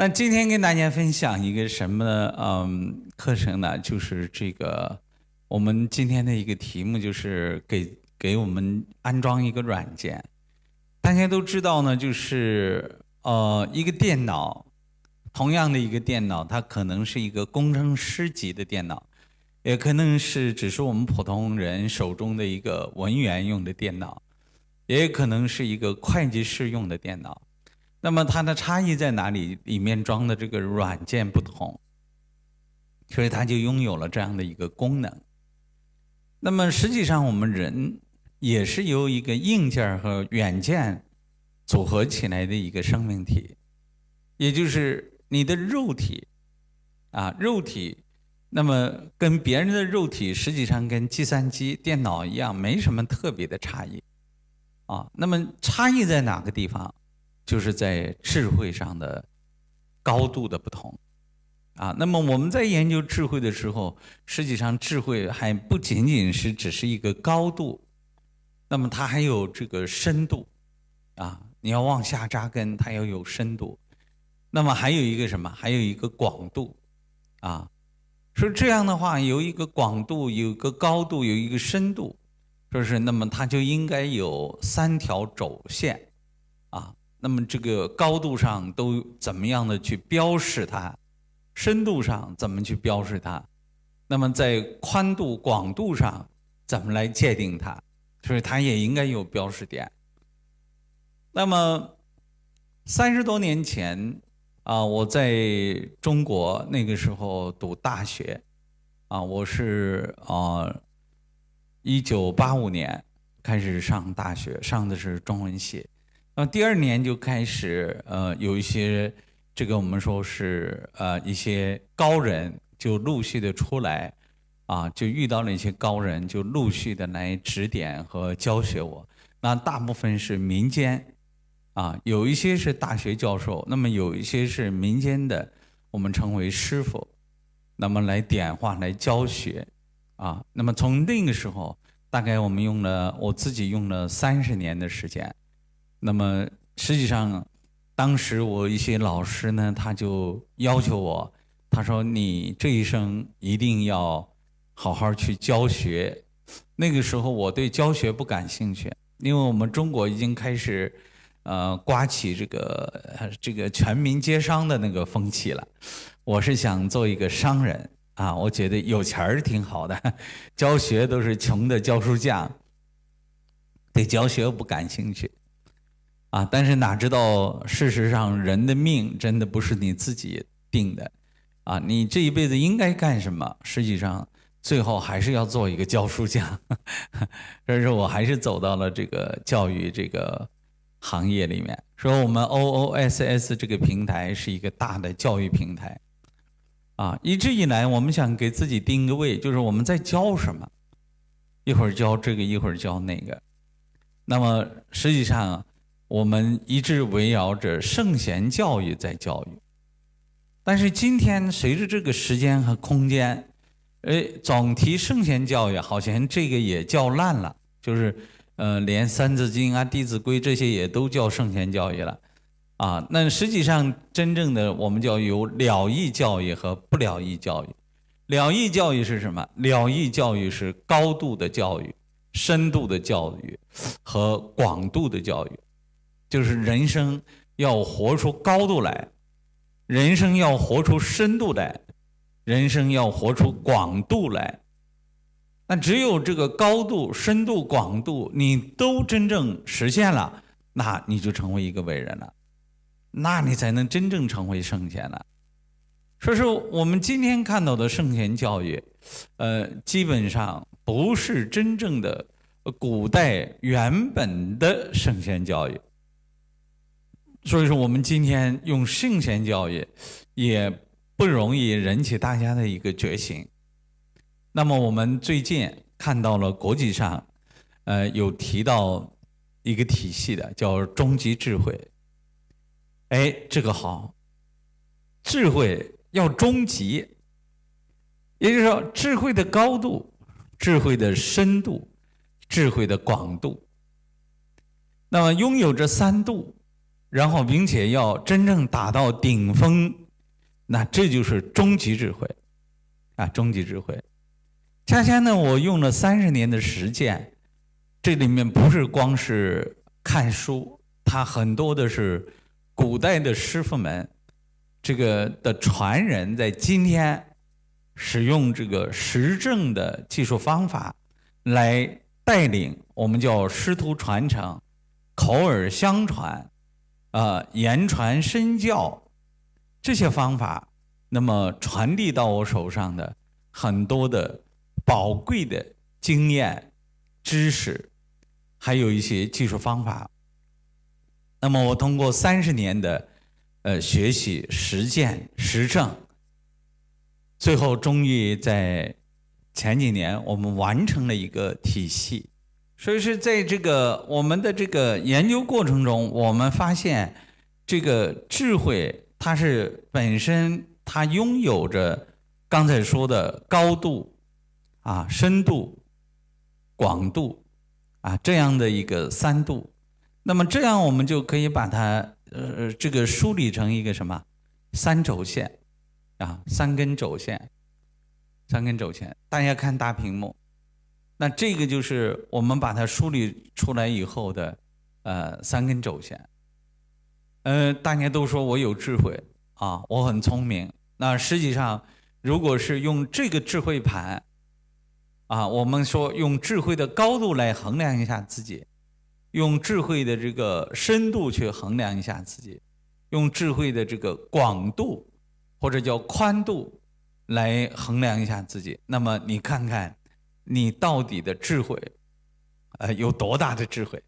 那今天跟大家分享一个什么嗯课程呢？就是这个我们今天的一个题目就是给给我们安装一个软件。大家都知道呢，就是呃一个电脑，同样的一个电脑，它可能是一个工程师级的电脑，也可能是只是我们普通人手中的一个文员用的电脑，也可能是一个会计师用的电脑。那么它的差异在哪里？里面装的这个软件不同，所以它就拥有了这样的一个功能。那么实际上，我们人也是由一个硬件和软件组合起来的一个生命体，也就是你的肉体啊，肉体。那么跟别人的肉体实际上跟计算机、电脑一样，没什么特别的差异啊。那么差异在哪个地方？就是在智慧上的高度的不同，啊，那么我们在研究智慧的时候，实际上智慧还不仅仅是只是一个高度，那么它还有这个深度，啊，你要往下扎根，它要有深度，那么还有一个什么？还有一个广度，啊，说这样的话，有一个广度，有一个高度，有一个深度，说是那么它就应该有三条轴线。那么这个高度上都怎么样的去标示它，深度上怎么去标示它？那么在宽度、广度上怎么来界定它？所以它也应该有标识点。那么三十多年前啊，我在中国那个时候读大学啊，我是啊一九八五年开始上大学，上的是中文系。那么第二年就开始，呃，有一些这个我们说是呃一些高人就陆续的出来，啊，就遇到了一些高人，就陆续的来指点和教学我。那大部分是民间，啊，有一些是大学教授，那么有一些是民间的，我们称为师傅，那么来点化来教学，啊，那么从那个时候，大概我们用了我自己用了三十年的时间。那么实际上，当时我一些老师呢，他就要求我，他说：“你这一生一定要好好去教学。”那个时候我对教学不感兴趣，因为我们中国已经开始呃刮起这个这个全民皆商的那个风气了。我是想做一个商人啊，我觉得有钱儿挺好的，教学都是穷的教书匠，对教学不感兴趣。啊！但是哪知道，事实上人的命真的不是你自己定的，啊！你这一辈子应该干什么？实际上，最后还是要做一个教书匠。所以说我还是走到了这个教育这个行业里面。说我们 OOSS 这个平台是一个大的教育平台，啊！一直以来我们想给自己定个位，就是我们在教什么？一会儿教这个，一会儿教那个。那么实际上。我们一直围绕着圣贤教育在教育，但是今天随着这个时间和空间，哎，总提圣贤教育，好像这个也叫烂了，就是呃，连《三字经》啊、《弟子规》这些也都叫圣贤教育了，啊，那实际上真正的我们叫有了义教育和不了义教育。了义教育是什么？了义教育是高度的教育、深度的教育和广度的教育。就是人生要活出高度来，人生要活出深度来，人生要活出广度来。那只有这个高度、深度、广度，你都真正实现了，那你就成为一个伟人了，那你才能真正成为圣贤了。所以说，我们今天看到的圣贤教育，呃，基本上不是真正的古代原本的圣贤教育。所以说，我们今天用圣贤教育，也不容易引起大家的一个觉醒。那么，我们最近看到了国际上，呃，有提到一个体系的，叫终极智慧。哎，这个好，智慧要终极，也就是说，智慧的高度、智慧的深度、智慧的广度。那么，拥有这三度。然后并且要真正达到顶峰，那这就是终极智慧啊！终极智慧。恰恰呢，我用了三十年的实践，这里面不是光是看书，它很多的是古代的师傅们这个的传人，在今天使用这个实证的技术方法来带领我们叫师徒传承、口耳相传、啊言传身教这些方法，那么传递到我手上的很多的。宝贵的经验、知识，还有一些技术方法。那么，我通过三十年的呃学习、实践、实证，最后终于在前几年，我们完成了一个体系。所以是在这个我们的这个研究过程中，我们发现这个智慧，它是本身它拥有着刚才说的高度。啊，深度、广度，啊，这样的一个三度，那么这样我们就可以把它呃这个梳理成一个什么三轴线，啊，三根轴线，三根轴线。大家看大屏幕，那这个就是我们把它梳理出来以后的呃三根轴线。呃，大家都说我有智慧啊，我很聪明。那实际上，如果是用这个智慧盘。啊，我们说用智慧的高度来衡量一下自己，用智慧的这个深度去衡量一下自己，用智慧的这个广度或者叫宽度来衡量一下自己。那么你看看，你到底的智慧，呃，有多大的智慧？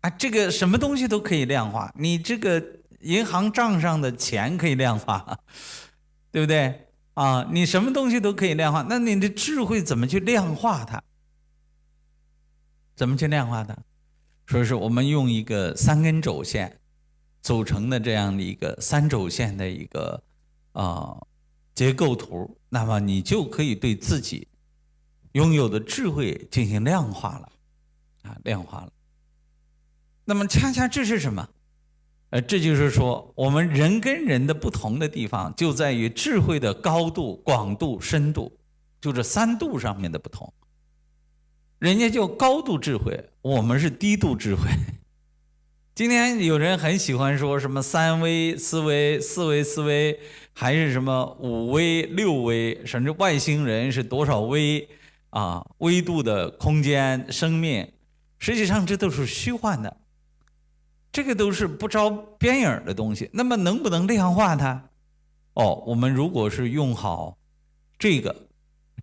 啊，这个什么东西都可以量化，你这个银行账上的钱可以量化，对不对？啊，你什么东西都可以量化，那你的智慧怎么去量化它？怎么去量化它？所以说，我们用一个三根轴线组成的这样的一个三轴线的一个啊结构图，那么你就可以对自己拥有的智慧进行量化了，啊，量化了。那么，恰恰这是什么？呃，这就是说，我们人跟人的不同的地方，就在于智慧的高度、广度、深度，就这三度上面的不同。人家叫高度智慧，我们是低度智慧。今天有人很喜欢说什么三维思维、四维思维，还是什么五维、六维，甚至外星人是多少维啊？维度的空间、生命，实际上这都是虚幻的。这个都是不着边影的东西，那么能不能量化它？哦，我们如果是用好这个，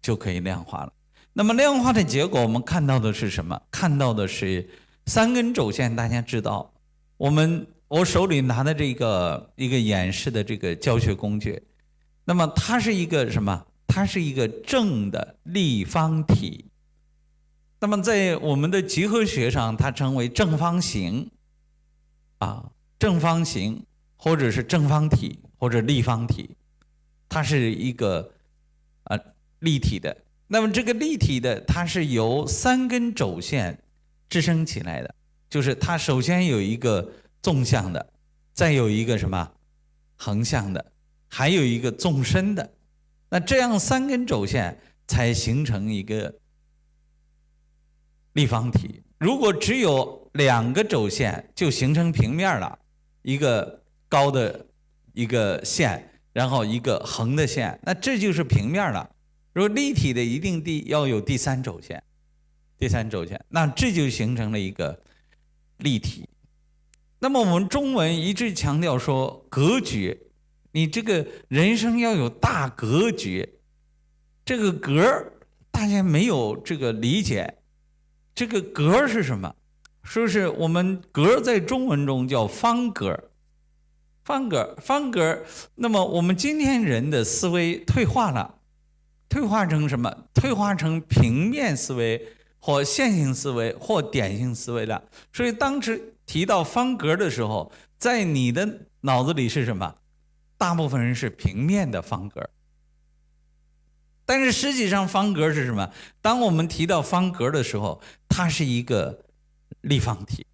就可以量化了。那么量化的结果，我们看到的是什么？看到的是三根轴线。大家知道，我们我手里拿的这个一个演示的这个教学工具，那么它是一个什么？它是一个正的立方体。那么在我们的几何学上，它称为正方形。啊，正方形或者是正方体或者立方体，它是一个啊立体的。那么这个立体的，它是由三根轴线支撑起来的，就是它首先有一个纵向的，再有一个什么横向的，还有一个纵深的。那这样三根轴线才形成一个立方体。如果只有两个轴线，就形成平面了，一个高的一个线，然后一个横的线，那这就是平面了。如果立体的，一定第要有第三轴线，第三轴线，那这就形成了一个立体。那么我们中文一直强调说格局，你这个人生要有大格局，这个格大家没有这个理解。这个格是什么？说是我们格在中文中叫方格，方格，方格。那么我们今天人的思维退化了，退化成什么？退化成平面思维或线性思维或点性思维了。所以当时提到方格的时候，在你的脑子里是什么？大部分人是平面的方格。但是实际上，方格是什么？当我们提到方格的时候，它是一个立方体。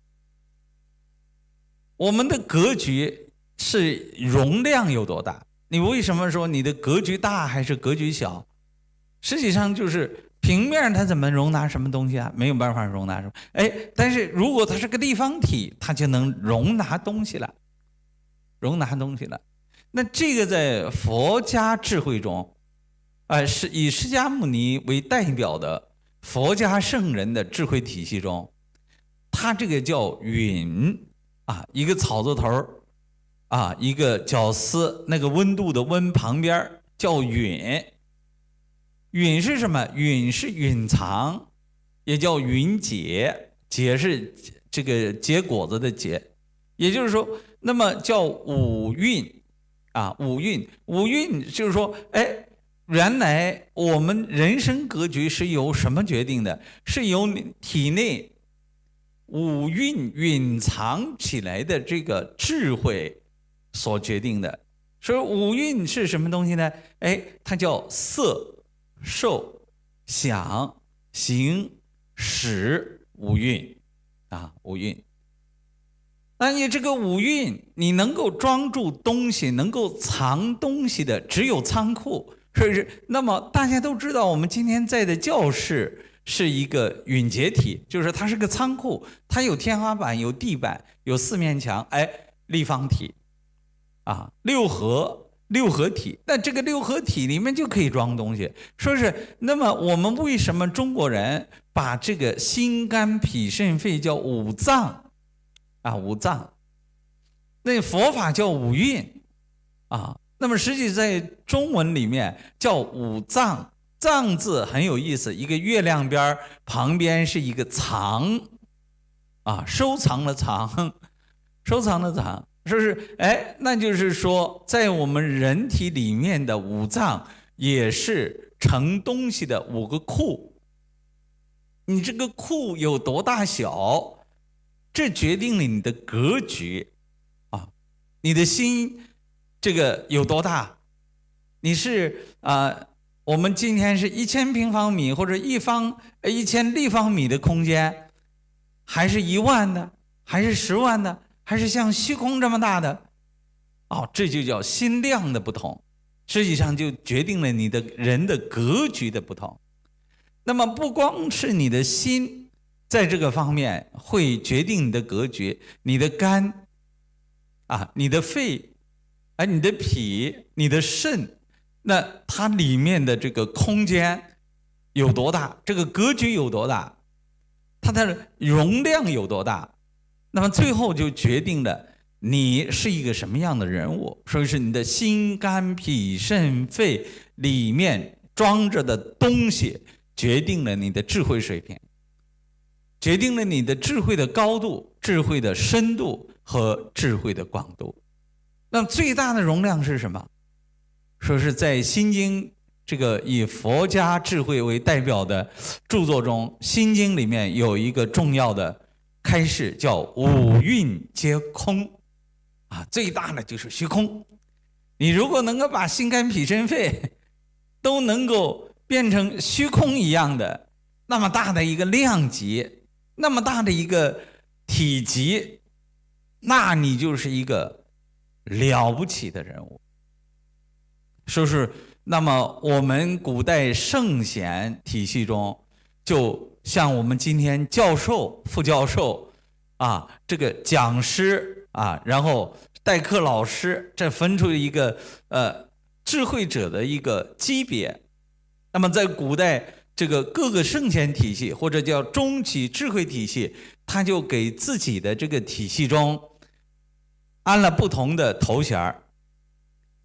我们的格局是容量有多大？你为什么说你的格局大还是格局小？实际上就是平面它怎么容纳什么东西啊？没有办法容纳什么。哎，但是如果它是个立方体，它就能容纳东西了，容纳东西了。那这个在佛家智慧中，啊，是以释迦牟尼为代表的佛家圣人的智慧体系中，它这个叫允啊，一个草字头啊，一个绞丝，那个温度的温旁边叫允。允是什么？允是允藏，也叫允结，结是这个结果子的结，也就是说，那么叫五蕴。啊，五蕴，五蕴就是说，哎，原来我们人生格局是由什么决定的？是由体内五蕴蕴藏起来的这个智慧所决定的。所以五蕴是什么东西呢？哎，它叫色、受、想、行、识五蕴啊，五蕴。那你这个五蕴，你能够装住东西、能够藏东西的，只有仓库，是不是？那么大家都知道，我们今天在的教室是一个允结体，就是它是个仓库，它有天花板、有地板、有四面墙，哎，立方体，啊，六合六合体。那这个六合体里面就可以装东西，说是。那么我们为什么中国人把这个心肝脾肾肺叫五脏？啊，五脏，那佛法叫五蕴，啊，那么实际在中文里面叫五脏。脏字很有意思，一个月亮边旁边是一个藏，啊，收藏的藏，收藏的藏，是不是？哎，那就是说，在我们人体里面的五脏也是盛东西的五个库。你这个库有多大小？这决定了你的格局，啊，你的心这个有多大？你是啊，我们今天是一千平方米或者一方一千立方米的空间，还是一万的，还是十万的，还是像虚空这么大的？哦，这就叫心量的不同，实际上就决定了你的人的格局的不同。那么不光是你的心。在这个方面会决定你的格局，你的肝，啊，你的肺，哎，你的脾，你的肾，那它里面的这个空间有多大？这个格局有多大？它的容量有多大？那么最后就决定了你是一个什么样的人物。所以是你的心肝脾肾肺里面装着的东西，决定了你的智慧水平。决定了你的智慧的高度、智慧的深度和智慧的广度。那最大的容量是什么？说是在《心经》这个以佛家智慧为代表的著作中，《心经》里面有一个重要的开示，叫“五蕴皆空”。啊，最大的就是虚空。你如果能够把心肝脾肾肺都能够变成虚空一样的那么大的一个量级。那么大的一个体积，那你就是一个了不起的人物。说是那么我们古代圣贤体系中，就像我们今天教授、副教授啊，这个讲师啊，然后代课老师，这分出一个呃智慧者的一个级别。那么在古代。这个各个圣贤体系或者叫终极智慧体系，他就给自己的这个体系中安了不同的头衔儿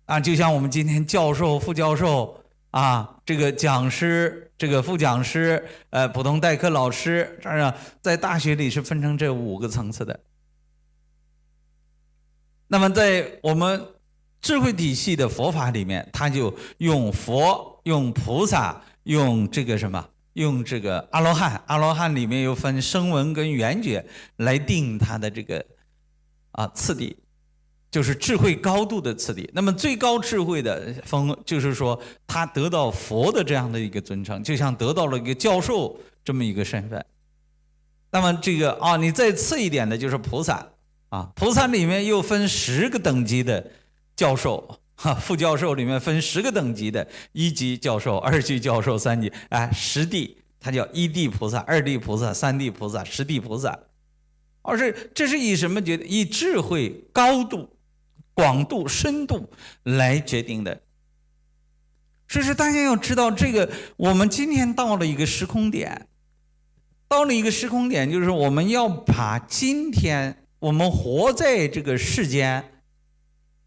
啊，就像我们今天教授、副教授啊，这个讲师、这个副讲师、呃，普通代课老师，这样在大学里是分成这五个层次的。那么在我们智慧体系的佛法里面，他就用佛、用菩萨。用这个什么？用这个阿罗汉，阿罗汉里面又分声闻跟缘觉来定它的这个啊次第，就是智慧高度的次第。那么最高智慧的风，就是说他得到佛的这样的一个尊称，就像得到了一个教授这么一个身份。那么这个啊，你再次一点的就是菩萨，啊，菩萨里面又分十个等级的教授，哈，副教授里面分十个等级的，一级教授、二级教授、三级，哎，十地，他叫一地菩萨、二地菩萨、三地菩萨、十地菩萨，而是这是以什么决定？以智慧高度、广度、深度来决定的。所以说，大家要知道，这个我们今天到了一个时空点，到了一个时空点，就是我们要把今天。我们活在这个世间，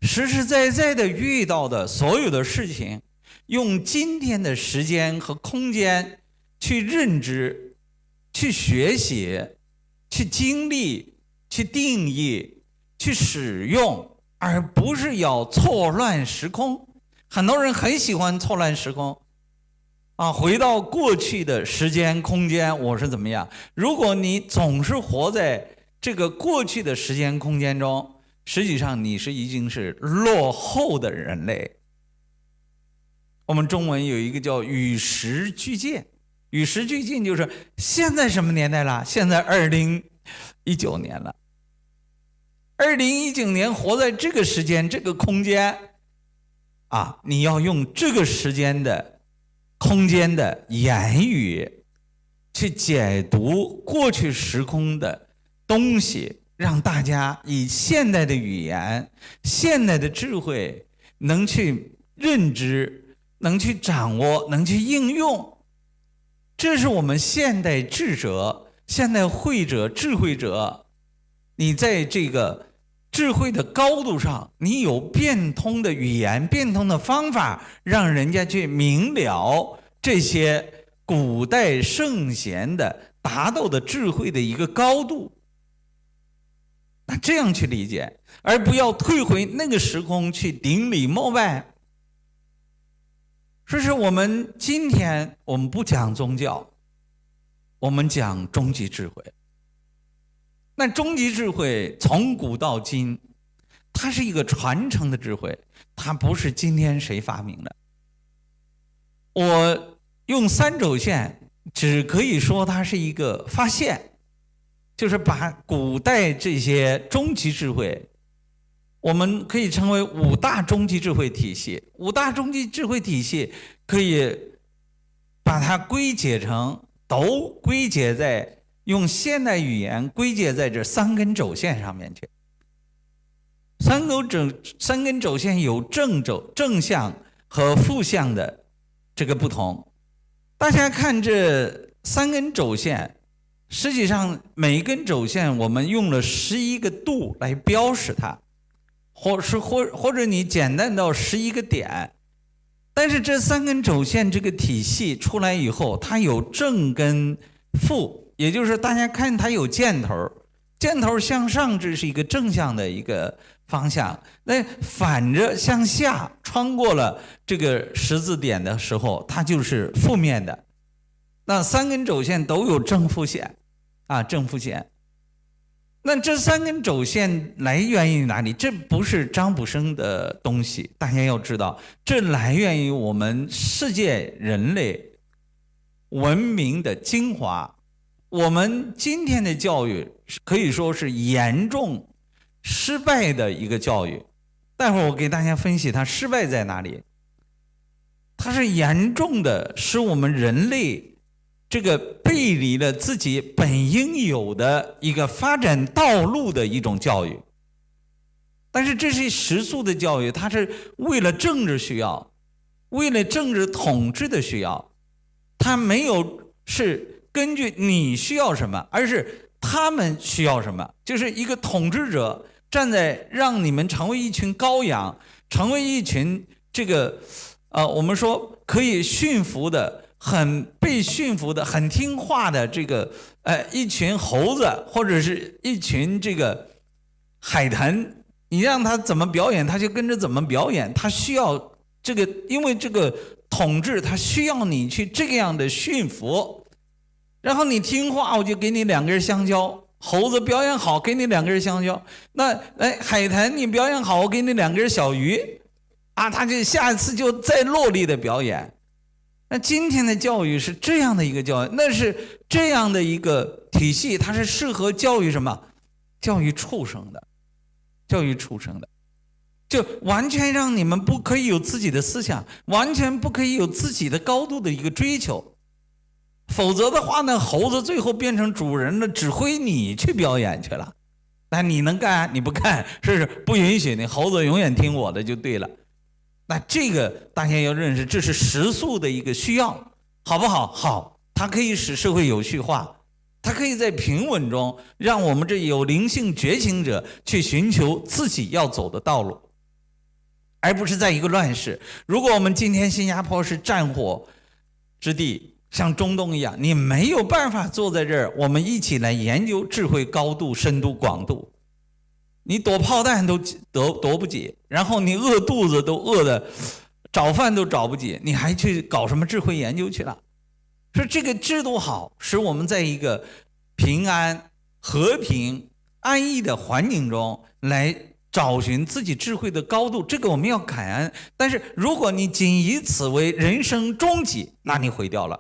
实实在在的遇到的所有的事情，用今天的时间和空间去认知、去学习、去经历、去定义、去使用，而不是要错乱时空。很多人很喜欢错乱时空，啊，回到过去的时间空间，我是怎么样？如果你总是活在。这个过去的时间空间中，实际上你是已经是落后的人类。我们中文有一个叫“与时俱进”，与时俱进就是现在什么年代了？现在二零一九年了。二零一九年活在这个时间、这个空间，啊，你要用这个时间的、空间的言语去解读过去时空的。东西让大家以现代的语言、现代的智慧能去认知、能去掌握、能去应用，这是我们现代智者、现代慧者、智慧者，你在这个智慧的高度上，你有变通的语言、变通的方法，让人家去明了这些古代圣贤的达到的智慧的一个高度。这样去理解，而不要退回那个时空去顶礼膜拜。说是我们今天我们不讲宗教，我们讲终极智慧。那终极智慧从古到今，它是一个传承的智慧，它不是今天谁发明的。我用三轴线，只可以说它是一个发现。就是把古代这些终极智慧，我们可以称为五大终极智慧体系。五大终极智慧体系可以把它归结成，都归结在用现代语言归结在这三根轴线上面去。三根轴三根轴线有正轴正向和负向的这个不同。大家看这三根轴线。实际上，每一根轴线我们用了十一个度来标识它，或是或或者你简单到十一个点。但是这三根轴线这个体系出来以后，它有正跟负，也就是大家看它有箭头，箭头向上这是一个正向的一个方向，那反着向下穿过了这个十字点的时候，它就是负面的。那三根轴线都有正负线。啊，正负线。那这三根轴线来源于哪里？这不是张卜生的东西，大家要知道，这来源于我们世界人类文明的精华。我们今天的教育可以说是严重失败的一个教育。待会儿我给大家分析它失败在哪里。它是严重的使我们人类。这个背离了自己本应有的一个发展道路的一种教育，但是这是食宿的教育，它是为了政治需要，为了政治统治的需要，它没有是根据你需要什么，而是他们需要什么，就是一个统治者站在让你们成为一群羔羊，成为一群这个，呃，我们说可以驯服的。很被驯服的、很听话的这个，呃，一群猴子或者是一群这个海豚，你让他怎么表演，他就跟着怎么表演。他需要这个，因为这个统治，他需要你去这样的驯服。然后你听话，我就给你两根香蕉。猴子表演好，给你两根香蕉。那哎，海豚你表演好，我给你两根小鱼。啊，他就下一次就再落力的表演。那今天的教育是这样的一个教育，那是这样的一个体系，它是适合教育什么？教育畜生的。教育畜生的，就完全让你们不可以有自己的思想，完全不可以有自己的高度的一个追求，否则的话呢，猴子最后变成主人了，指挥你去表演去了。那你能干？你不干，是不是不允许你？猴子永远听我的就对了。那这个大家要认识，这是时速的一个需要，好不好？好，它可以使社会有序化，它可以在平稳中让我们这有灵性觉醒者去寻求自己要走的道路，而不是在一个乱世。如果我们今天新加坡是战火之地。像中东一样，你没有办法坐在这儿，我们一起来研究智慧高度、深度、广度。你躲炮弹都躲躲不及，然后你饿肚子都饿的找饭都找不及，你还去搞什么智慧研究去了？说这个制度好，使我们在一个平安、和平、安逸的环境中来找寻自己智慧的高度，这个我们要感恩。但是如果你仅以此为人生终极，那你毁掉了。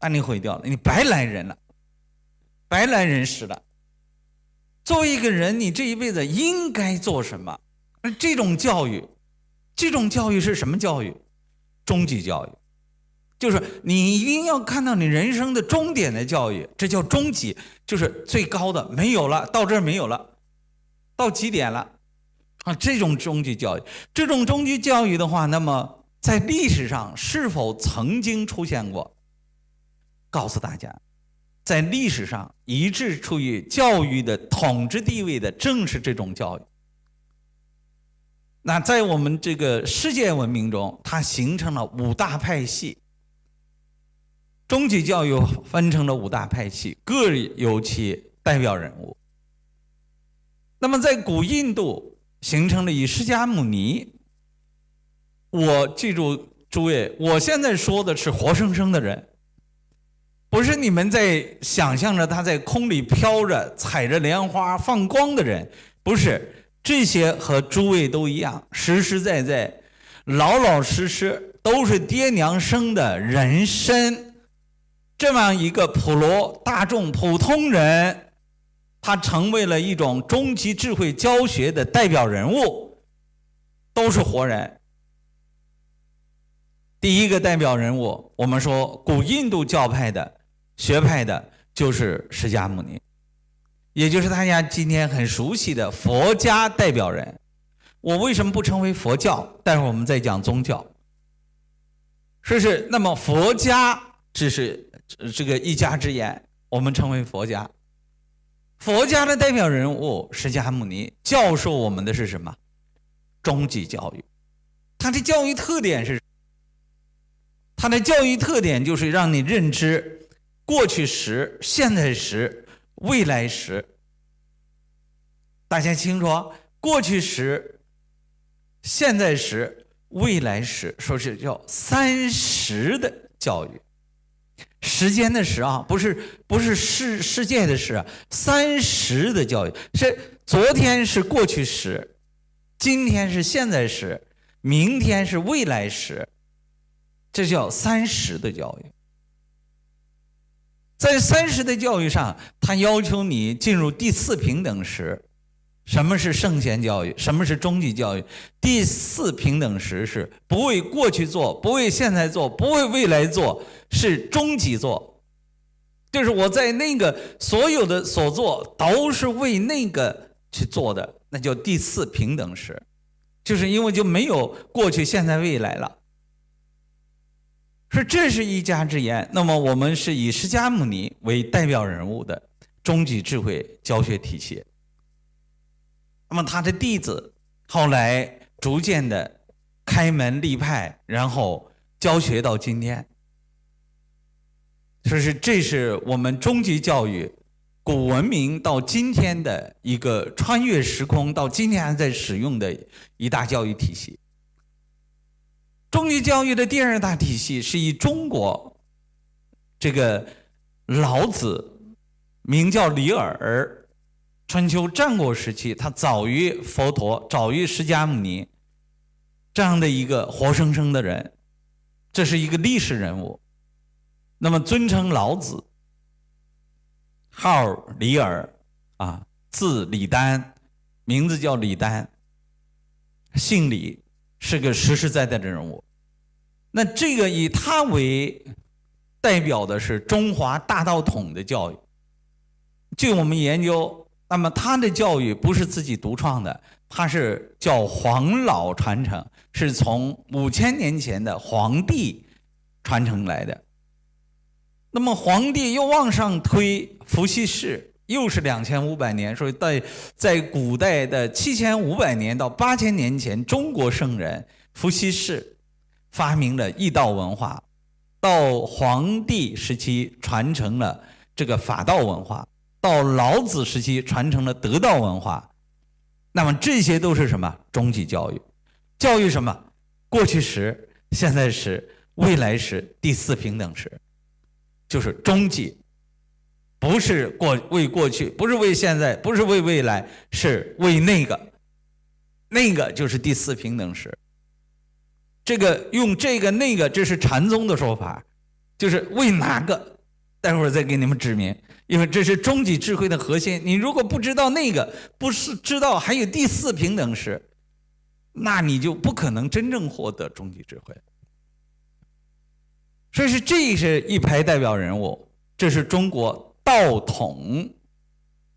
那你毁掉了，你白来人了，白来人世了。作为一个人，你这一辈子应该做什么？这种教育，这种教育是什么教育？终极教育，就是你一定要看到你人生的终点的教育，这叫终极，就是最高的，没有了，到这儿没有了，到极点了啊！这种终极教育，这种终极教育的话，那么在历史上是否曾经出现过？告诉大家，在历史上一直处于教育的统治地位的，正是这种教育。那在我们这个世界文明中，它形成了五大派系。终极教育分成了五大派系，各有其代表人物。那么在古印度形成了以释迦牟尼，我记住诸位，我现在说的是活生生的人。不是你们在想象着他在空里飘着、踩着莲花放光的人，不是这些和诸位都一样，实实在在、老老实实都是爹娘生的人参，这么一个普罗大众、普通人，他成为了一种终极智慧教学的代表人物，都是活人。第一个代表人物，我们说古印度教派的。学派的就是释迦牟尼，也就是大家今天很熟悉的佛家代表人。我为什么不称为佛教？待会儿我们再讲宗教。是不是？那么佛家只是这个一家之言，我们称为佛家。佛家的代表人物释迦牟尼教授我们的是什么？终极教育。他的教育特点是，他的教育特点就是让你认知。过去时、现在时、未来时，大家清楚？过去时、现在时、未来时，说是叫三时的教育。时间的时啊，不是不是世世界的时，三时的教育是昨天是过去时，今天是现在时，明天是未来时，这叫三时的教育。在三十的教育上，他要求你进入第四平等时。什么是圣贤教育？什么是终极教育？第四平等时是不为过去做，不为现在做，不为未来做，是终极做。就是我在那个所有的所做都是为那个去做的，那叫第四平等时。就是因为就没有过去、现在、未来了。说这是一家之言，那么我们是以释迦牟尼为代表人物的终极智慧教学体系。那么他的弟子后来逐渐的开门立派，然后教学到今天。说是这是我们终极教育古文明到今天的一个穿越时空，到今天还在使用的一大教育体系。中医教育的第二大体系是以中国这个老子，名叫李耳，春秋战国时期，他早于佛陀，早于释迦牟尼这样的一个活生生的人，这是一个历史人物。那么尊称老子，号李耳，啊，字李丹，名字叫李丹，姓李，是个实实在在的人物。那这个以他为代表的是中华大道统的教育。据我们研究，那么他的教育不是自己独创的，他是叫黄老传承，是从五千年前的黄帝传承来的。那么皇帝又往上推，伏羲氏又是两千五百年，所以在在古代的七千五百年到八千年前，中国圣人伏羲氏发明了易道文化，到黄帝时期传承了这个法道文化，到老子时期传承了得道文化。那么这些都是什么？终极教育，教育什么？过去时、现在时、未来时、第四平等时。就是终极，不是过为过去，不是为现在，不是为未来，是为那个，那个就是第四平等时。这个用这个那个，这是禅宗的说法，就是为哪个？待会儿再给你们指明，因为这是终极智慧的核心。你如果不知道那个，不是知道还有第四平等时，那你就不可能真正获得终极智慧。所以是这是一排代表人物，这是中国道统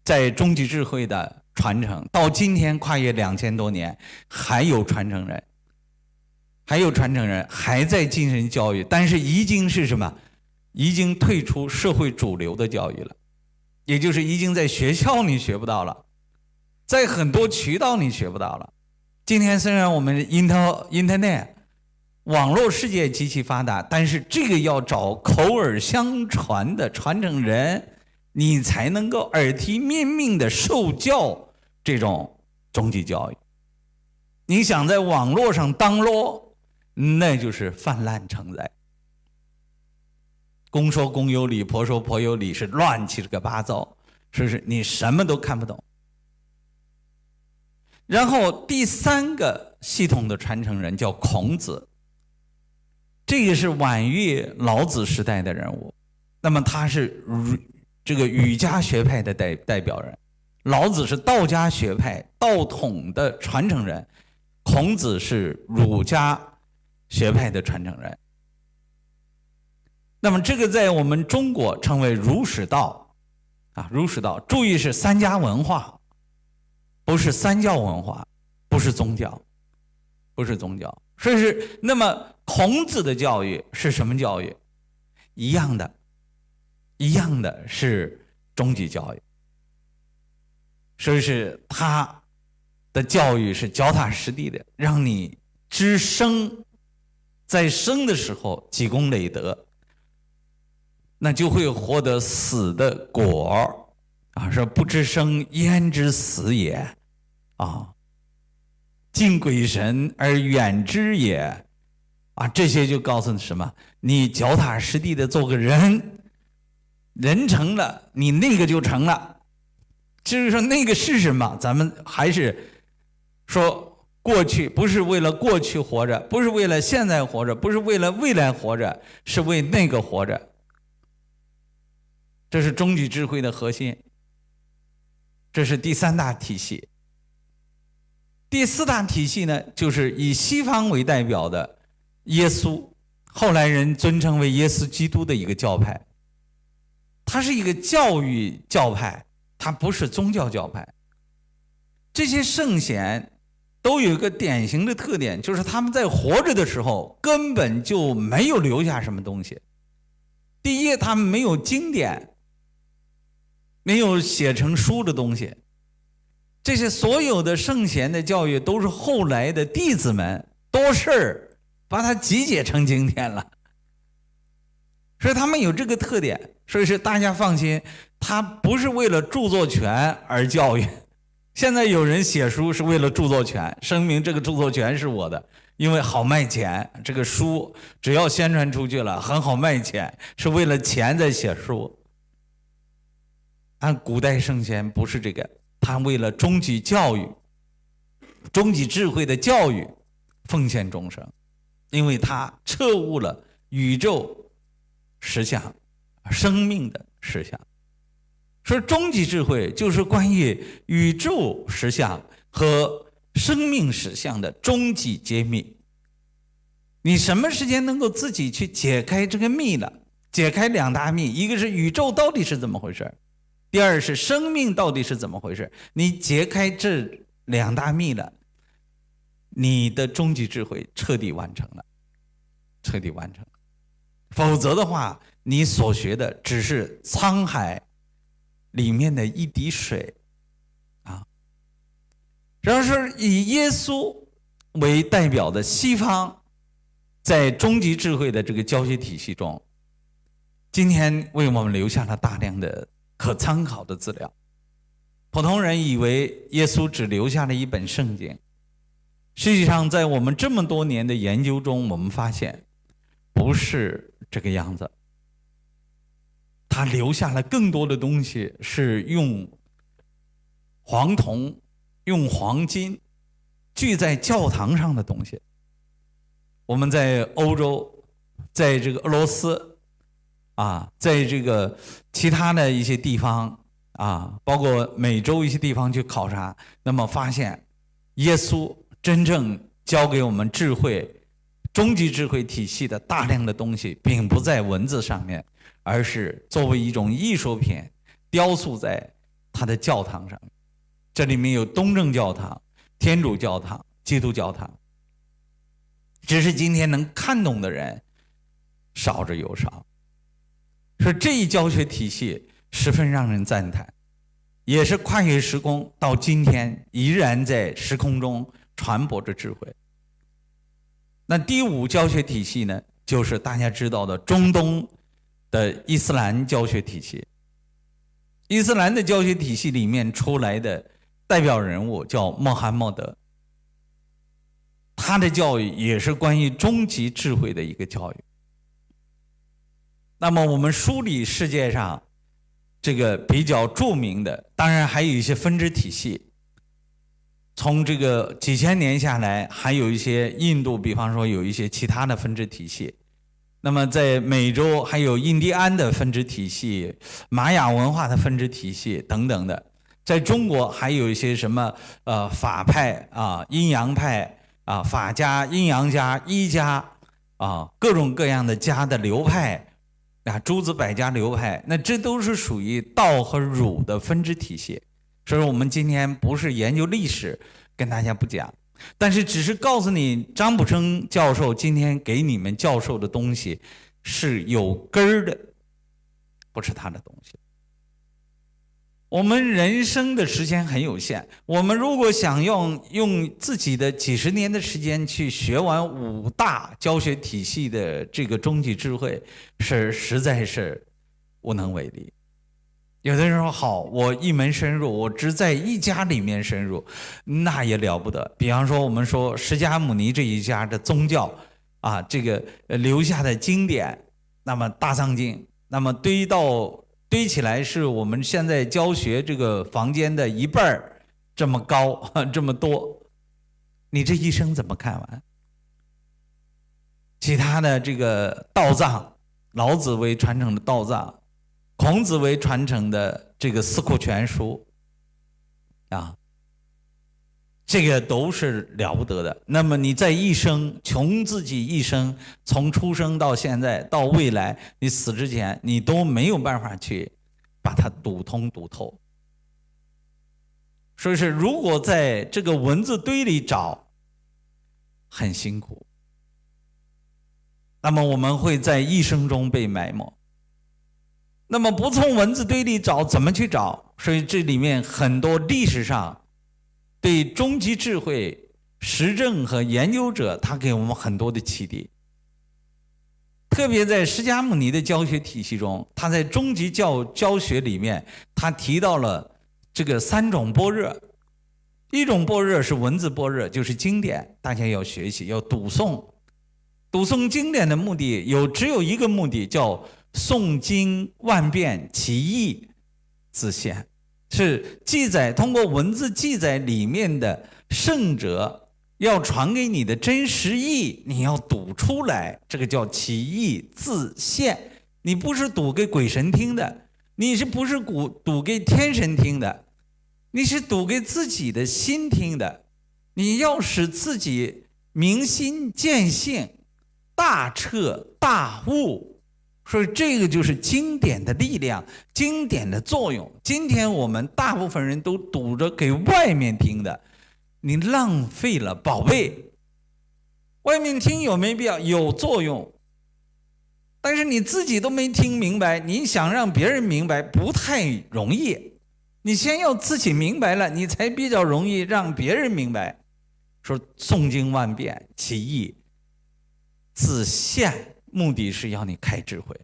在终极智慧的传承，到今天跨越两千多年，还有传承人，还有传承人还在进行教育，但是已经是什么？已经退出社会主流的教育了，也就是已经在学校里学不到了，在很多渠道里学不到了。今天虽然我们 inter internet。网络世界极其发达，但是这个要找口耳相传的传承人，你才能够耳提面命的受教这种终极教育。你想在网络上当落，那就是泛滥成灾。公说公有理，婆说婆有理，是乱七个八糟，是不是？你什么都看不懂。然后第三个系统的传承人叫孔子。这个是晚于老子时代的人物，那么他是儒这个儒家学派的代代表人，老子是道家学派道统的传承人，孔子是儒家学派的传承人。那么这个在我们中国称为儒释道，啊，儒释道，注意是三家文化，不是三教文化，不是宗教，不是宗教，所以是那么。孔子的教育是什么教育？一样的，一样的是终极教育。所以是他的教育是脚踏实地的，让你知生，在生的时候积功累德，那就会获得死的果啊！说不知生焉知死也啊！敬鬼神而远之也。啊，这些就告诉你什么？你脚踏实地的做个人，人成了，你那个就成了。至于说那个是什么，咱们还是说过去不是为了过去活着，不是为了现在活着，不是为了未来活着，是为那个活着。这是终极智慧的核心。这是第三大体系。第四大体系呢，就是以西方为代表的。耶稣，后来人尊称为耶稣基督的一个教派，它是一个教育教派，它不是宗教教派。这些圣贤都有一个典型的特点，就是他们在活着的时候根本就没有留下什么东西。第一，他们没有经典，没有写成书的东西。这些所有的圣贤的教育都是后来的弟子们多事儿。把它集结成经典了，所以他们有这个特点，所以是大家放心，他不是为了著作权而教育。现在有人写书是为了著作权，声明这个著作权是我的，因为好卖钱。这个书只要宣传出去了，很好卖钱，是为了钱在写书。按古代圣贤不是这个，他为了终极教育、终极智慧的教育，奉献终生。因为他彻悟了宇宙实相、生命的实相，说终极智慧就是关于宇宙实相和生命实相的终极揭秘。你什么时间能够自己去解开这个秘了？解开两大秘，一个是宇宙到底是怎么回事第二是生命到底是怎么回事你解开这两大秘了，你的终极智慧彻底完成了，彻底完成。否则的话，你所学的只是沧海里面的一滴水啊。然而，是以耶稣为代表的西方，在终极智慧的这个教学体系中。今天为我们留下了大量的可参考的资料。普通人以为耶稣只留下了一本圣经，实际上，在我们这么多年的研究中，我们发现不是这个样子。他留下了更多的东西，是用黄铜、用黄金聚在教堂上的东西。我们在欧洲，在这个俄罗斯。啊，在这个其他的一些地方啊，包括美洲一些地方去考察，那么发现，耶稣真正教给我们智慧、终极智慧体系的大量的东西，并不在文字上面，而是作为一种艺术品雕塑在他的教堂上。这里面有东正教堂、天主教堂、基督教堂，只是今天能看懂的人少之又少。说这一教学体系十分让人赞叹，也是跨越时空，到今天依然在时空中传播着智慧。那第五教学体系呢，就是大家知道的中东的伊斯兰教学体系。伊斯兰的教学体系里面出来的代表人物叫穆罕默德，他的教育也是关于终极智慧的一个教育。那么我们梳理世界上这个比较著名的，当然还有一些分支体系。从这个几千年下来，还有一些印度，比方说有一些其他的分支体系。那么在美洲还有印第安的分支体系、玛雅文化的分支体系等等的。在中国还有一些什么呃法派啊、阴阳派啊、法家、阴阳家、一家啊，各种各样的家的流派。啊，诸子百家流派，那这都是属于道和儒的分支体系。所以，我们今天不是研究历史，跟大家不讲，但是只是告诉你，张卜生教授今天给你们教授的东西是有根儿的，不是他的东西。我们人生的时间很有限，我们如果想用用自己的几十年的时间去学完五大教学体系的这个终极智慧，是实在是无能为力。有的人说好，我一门深入，我只在一家里面深入，那也了不得。比方说，我们说释迦牟尼这一家的宗教啊，这个留下的经典，那么大藏经，那么堆到。堆起来是我们现在教学这个房间的一半儿这么高，这么多，你这一生怎么看完？其他的这个道藏，老子为传承的道藏，孔子为传承的这个四库全书，啊。这个都是了不得的。那么你在一生，穷自己一生，从出生到现在到未来，你死之前，你都没有办法去把它读通读透。所以是，如果在这个文字堆里找，很辛苦。那么我们会在一生中被埋没。那么不从文字堆里找，怎么去找？所以这里面很多历史上。对终极智慧实证和研究者，他给我们很多的启迪。特别在释迦牟尼的教学体系中，他在终极教教学里面，他提到了这个三种般若。一种般若是文字般若，就是经典，大家要学习，要读诵。读诵经典的目的有只有一个目的，叫诵经万变，其义自现。是记载通过文字记载里面的圣者要传给你的真实意，你要读出来，这个叫其意自现。你不是读给鬼神听的，你是不是读读给天神听的？你是读给自己的心听的。你要使自己明心见性、大彻大悟，所以这个就是经典的力量、经典的作用。今天我们大部分人都堵着给外面听的，你浪费了宝贝。外面听有没必要？有作用，但是你自己都没听明白，你想让别人明白不太容易。你先要自己明白了，你才比较容易让别人明白。说诵经万遍，其义自现，目的是要你开智慧，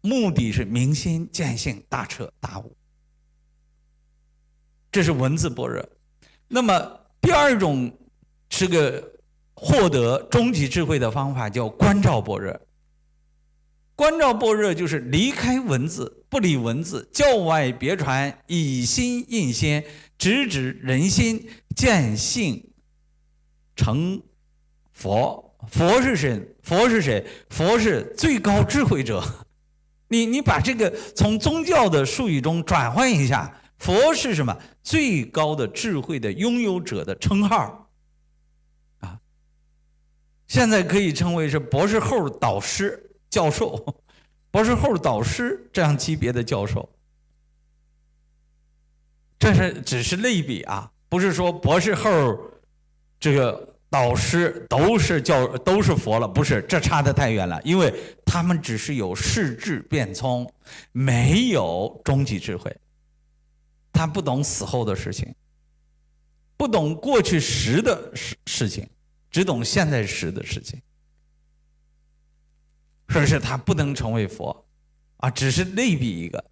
目的是明心见性，大彻大悟。这是文字般若。那么第二种是个获得终极智慧的方法，叫观照般若。观照般若就是离开文字，不理文字，教外别传，以心印心，直指人心，见性。成佛，佛是谁？佛是谁？佛是最高智慧者。你你把这个从宗教的术语中转换一下，佛是什么？最高的智慧的拥有者的称号啊！现在可以称为是博士后导师、教授，博士后导师这样级别的教授。这是只是类比啊，不是说博士后这个。导师都是教都是佛了，不是？这差得太远了，因为他们只是有世智变聪，没有终极智慧。他不懂死后的事情，不懂过去时的事事情，只懂现在时的事情。说是他不能成为佛，啊，只是类比一个，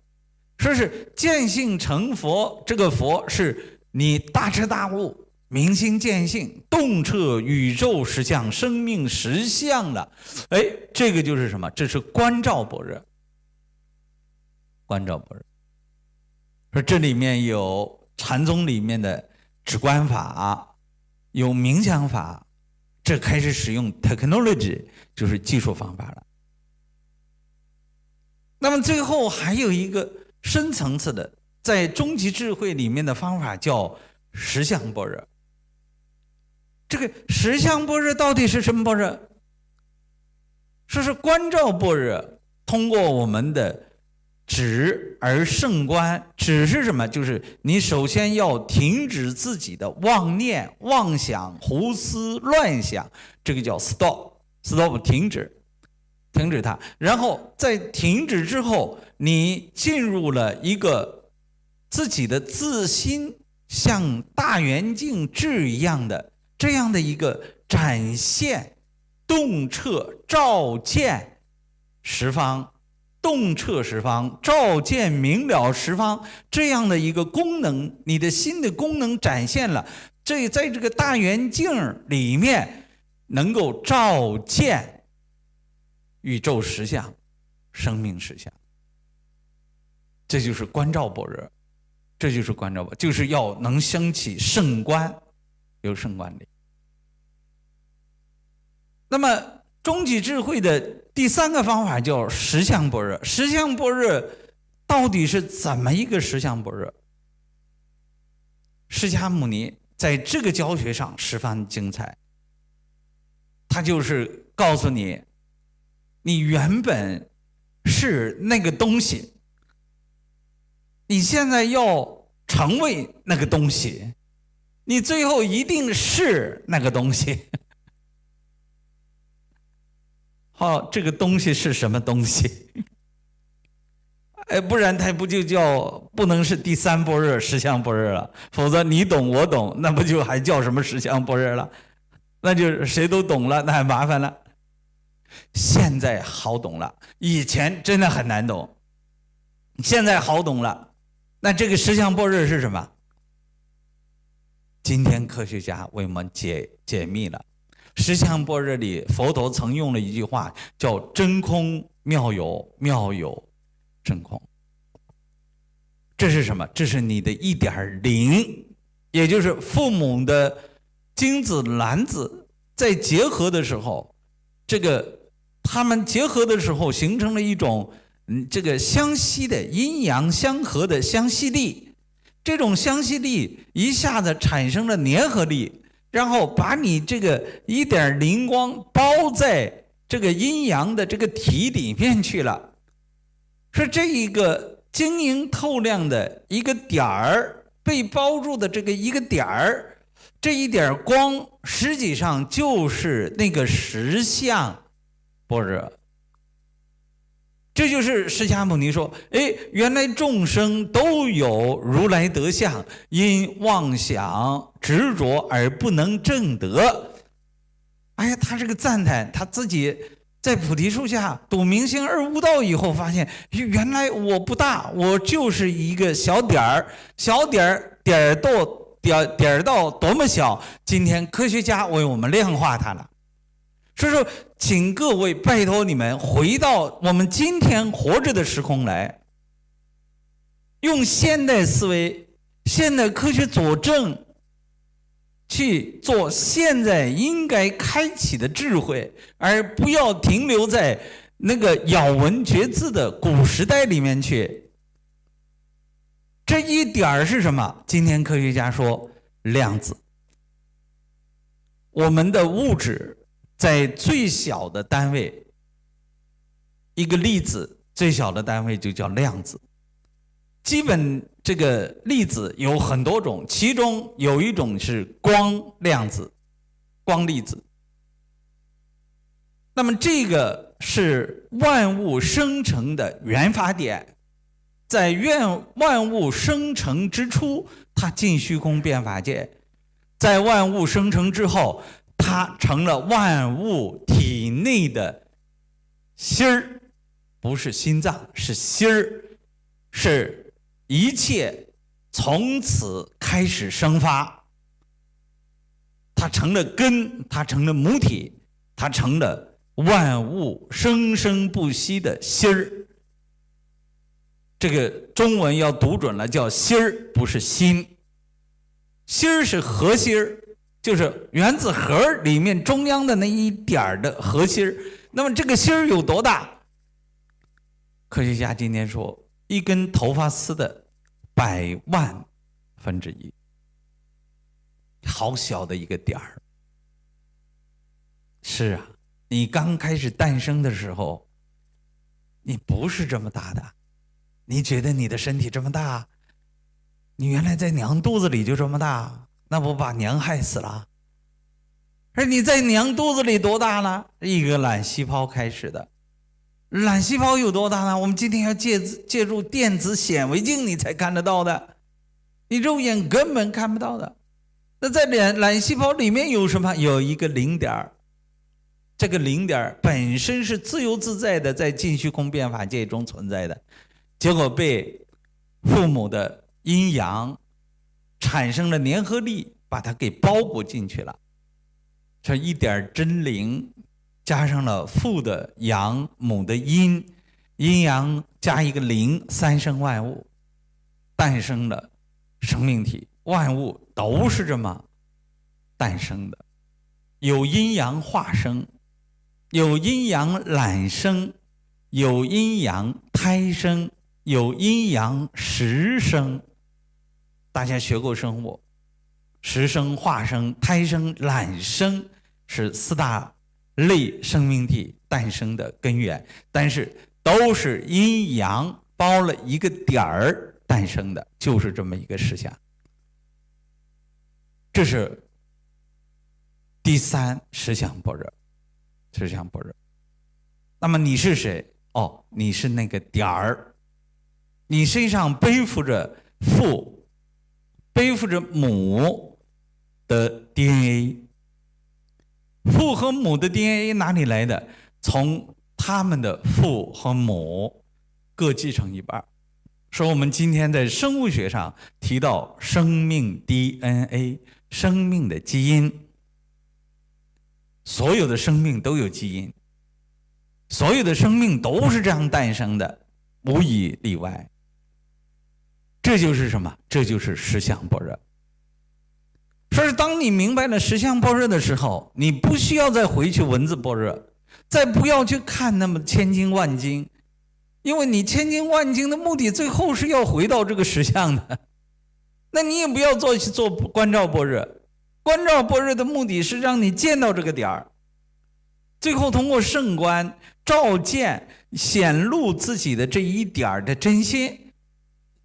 说是见性成佛，这个佛是你大彻大悟。明心见性，洞彻宇宙实相、生命实相了。哎，这个就是什么？这是观照般若。观照般若，说这里面有禅宗里面的止观法，有冥想法，这开始使用 technology，就是技术方法了。那么最后还有一个深层次的，在终极智慧里面的方法叫实相般若。这个实相般若到底是什么般若？说是观照般若，通过我们的止而胜观。止是什么？就是你首先要停止自己的妄念、妄想、胡思乱想，这个叫 stop，stop 停止，停止它。然后在停止之后，你进入了一个自己的自心，像大圆镜智一样的。这样的一个展现，洞彻照见十方，洞彻十方，照见明了十方，这样的一个功能，你的心的功能展现了。这在这个大圆镜里面，能够照见宇宙实相、生命实相。这就是观照般若，这就是观照般，就是要能升起圣观。有圣观力。那么终极智慧的第三个方法叫实相般若。实相般若到底是怎么一个实相般若？释迦牟尼在这个教学上十分精彩。他就是告诉你，你原本是那个东西，你现在要成为那个东西。你最后一定是那个东西。好，这个东西是什么东西？哎，不然它不就叫不能是第三波热十相波热了？否则你懂我懂，那不就还叫什么十相波热了？那就谁都懂了，那还麻烦了。现在好懂了，以前真的很难懂。现在好懂了，那这个十相波热是什么？今天科学家为我们解解密了，十相般若里佛陀曾用了一句话，叫“真空妙有，妙有真空”。这是什么？这是你的一点零，也就是父母的精子卵子在结合的时候，这个他们结合的时候形成了一种嗯，这个相吸的阴阳相合的相吸力。这种相吸力一下子产生了粘合力，然后把你这个一点灵光包在这个阴阳的这个体里面去了。说这一个晶莹透亮的一个点儿被包住的这个一个点儿。这一点光实际上就是那个实相般若，这就是释迦牟尼说：“哎，原来众生都有如来德相，因妄想执着而不能证得。”哎呀，他这个赞叹他自己在菩提树下睹明星而悟道以后，发现原来我不大，我就是一个小点儿，小点儿点儿到。点点到多么小，今天科学家为我们量化它了。所以说，请各位拜托你们回到我们今天活着的时空来，用现代思维、现代科学佐证，去做现在应该开启的智慧，而不要停留在那个咬文嚼字的古时代里面去。这一点儿是什么？今天科学家说量子。我们的物质在最小的单位，一个粒子最小的单位就叫量子。基本这个粒子有很多种，其中有一种是光量子，光粒子。那么这个是万物生成的原发点。在愿万物生成之初，它进虚空变法界；在万物生成之后，它成了万物体内的心儿，不是心脏，是心儿，是一切从此开始生发。它成了根，它成了母体，它成了万物生生不息的心儿。这个中文要读准了，叫心儿，不是心。心儿是核心儿，就是原子核里面中央的那一点儿的核心。那么这个心有多大？科学家今天说，一根头发丝的百万分之一，好小的一个点儿。是啊，你刚开始诞生的时候，你不是这么大的。你觉得你的身体这么大？你原来在娘肚子里就这么大，那不把娘害死了？而你在娘肚子里多大呢？一个卵细胞开始的，卵细胞有多大呢？我们今天要借借助电子显微镜，你才看得到的，你肉眼根本看不到的。那在卵卵细胞里面有什么？有一个零点儿，这个零点儿本身是自由自在的，在净虚空变法界中存在的。结果被父母的阴阳产生了粘合力，把它给包裹进去了。这一点真灵，加上了父的阳、母的阴，阴阳加一个灵，三生万物，诞生了生命体。万物都是这么诞生的，有阴阳化生，有阴阳揽生，有阴阳胎生。有阴阳十生，大家学过生物，十生、化生、胎生、卵生是四大类生命体诞生的根源，但是都是阴阳包了一个点儿诞生的，就是这么一个实相。这是第三实相般若，实相般若。那么你是谁？哦，你是那个点儿。你身上背负着父，背负着母的 DNA，父和母的 DNA 哪里来的？从他们的父和母各继承一半。说我们今天在生物学上提到生命 DNA，生命的基因，所有的生命都有基因，所有的生命都是这样诞生的，无一例外。这就是什么？这就是实相般若。说是当你明白了实相般若的时候，你不需要再回去文字般若，再不要去看那么千经万经，因为你千经万经的目的，最后是要回到这个实相的。那你也不要做去做观照般若。观照般若的目的是让你见到这个点儿，最后通过圣观照见显露自己的这一点儿的真心。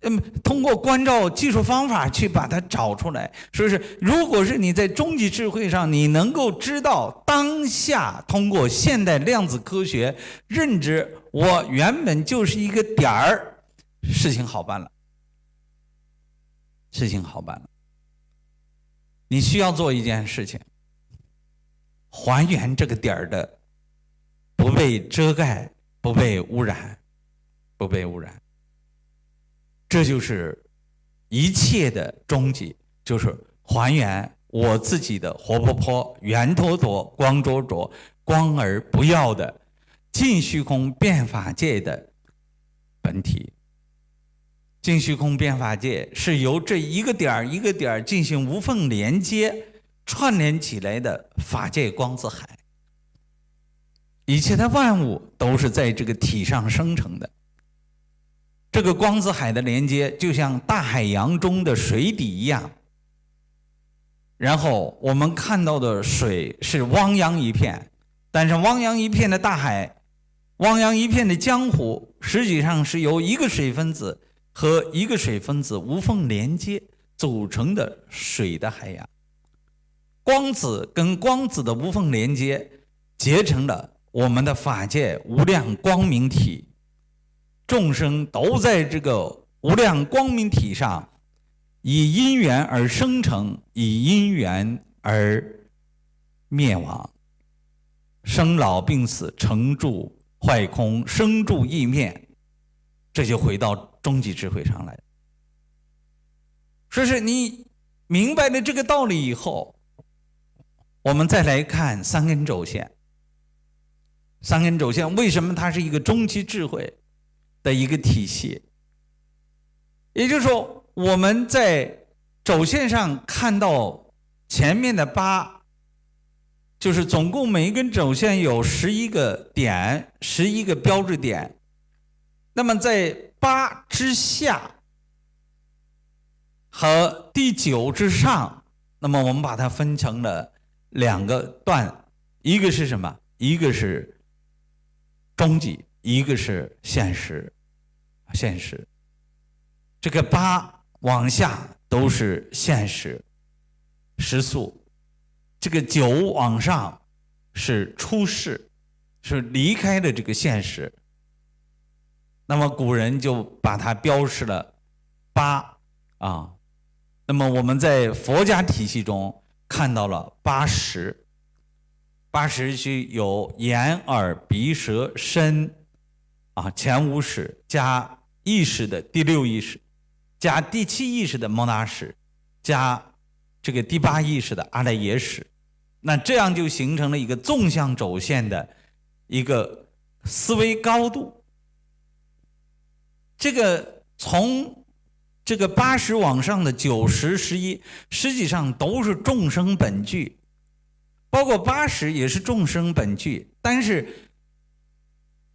嗯，通过关照技术方法去把它找出来，说是如果是你在终极智慧上，你能够知道当下，通过现代量子科学认知，我原本就是一个点儿，事情好办了，事情好办了。你需要做一件事情，还原这个点儿的不被遮盖、不被污染、不被污染。这就是一切的终极，就是还原我自己的活泼泼、圆坨坨、光灼灼、光而不要的净虚空变法界的本体。净虚空变法界是由这一个点儿一个点儿进行无缝连接、串联起来的法界光子海。一切的万物都是在这个体上生成的。这个光子海的连接，就像大海洋中的水底一样。然后我们看到的水是汪洋一片，但是汪洋一片的大海，汪洋一片的江湖，实际上是由一个水分子和一个水分子无缝连接组成的水的海洋。光子跟光子的无缝连接，结成了我们的法界无量光明体。众生都在这个无量光明体上，以因缘而生成，以因缘而灭亡，生老病死，成住坏空，生住异灭，这就回到终极智慧上来。说是你明白了这个道理以后，我们再来看三根轴线。三根轴线为什么它是一个终极智慧？的一个体系，也就是说，我们在轴线上看到前面的八，就是总共每一根轴线有十一个点，十一个标志点。那么在八之下和第九之上，那么我们把它分成了两个段，一个是什么？一个是中级。一个是现实，现实，这个八往下都是现实，时速，这个九往上是出世，是离开了这个现实。那么古人就把它标示了八啊。那么我们在佛家体系中看到了八十，八十是有眼、耳、鼻、舌、身。啊，前五识加意识的第六意识，加第七意识的摩那识，加这个第八意识的阿赖耶识，那这样就形成了一个纵向轴线的一个思维高度。这个从这个八十往上的九十、十一，实际上都是众生本具，包括八十也是众生本具，但是。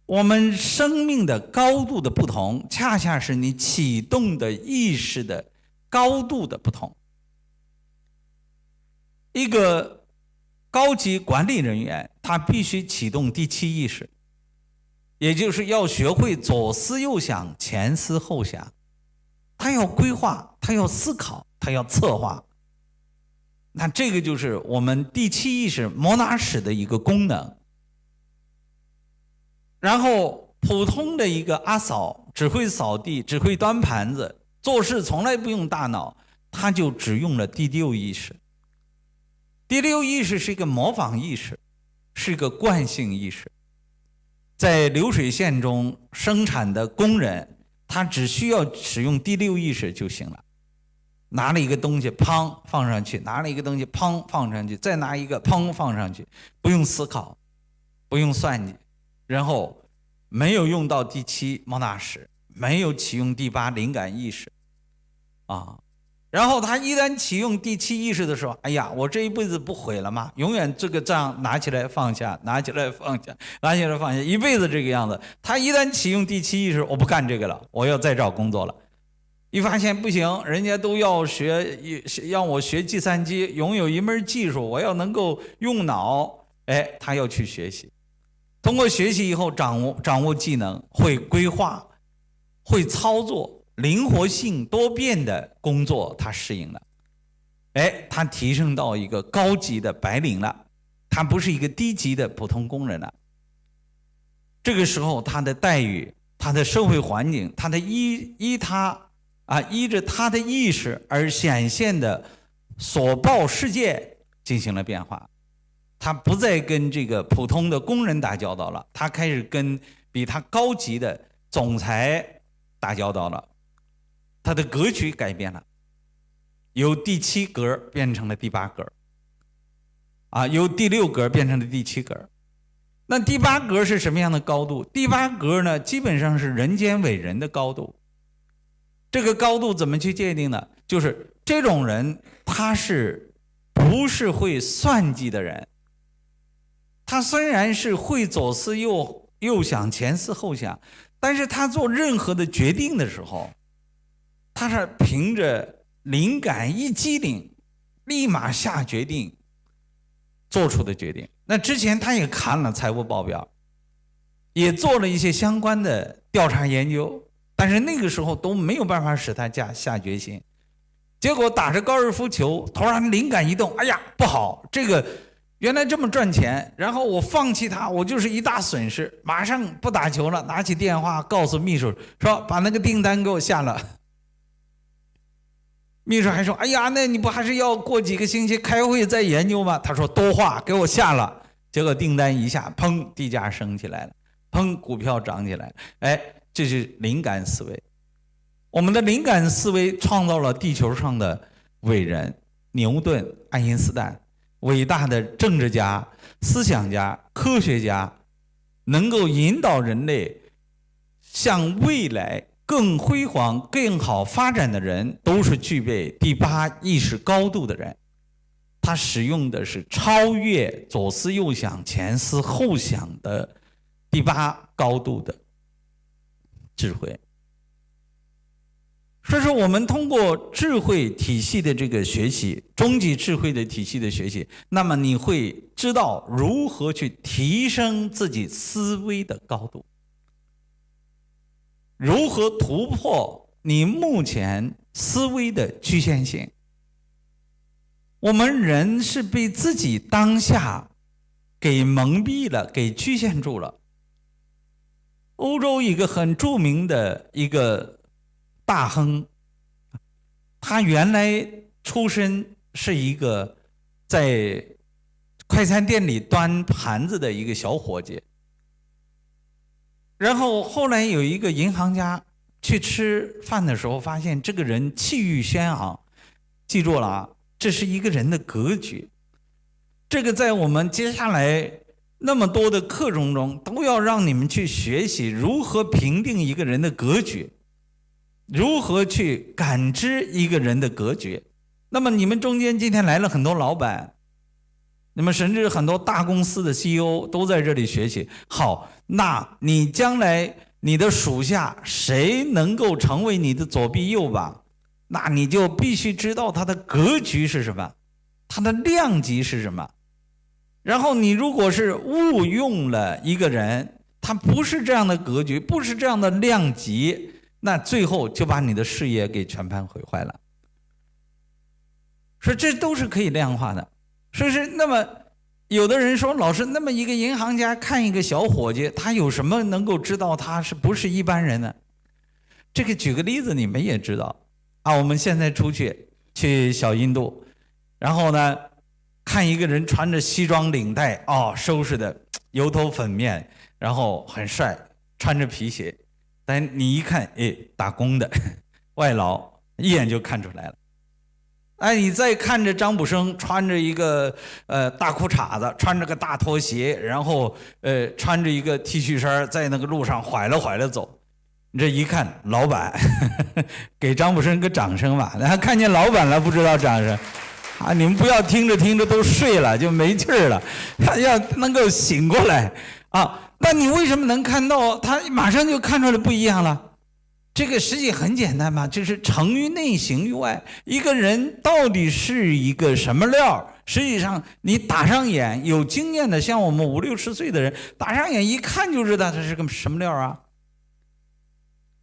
我们生命的高度的不同，恰恰是你启动的意识的高度的不同。一个高级管理人员，他必须启动第七意识，也就是要学会左思右想、前思后想。他要规划，他要思考，他要策划。那这个就是我们第七意识摩纳史的一个功能。然后，普通的一个阿嫂只会扫地，只会端盘子，做事从来不用大脑，他就只用了第六意识。第六意识是一个模仿意识，是一个惯性意识。在流水线中生产的工人，他只需要使用第六意识就行了。拿了一个东西，砰放上去；拿了一个东西，砰放上去；再拿一个，砰放上去，不用思考，不用算计。然后没有用到第七莫那识，没有启用第八灵感意识，啊，然后他一旦启用第七意识的时候，哎呀，我这一辈子不毁了吗？永远这个账拿起来放下，拿起来放下，拿起来放下，一辈子这个样子。他一旦启用第七意识，我不干这个了，我要再找工作了，一发现不行，人家都要学，让我学计算机，拥有一门技术，我要能够用脑，哎，他要去学习。通过学习以后，掌握掌握技能，会规划，会操作，灵活性多变的工作他适应了，哎，他提升到一个高级的白领了，他不是一个低级的普通工人了。这个时候，他的待遇、他的社会环境、他的依依他啊依着他的意识而显现的所报世界进行了变化。他不再跟这个普通的工人打交道了，他开始跟比他高级的总裁打交道了。他的格局改变了，由第七格变成了第八格，啊，由第六格变成了第七格。那第八格是什么样的高度？第八格呢，基本上是人间伟人的高度。这个高度怎么去界定呢？就是这种人，他是不是会算计的人？他虽然是会左思右右想前思后想，但是他做任何的决定的时候，他是凭着灵感一机灵，立马下决定做出的决定。那之前他也看了财务报表，也做了一些相关的调查研究，但是那个时候都没有办法使他下下决心。结果打着高尔夫球，突然灵感一动，哎呀，不好，这个。原来这么赚钱，然后我放弃它，我就是一大损失。马上不打球了，拿起电话告诉秘书说：“把那个订单给我下了。”秘书还说：“哎呀，那你不还是要过几个星期开会再研究吗？”他说：“多话，给我下了。”结果订单一下，砰，地价升起来了，砰，股票涨起来了。哎，这是灵感思维。我们的灵感思维创造了地球上的伟人牛顿、爱因斯坦。伟大的政治家、思想家、科学家，能够引导人类向未来更辉煌、更好发展的人，都是具备第八意识高度的人。他使用的是超越左思右想、前思后想的第八高度的智慧。所以说，我们通过智慧体系的这个学习，终极智慧的体系的学习，那么你会知道如何去提升自己思维的高度，如何突破你目前思维的局限性。我们人是被自己当下给蒙蔽了，给局限住了。欧洲一个很著名的一个。大亨，他原来出身是一个在快餐店里端盘子的一个小伙计，然后后来有一个银行家去吃饭的时候，发现这个人气宇轩昂。记住了啊，这是一个人的格局。这个在我们接下来那么多的课程中，都要让你们去学习如何评定一个人的格局。如何去感知一个人的格局？那么你们中间今天来了很多老板，那么甚至很多大公司的 CEO 都在这里学习。好，那你将来你的属下谁能够成为你的左臂右膀？那你就必须知道他的格局是什么，他的量级是什么。然后你如果是误用了一个人，他不是这样的格局，不是这样的量级。那最后就把你的事业给全盘毁坏了。说这都是可以量化的，说是那么有的人说，老师，那么一个银行家看一个小伙计，他有什么能够知道他是不是一般人呢？这个举个例子，你们也知道啊。我们现在出去去小印度，然后呢，看一个人穿着西装领带，哦，收拾的油头粉面，然后很帅，穿着皮鞋。但你一看，哎，打工的 外劳，一眼就看出来了。哎，你再看着张卜生穿着一个呃大裤衩子，穿着个大拖鞋，然后呃穿着一个 T 恤衫，在那个路上拐了拐了走，你这一看，老板，给张卜生个掌声吧。然后看见老板了，不知道掌声啊！你们不要听着听着都睡了，就没气儿了，要能够醒过来啊！那你为什么能看到他马上就看出来不一样了？这个实际很简单嘛，就是成于内，行于外。一个人到底是一个什么料？实际上，你打上眼，有经验的，像我们五六十岁的人，打上眼一看就知道他是个什么料啊。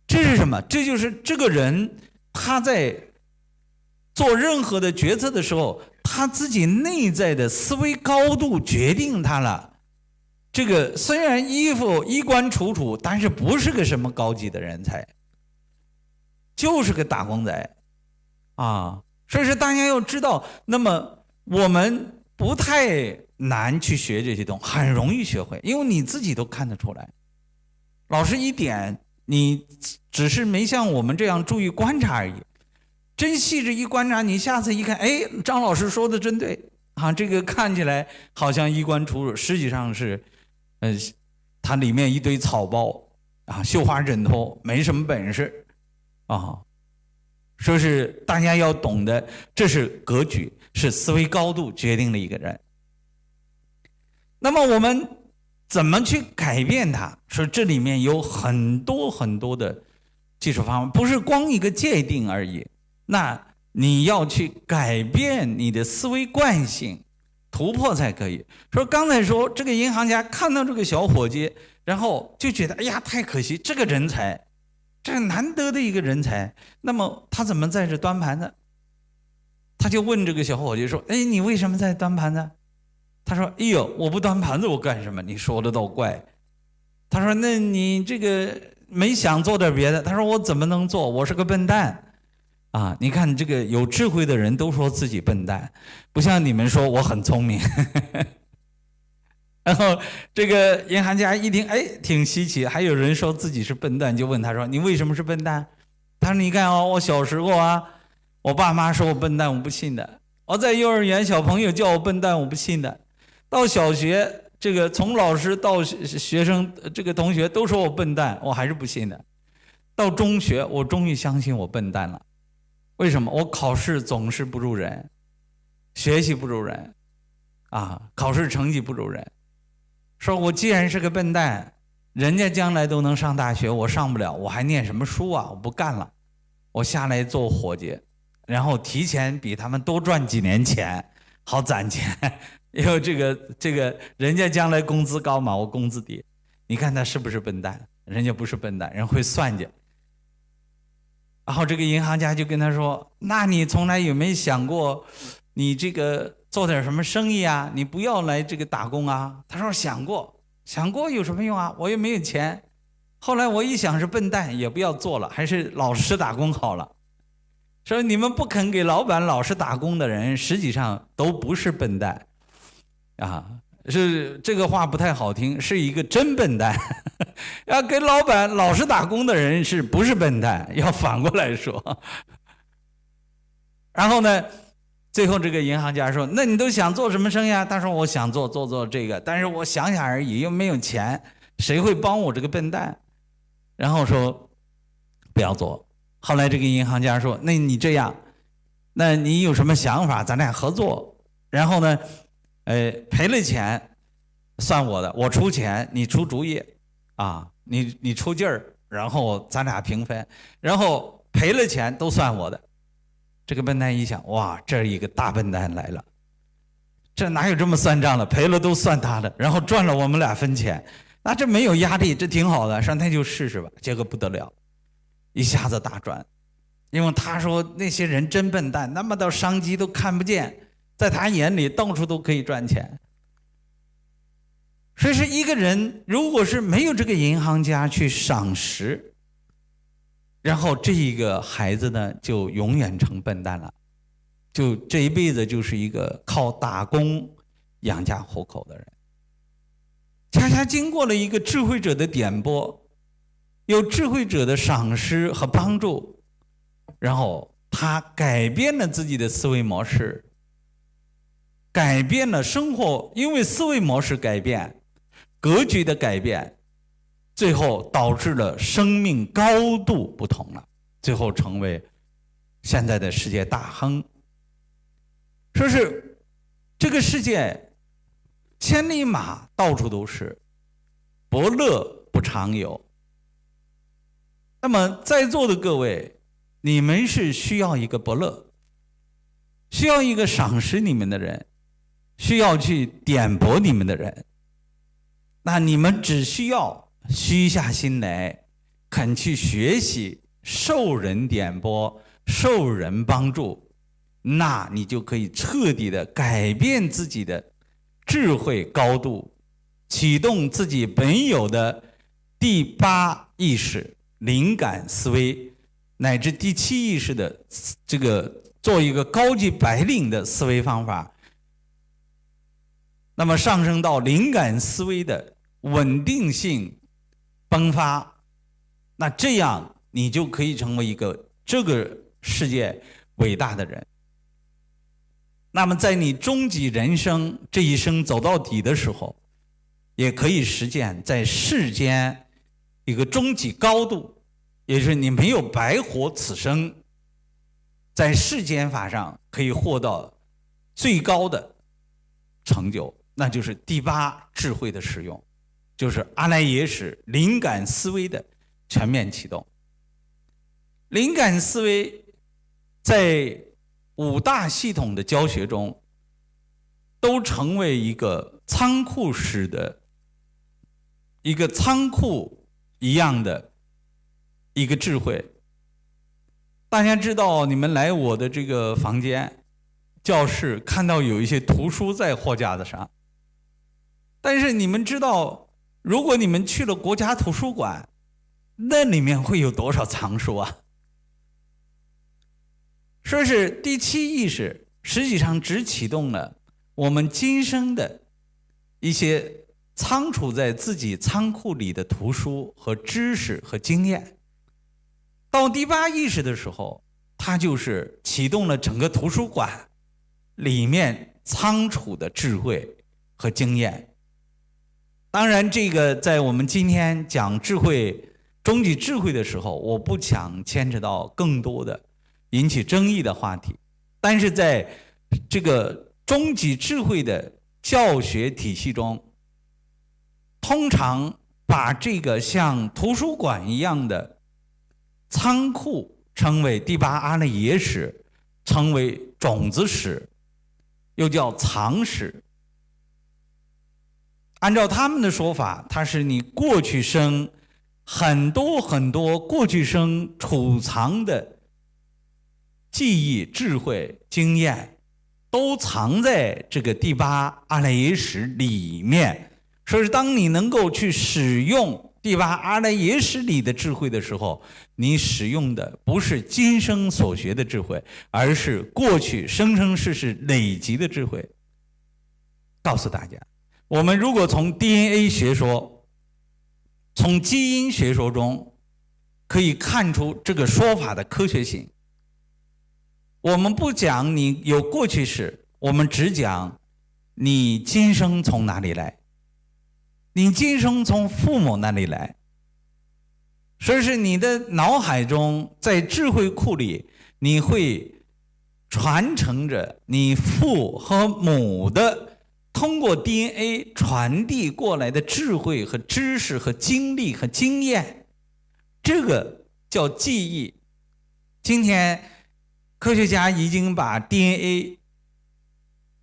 这是什么？这就是这个人他在做任何的决策的时候，他自己内在的思维高度决定他了。这个虽然衣服衣冠楚楚，但是不是个什么高级的人才，就是个打工仔，啊！所以说大家要知道，那么我们不太难去学这些东西，很容易学会，因为你自己都看得出来。老师一点。你只是没像我们这样注意观察而已，真细致一观察，你下次一看，哎，张老师说的真对啊，这个看起来好像衣冠楚楚，实际上是，呃，它里面一堆草包啊，绣花枕头，没什么本事啊，说是大家要懂得，这是格局，是思维高度决定了一个人。那么我们。怎么去改变它？说这里面有很多很多的技术方法，不是光一个界定而已。那你要去改变你的思维惯性，突破才可以。说刚才说这个银行家看到这个小伙计，然后就觉得哎呀太可惜，这个人才，这是难得的一个人才。那么他怎么在这端盘子？他就问这个小伙计说：“哎，你为什么在端盘子？”他说：“哎呦，我不端盘子，我干什么？你说的倒怪。”他说：“那你这个没想做点别的？”他说：“我怎么能做？我是个笨蛋啊！你看这个有智慧的人都说自己笨蛋，不像你们说我很聪明。”然后这个银行家一听，哎，挺稀奇，还有人说自己是笨蛋，就问他说：“你为什么是笨蛋？”他说：“你看哦，我小时候啊，我爸妈说我笨蛋，我不信的；我在幼儿园，小朋友叫我笨蛋，我不信的。”到小学，这个从老师到学生，这个同学都说我笨蛋，我还是不信的。到中学，我终于相信我笨蛋了。为什么？我考试总是不如人，学习不如人，啊，考试成绩不如人。说我既然是个笨蛋，人家将来都能上大学，我上不了，我还念什么书啊？我不干了，我下来做伙计，然后提前比他们多赚几年钱，好攒钱。因为这个这个人家将来工资高嘛，我工资低，你看他是不是笨蛋？人家不是笨蛋，人会算计。然后这个银行家就跟他说：“那你从来有没有想过，你这个做点什么生意啊？你不要来这个打工啊？”他说：“想过，想过有什么用啊？我又没有钱。后来我一想是笨蛋，也不要做了，还是老实打工好了。说你们不肯给老板老实打工的人，实际上都不是笨蛋。”啊，是这个话不太好听，是一个真笨蛋。要给老板老实打工的人，是不是笨蛋？要反过来说。然后呢，最后这个银行家说：“那你都想做什么生意啊？”他说：“我想做做做这个，但是我想想而已，又没有钱，谁会帮我这个笨蛋？”然后说：“不要做。”后来这个银行家说：“那你这样，那你有什么想法？咱俩合作。”然后呢？哎，赔了钱算我的，我出钱，你出主意，啊，你你出劲儿，然后咱俩平分，然后赔了钱都算我的。这个笨蛋一想，哇，这一个大笨蛋来了，这哪有这么算账的？赔了都算他的，然后赚了我们俩分钱，那这没有压力，这挺好的，上天就试试吧。结果不得了，一下子大赚，因为他说那些人真笨蛋，那么多商机都看不见。在他眼里，到处都可以赚钱。所以说，一个人如果是没有这个银行家去赏识，然后这一个孩子呢，就永远成笨蛋了，就这一辈子就是一个靠打工养家糊口的人。恰恰经过了一个智慧者的点拨，有智慧者的赏识和帮助，然后他改变了自己的思维模式。改变了生活，因为思维模式改变，格局的改变，最后导致了生命高度不同了，最后成为现在的世界大亨。说是这个世界千里马到处都是，伯乐不常有。那么在座的各位，你们是需要一个伯乐，需要一个赏识你们的人，需要去点拨你们的人。那你们只需要虚下心来，肯去学习，受人点拨，受人帮助，那你就可以彻底的改变自己的智慧高度，启动自己本有的第八意识。灵感思维乃至第七意识的这个做一个高级白领的思维方法，那么上升到灵感思维的稳定性迸发，那这样你就可以成为一个这个世界伟大的人。那么在你终极人生这一生走到底的时候，也可以实现在世间。一个终极高度，也就是你没有白活此生，在世间法上可以获得最高的成就，那就是第八智慧的使用，就是阿赖耶识灵感思维的全面启动。灵感思维在五大系统的教学中，都成为一个仓库式的一个仓库。一样的一个智慧，大家知道，你们来我的这个房间、教室，看到有一些图书在货架子上。但是你们知道，如果你们去了国家图书馆，那里面会有多少藏书啊？说是第七意识，实际上只启动了我们今生的一些。仓储在自己仓库里的图书和知识和经验，到第八意识的时候，它就是启动了整个图书馆里面仓储的智慧和经验。当然，这个在我们今天讲智慧、终极智慧的时候，我不想牵扯到更多的引起争议的话题。但是在这个终极智慧的教学体系中，通常把这个像图书馆一样的仓库称为第八阿赖耶识，称为种子史，又叫藏史。按照他们的说法，它是你过去生很多很多过去生储藏的记忆、智慧、经验，都藏在这个第八阿赖耶识里面。所以，当你能够去使用第八阿赖耶识里的智慧的时候，你使用的不是今生所学的智慧，而是过去生生世世累积的智慧。告诉大家，我们如果从 DNA 学说、从基因学说中可以看出这个说法的科学性。我们不讲你有过去式，我们只讲你今生从哪里来。你今生从父母那里来，所以是你的脑海中在智慧库里，你会传承着你父和母的通过 DNA 传递过来的智慧和知识和经历和经验，这个叫记忆。今天科学家已经把 DNA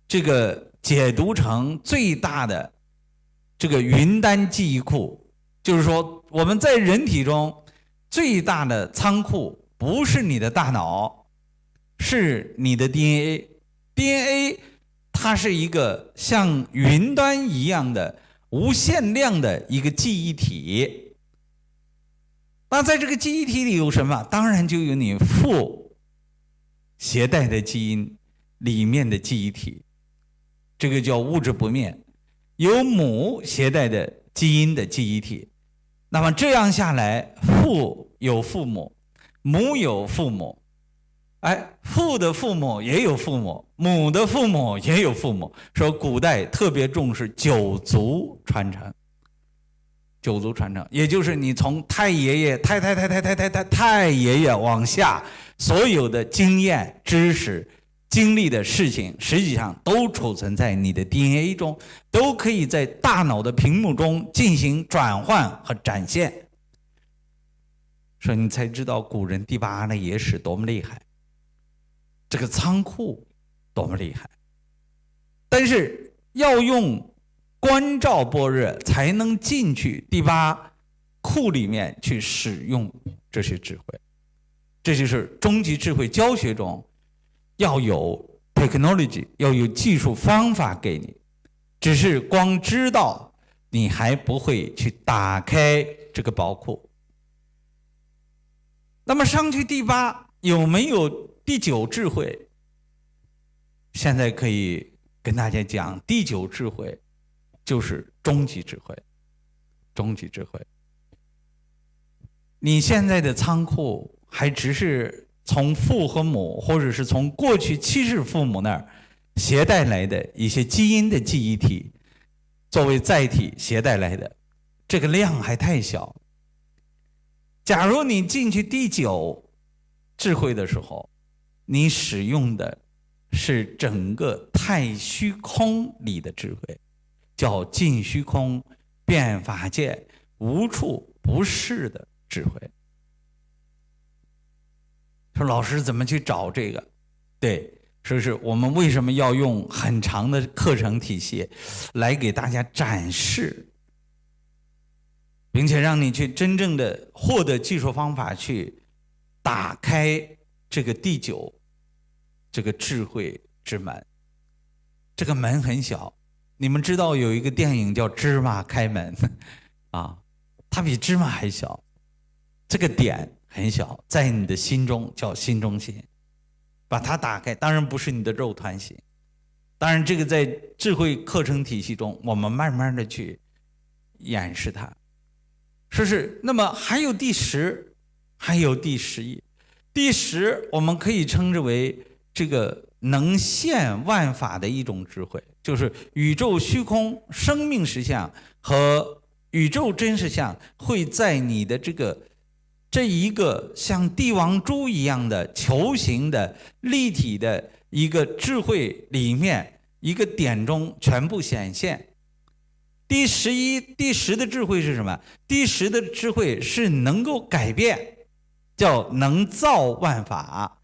这个解读成最大的。这个云端记忆库，就是说，我们在人体中最大的仓库不是你的大脑，是你的 DNA。DNA 它是一个像云端一样的无限量的一个记忆体。那在这个记忆体里有什么？当然就有你父携带的基因里面的记忆体，这个叫物质不灭。有母携带的基因的记忆体，那么这样下来，父有父母，母有父母，哎，父的父母也有父母，母的父母也有父母。说古代特别重视九族传承，九族传承，也就是你从太爷爷、太太太太太太太太爷爷往下，所有的经验知识。经历的事情，实际上都储存在你的 DNA 中，都可以在大脑的屏幕中进行转换和展现。说你才知道古人第八的野史多么厉害，这个仓库多么厉害。但是要用观照般若才能进去第八库里面去使用这些智慧，这就是终极智慧教学中要有 technology，要有技术方法给你，只是光知道你还不会去打开这个宝库。那么上去第八有没有第九智慧？现在可以。跟大家讲，第九智慧就是终极智慧，终极智慧。你现在的仓库还只是从父和母，或者是从过去七世父母那儿携带来的一些基因的记忆体作为载体携带来的，这个量还太小。假如你进去第九智慧的时候，你使用的。是整个太虚空里的智慧，叫尽虚空变法界无处不是的智慧。说老师怎么去找这个？对，说是我们为什么要用很长的课程体系来给大家展示，并且让你去真正的获得技术方法，去打开这个第九。这个智慧之门，这个门很小。你们知道有一个电影叫《芝麻开门》，啊，它比芝麻还小。这个点很小，在你的心中叫心中心，把它打开。当然不是你的肉团心，当然这个在智慧课程体系中，我们慢慢的去演示它。说是那么还有第十，还有第十一，第十我们可以称之为。这个能现万法的一种智慧，就是宇宙虚空生命实相和宇宙真实相会在你的这个这一个像帝王珠一样的球形的立体的一个智慧里面一个点中全部显现。第十一、第十的智慧是什么？第十的智慧是能够改变，叫能造万法。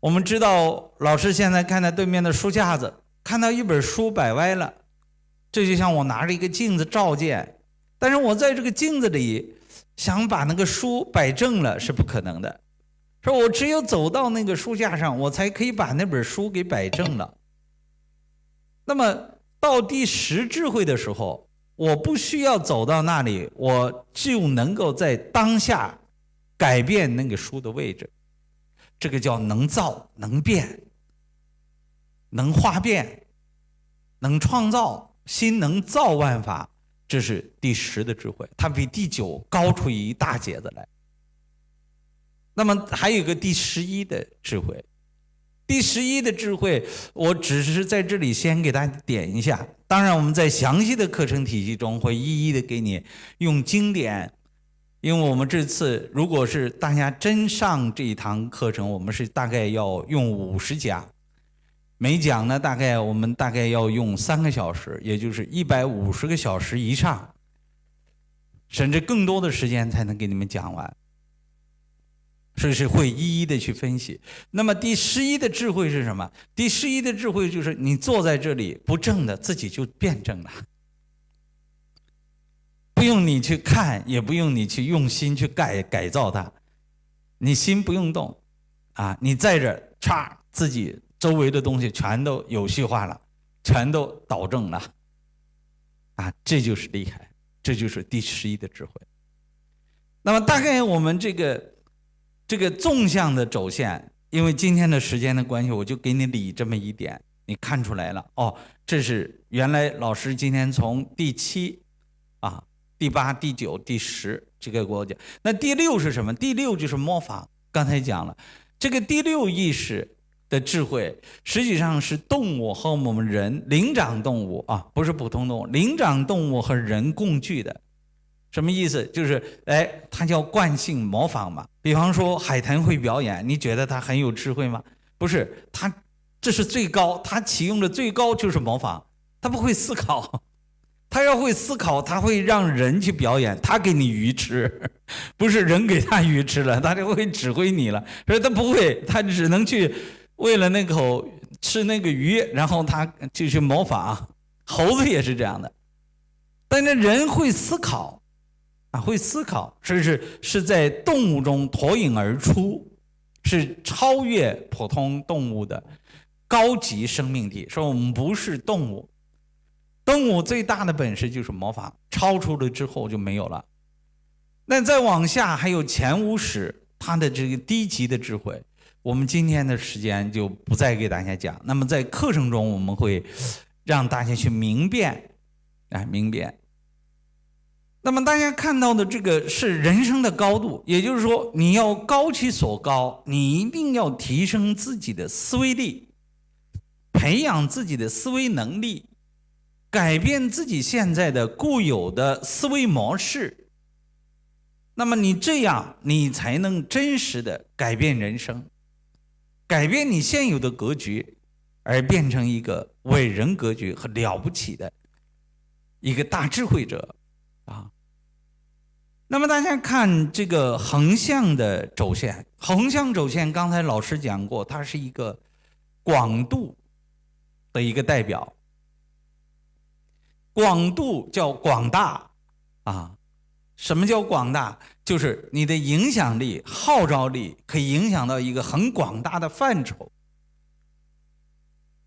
我们知道，老师现在看到对面的书架子，看到一本书摆歪了，这就像我拿着一个镜子照见，但是我在这个镜子里想把那个书摆正了是不可能的，说我只有走到那个书架上，我才可以把那本书给摆正了。那么到第十智慧的时候，我不需要走到那里，我就能够在当下改变那个书的位置。这个叫能造能变，能化变，能创造，心能造万法，这是第十的智慧，它比第九高出一大截子来。那么还有个第十一的智慧，第十一的智慧，我只是在这里先给大家点一下。当然，我们在详细的课程体系中会一一的给你用经典。因为我们这次如果是大家真上这一堂课程，我们是大概要用五十讲，每讲呢大概我们大概要用三个小时，也就是一百五十个小时以上，甚至更多的时间才能给你们讲完，所以是会一一的去分析。那么第十一的智慧是什么？第十一的智慧就是你坐在这里不正的，自己就变正了。不用你去看，也不用你去用心去改改造它，你心不用动，啊，你在这歘，自己周围的东西全都有序化了，全都导正了，啊，这就是厉害，这就是第十一的智慧。那么大概我们这个这个纵向的轴线，因为今天的时间的关系，我就给你理这么一点，你看出来了哦，这是原来老师今天从第七啊。第八、第九、第十这个国家，那第六是什么？第六就是模仿。刚才讲了，这个第六意识的智慧，实际上是动物和我们人灵长动物啊，不是普通动物，灵长动物和人共具的。什么？意思？就是哎，它叫惯性模仿嘛。比方说海豚会表演，你觉得它很有智慧吗？不是，它这是最高，它启用的最高就是模仿，它不会思考。他要会思考，他会让人去表演，他给你鱼吃，不是人给他鱼吃了，他就会指挥你了。所以他不会，他只能去为了那口吃那个鱼，然后他就去模仿。猴子也是这样的，但是人会思考，啊，会思考，是是是在动物中脱颖而出，是超越普通动物的高级生命体。说我们不是动物。动物最大的本事就是模仿，超出了之后就没有了。那再往下还有前五史，它的这个低级的智慧，我们今天的时间就不再给大家讲。那么在课程中，我们会让大家去明辨，啊，明辨。那么大家看到的这个是人生的高度，也就是说，你要高其所高，你一定要提升自己的思维力，培养自己的思维能力。改变自己现在的固有的思维模式，那么你这样，你才能真实的改变人生，改变你现有的格局，而变成一个伟人格局和了不起的一个大智慧者啊。那么大家看这个横向的轴线，横向轴线刚才老师讲过，它是一个广度的一个代表。广度叫广大，啊，什么叫广大？就是你的影响力、号召力可以影响到一个很广大的范畴。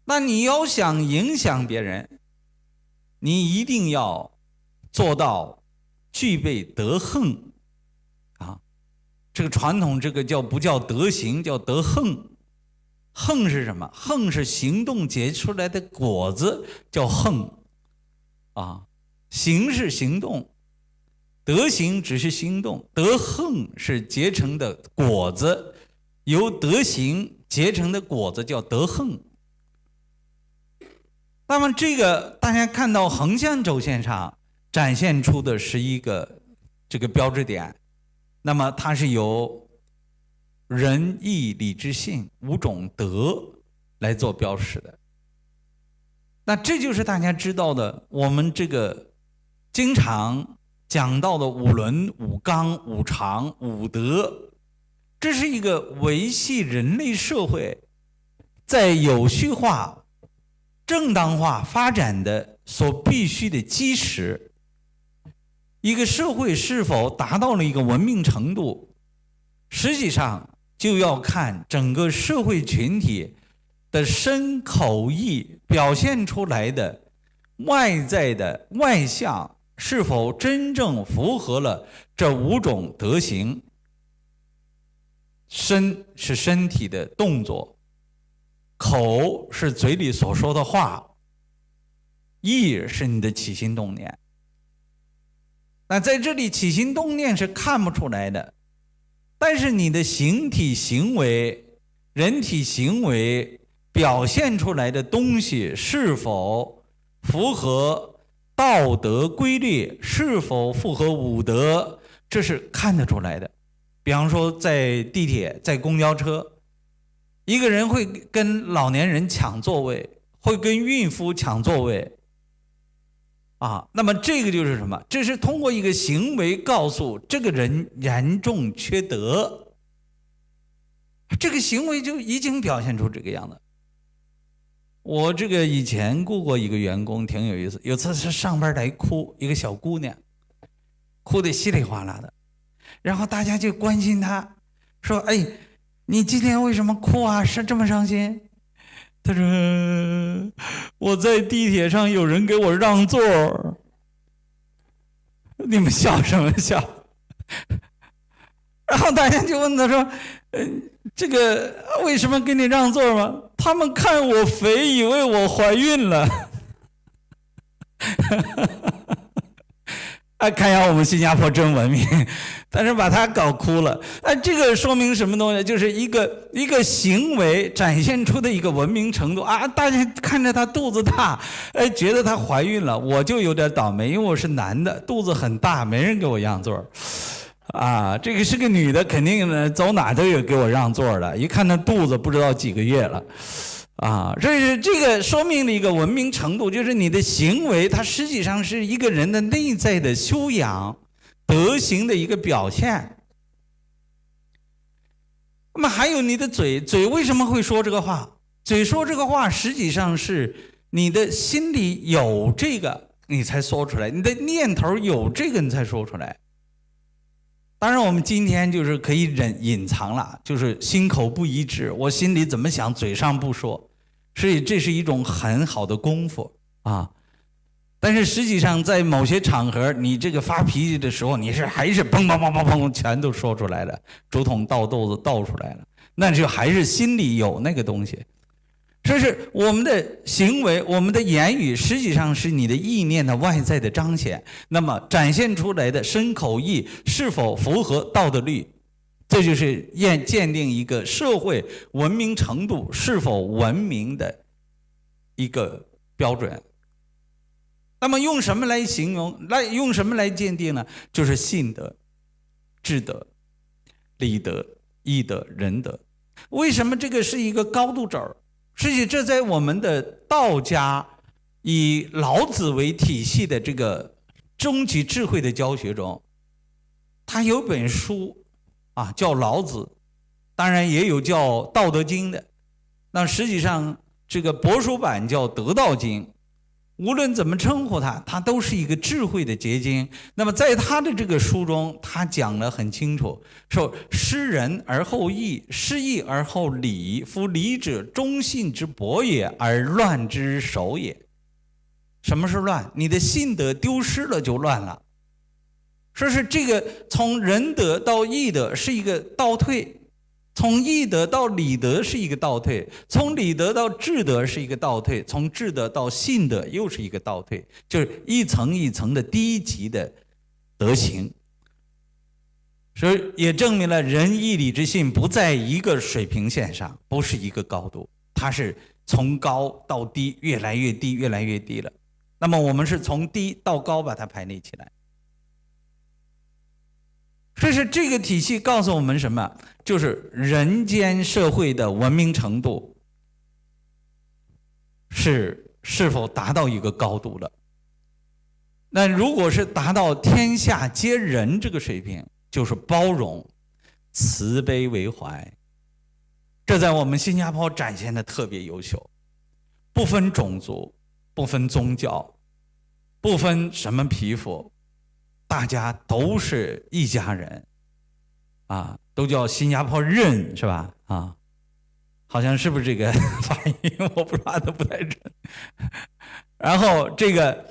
那你要想影响别人，你一定要做到具备德行，啊，这个传统这个叫不叫德行，叫德行。横是什么？横是行动结出来的果子，叫横。啊，行是行动，德行只是行动，德横是结成的果子，由德行结成的果子叫德横。那么这个大家看到横向轴线上展现出的是一个这个标志点，那么它是由仁义礼智信五种德来做标识的。那这就是大家知道的，我们这个经常讲到的五伦、五纲、五常、五德，这是一个维系人类社会在有序化、正当化发展的所必须的基石。一个社会是否达到了一个文明程度，实际上就要看整个社会群体。的身口意表现出来的外在的外相是否真正符合了这五种德行？身是身体的动作，口是嘴里所说的话，意是你的起心动念。那在这里起心动念是看不出来的，但是你的形体行为、人体行为。表现出来的东西是否符合道德规律？是否符合五德？这是看得出来的。比方说，在地铁、在公交车，一个人会跟老年人抢座位，会跟孕妇抢座位，啊，那么这个就是什么？这是通过一个行为告诉这个人严重缺德。这个行为就已经表现出这个样子。我这个以前雇过一个员工，挺有意思。有次是上班来哭，一个小姑娘，哭得稀里哗啦的，然后大家就关心她，说：“哎，你今天为什么哭啊？是这么伤心？”她说：“我在地铁上有人给我让座。”你们笑什么笑？然后大家就问她说：“嗯。”这个为什么给你让座吗？他们看我肥，以为我怀孕了。啊，看一下我们新加坡真文明，但是把他搞哭了。哎，这个说明什么东西？就是一个一个行为展现出的一个文明程度啊！大家看着他肚子大，哎，觉得他怀孕了。我就有点倒霉，因为我是男的，肚子很大，没人给我让座。啊，这个是个女的，肯定呢，走哪都有给我让座的。一看那肚子，不知道几个月了，啊，这是这个说明了一个文明程度，就是你的行为，它实际上是一个人的内在的修养、德行的一个表现。那么还有你的嘴，嘴为什么会说这个话？嘴说这个话，实际上是你的心里有这个，你才说出来；你的念头有这个，你才说出来。当然，我们今天就是可以忍隐藏了，就是心口不一致，我心里怎么想，嘴上不说，所以这是一种很好的功夫啊。但是实际上，在某些场合，你这个发脾气的时候，你是还是砰砰砰砰砰，全都说出来了，竹筒倒豆子倒出来了，那就还是心里有那个东西。这是我们的行为，我们的言语，实际上是你的意念的外在的彰显。那么展现出来的身口意是否符合道德律？这就是验鉴定一个社会文明程度是否文明的一个标准。那么用什么来形容？来用什么来鉴定呢？就是信德、智德、礼德、义德、仁德。为什么这个是一个高度轴？实际这在我们的道家以老子为体系的这个终极智慧的教学中，他有本书啊，叫《老子》，当然也有叫《道德经》的。那实际上这个帛书版叫《德道经》。无论怎么称呼他，他都是一个智慧的结晶。那么，在他的这个书中，他讲得很清楚，说：“失仁而后义，失义而后礼。夫礼者，忠信之薄也，而乱之首也。”什么是乱？你的信德丢失了，就乱了。说是这个从仁德到义德是一个倒退。从义德到礼德是一个倒退，从礼德到智德是一个倒退，从智德到信德又是一个倒退，就是一层一层的低级的德行。所以也证明了仁义礼智信不在一个水平线上，不是一个高度，它是从高到低，越来越低，越来越低了。那么我们是从低到高把它排列起来。这是这个体系告诉我们什么？就是人间社会的文明程度是是否达到一个高度了？那如果是达到天下皆仁这个水平，就是包容、慈悲为怀，这在我们新加坡展现的特别优秀，不分种族，不分宗教，不分什么皮肤。大家都是一家人，啊，都叫新加坡人是吧？啊，好像是不是这个 发音？我不知道都不太准。然后这个，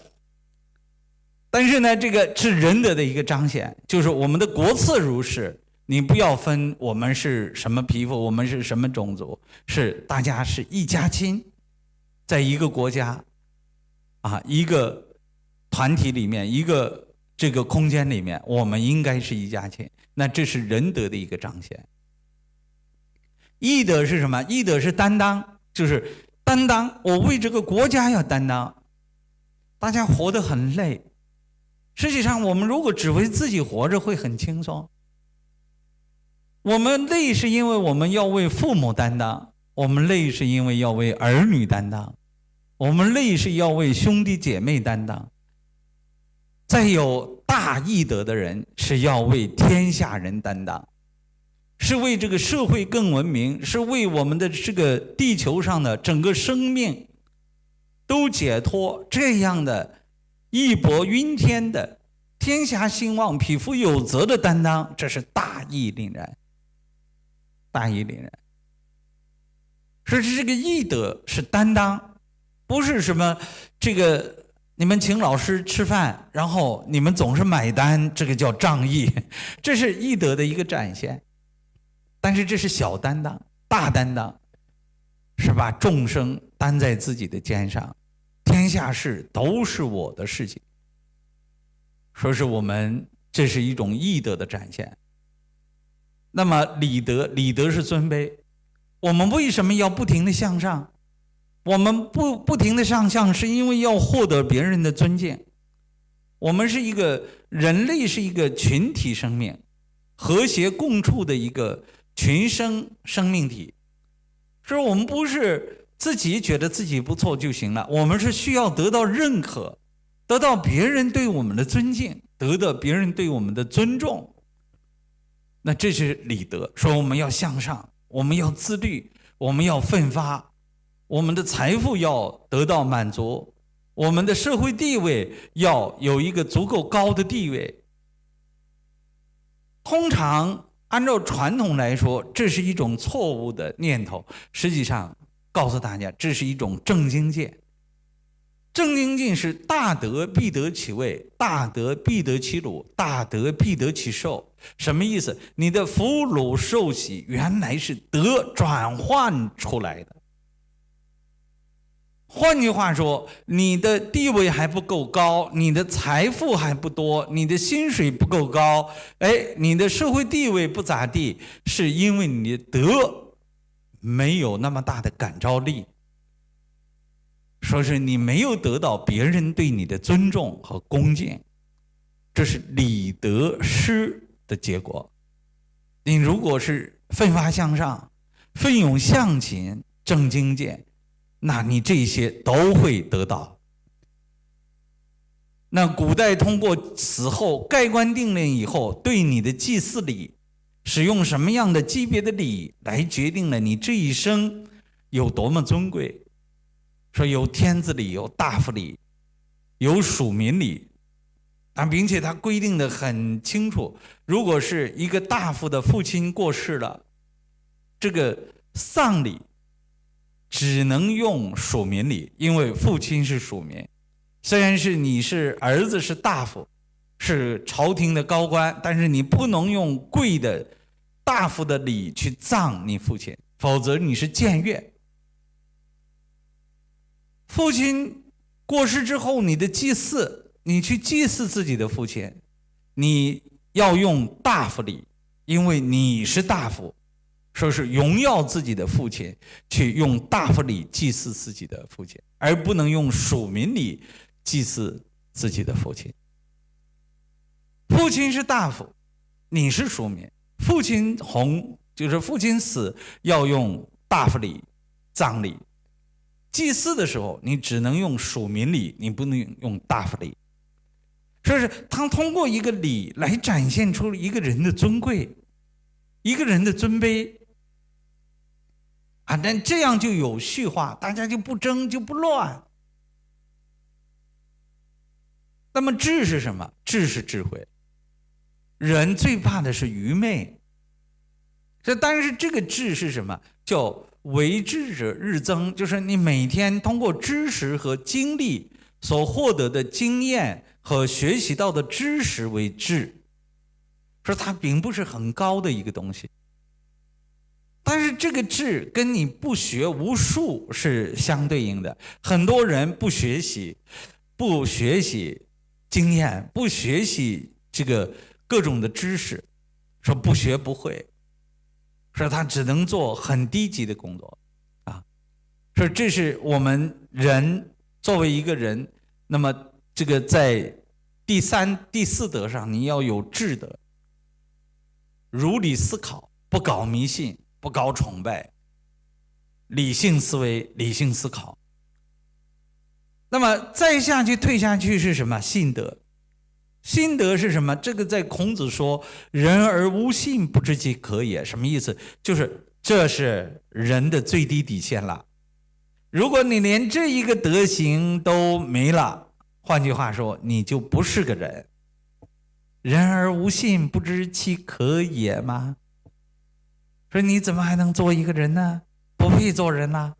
但是呢，这个是仁德的一个彰显，就是我们的国策如是。你不要分我们是什么皮肤，我们是什么种族，是大家是一家亲，在一个国家，啊，一个团体里面一个。这个空间里面，我们应该是一家亲。那这是仁德的一个彰显。义德是什么？义德是担当，就是担当。我为这个国家要担当。大家活得很累，实际上我们如果只为自己活着，会很轻松。我们累是因为我们要为父母担当，我们累是因为要为儿女担当，我们累是要为兄弟姐妹担当。再有大义德的人是要为天下人担当，是为这个社会更文明，是为我们的这个地球上的整个生命都解脱这样的义薄云天的天下兴旺、匹夫有责的担当，这是大义凛然，大义凛然。说是这个义德是担当，不是什么这个。你们请老师吃饭，然后你们总是买单，这个叫仗义，这是义德的一个展现。但是这是小担当，大担当是把众生担在自己的肩上，天下事都是我的事情。说是我们这是一种义德的展现。那么礼德，礼德是尊卑，我们为什么要不停的向上？我们不不停的上相，是因为要获得别人的尊敬。我们是一个人类，是一个群体生命，和谐共处的一个群生生命体。所以，我们不是自己觉得自己不错就行了。我们是需要得到认可，得到别人对我们的尊敬，得到别人对我们的尊重。那这是礼德，说我们要向上，我们要自律，我们要奋发，我们的财富要得到满足，我们的社会地位要有一个足够高的地位。通常按照传统来说，这是一种错误的念头。实际上，告诉大家，这是一种正经见。正经见是大德必得其位，大德必得其禄，大德必得其寿。什么意思？你的福禄寿喜原来是德转换出来的。换句话说，你的地位还不够高，你的财富还不多，你的薪水不够高，哎，你的社会地位不咋地，是因为你的德没有那么大的感召力。说是你没有得到别人对你的尊重和恭敬，这是礼德失的结果。你如果是奋发向上、奋勇向前、正经见。那你这些都会得到。那古代通过死后盖棺定论以后，对你的祭祀礼，使用什么样的级别的礼来决定了你这一生有多么尊贵。说有天子礼，有大夫礼，有属民礼，啊，并且他规定的很清楚，如果是一个大夫的父亲过世了，这个丧礼。只能用属民礼，因为父亲是属民。虽然是你是儿子是大夫，是朝廷的高官，但是你不能用贵的大夫的礼去葬你父亲，否则你是僭越。父亲过世之后，你的祭祀，你去祭祀自己的父亲，你要用大夫礼，因为你是大夫。说是荣耀自己的父亲，去用大夫礼祭祀自己的父亲，而不能用属民礼祭祀自己的父亲。父亲是大夫，你是庶民。父亲红就是父亲死要用大夫礼葬礼，祭祀的时候你只能用属民礼，你不能用大夫礼。说是他通过一个礼来展现出一个人的尊贵，一个人的尊卑。啊，但这样就有序化，大家就不争，就不乱。那么智是什么？智是智慧。人最怕的是愚昧。这但是这个智是什么？叫为智者日增，就是你每天通过知识和经历所获得的经验和学习到的知识为智。说它并不是很高的一个东西。但是这个智跟你不学无术是相对应的。很多人不学习，不学习经验，不学习这个各种的知识，说不学不会，说他只能做很低级的工作，啊，说这是我们人作为一个人，那么这个在第三、第四德上，你要有智德，如理思考，不搞迷信。不搞崇拜，理性思维，理性思考。那么再下去退下去是什么？信德，信德是什么？这个在孔子说“人而无信，不知其可也”，什么意思？就是这是人的最低底线了。如果你连这一个德行都没了，换句话说，你就不是个人。人而无信，不知其可也吗？说你怎么还能做一个人呢？不配做人呐。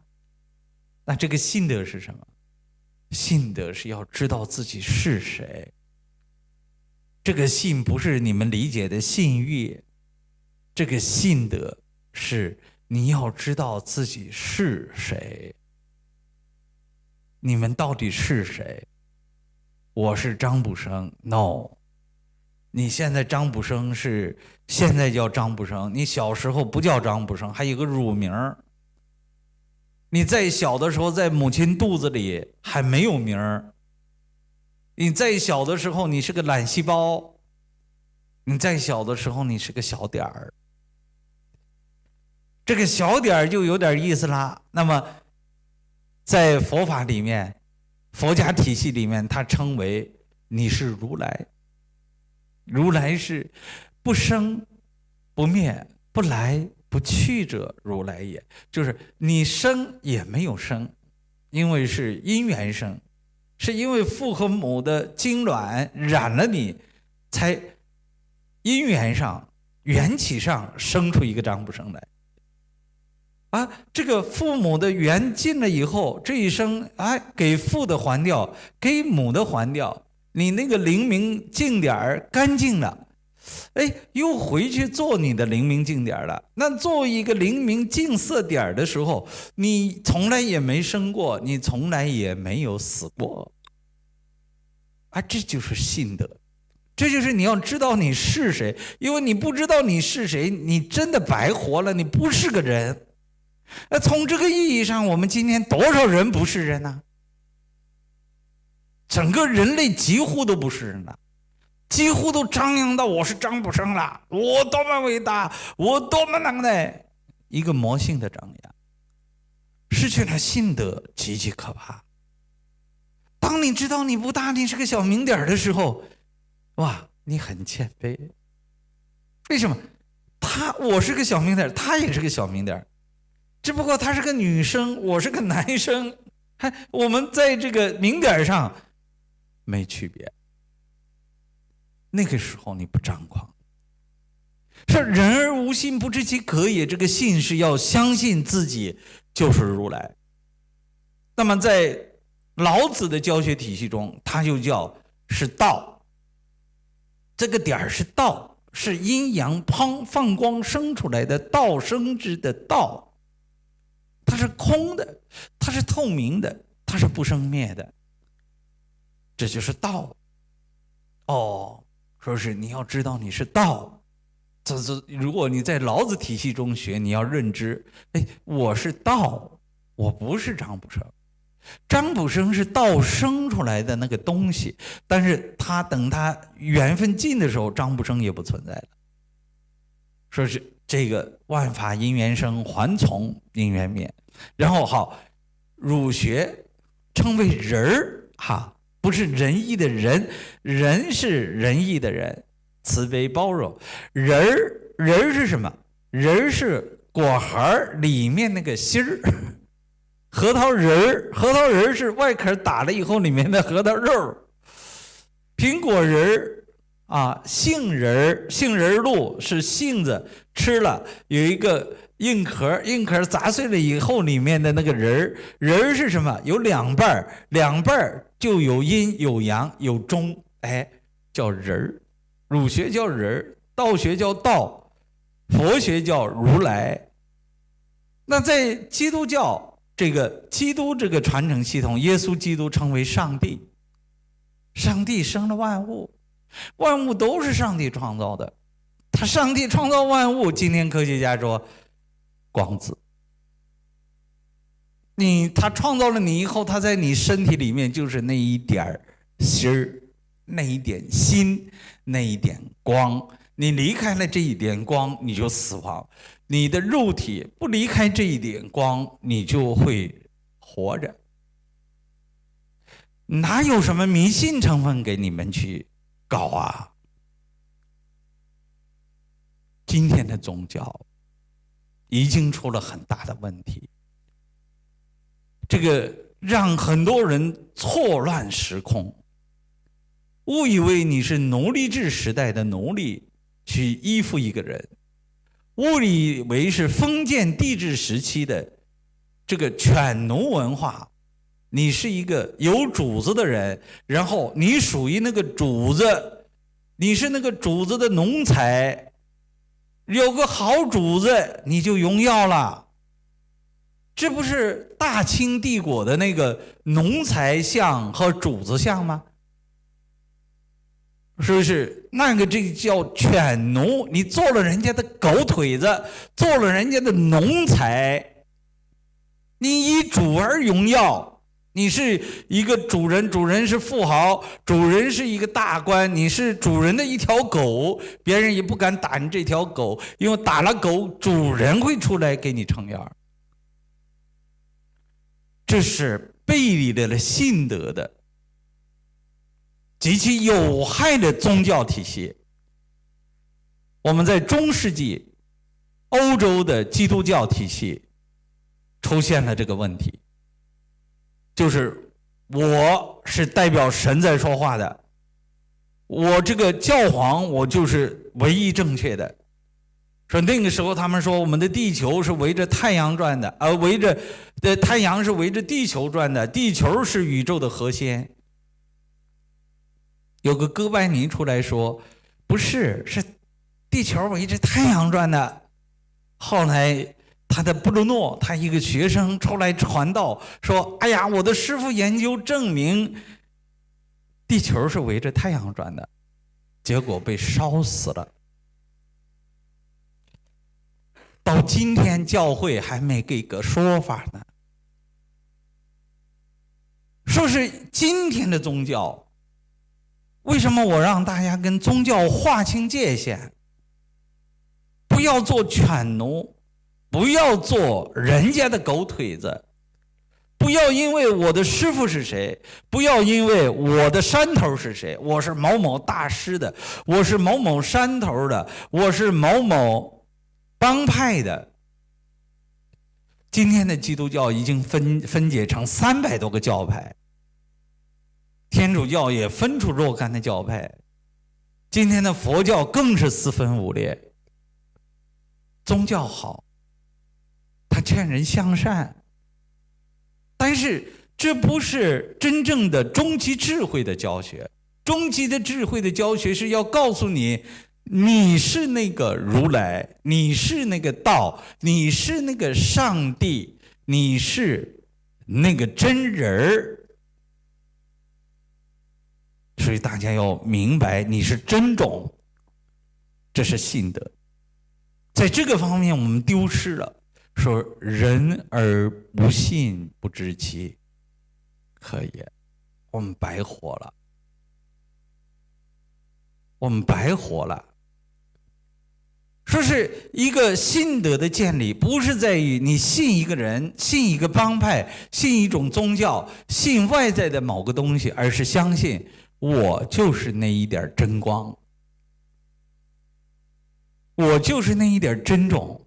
那这个信德是什么？信德是要知道自己是谁。这个信不是你们理解的信誉，这个信德是你要知道自己是谁。你们到底是谁？我是张卜生，no。你现在张卜生是现在叫张卜生，你小时候不叫张卜生，还有个乳名你在小的时候在母亲肚子里还没有名儿。你在小的时候你是个卵细胞，你在小的时候你是个小点儿。这个小点儿就有点意思啦。那么在佛法里面，佛家体系里面，它称为你是如来。如来是不生不灭、不来不去者，如来也。就是你生也没有生，因为是因缘生，是因为父和母的精卵染了你，才因缘上。缘起上生出一个张不生来，啊，这个父母的缘尽了以后，这一生哎，给父的还掉，给母的还掉，你那个灵明净点儿干净了，哎，又回去做你的灵明净点儿了。那做一个灵明净色点儿的时候，你从来也没生过，你从来也没有死过，啊，这就是信德。这就是你要知道你是谁，因为你不知道你是谁，你真的白活了，你不是个人。那从这个意义上，我们今天多少人不是人呢？整个人类几乎都不是人了，几乎都张扬到我是张卜生了，我多么伟大，我多么能耐，一个魔性的张扬，失去了信德，极其可怕。当你知道你不大，你是个小名点的时候。哇，你很谦卑。为什么？他我是个小名点他也是个小名点只不过他是个女生，我是个男生，还我们在这个名点上没区别。那个时候你不张狂，说人而无信，不知其可也。这个信是要相信自己就是如来。那么在老子的教学体系中，他就叫是道。这个点儿是道，是阴阳滂放光生出来的道生之的道，它是空的，它是透明的，它是不生灭的，这就是道。哦，说是你要知道你是道，这这如果你在老子体系中学，你要认知，哎，我是道，我不是张不生。张卜生是道生出来的那个东西，但是他等他缘分尽的时候，张卜生也不存在了。说是这个万法因缘生，还从因缘灭。然后好，儒学称为人儿哈，不是仁义的仁，仁是仁义的人，慈悲包容。仁儿仁儿是什么？仁儿是果核里面那个芯儿。核桃仁儿，核桃仁儿是外壳打了以后里面的核桃肉。苹果仁儿啊，杏仁儿，杏仁露是杏子吃了有一个硬壳，硬壳砸碎了以后里面的那个仁儿，仁儿是什么？有两半儿，两半儿就有阴有阳有中，哎，叫仁儿。儒学叫仁儿，道学叫道，佛学叫如来。那在基督教。这个基督这个传承系统，耶稣基督称为上帝。上帝生了万物，万物都是上帝创造的。他上帝创造万物，今天科学家说光子。你他创造了你以后，他在你身体里面就是那一点儿心儿，那一点心，那一点光。你离开了这一点光，你就死亡。你的肉体不离开这一点光，你就会活着。哪有什么迷信成分给你们去搞啊？今天的宗教已经出了很大的问题，这个让很多人错乱时空，误以为你是奴隶制时代的奴隶，去依附一个人。误以为是封建帝制时期的这个犬奴文化，你是一个有主子的人，然后你属于那个主子，你是那个主子的奴才，有个好主子你就荣耀了，这不是大清帝国的那个奴才相和主子相吗？是不是那个这叫犬奴？你做了人家的狗腿子，做了人家的奴才，你以主而荣耀。你是一个主人，主人是富豪，主人是一个大官，你是主人的一条狗，别人也不敢打你这条狗，因为打了狗，主人会出来给你撑腰。这是背离了信德的极其有害的宗教体系。我们在中世纪欧洲的基督教体系出现了这个问题，就是我是代表神在说话的，我这个教皇我就是唯一正确的。说那个时候他们说我们的地球是围着太阳转的，而围着的太阳是围着地球转的，地球是宇宙的核心。有个哥白尼出来说，不是是。地球围着太阳转的。后来，他的布鲁诺，他一个学生出来传道，说：“哎呀，我的师傅研究证明，地球是围着太阳转的。”结果被烧死了。到今天，教会还没给个说法呢。说是今天的宗教，为什么我让大家跟宗教划清界限？不要做犬奴，不要做人家的狗腿子，不要因为我的师傅是谁，不要因为我的山头是谁，我是某某大师的，我是某某山头的，我是某某帮派的。今天的基督教已经分分解成三百多个教派，天主教也分出若干的教派，今天的佛教更是四分五裂。宗教好，他劝人向善，但是这不是真正的终极智慧的教学。终极的智慧的教学是要告诉你，你是那个如来，你是那个道，你是那个上帝，你是那个真人儿。所以大家要明白，你是真种，这是信德。在这个方面，我们丢失了。说人而不信，不知其可也，我们白活了。我们白活了。说是一个信德的建立，不是在于你信一个人、信一个帮派、信一种宗教、信外在的某个东西，而是相信我就是那一点真光。我就是那一点真种，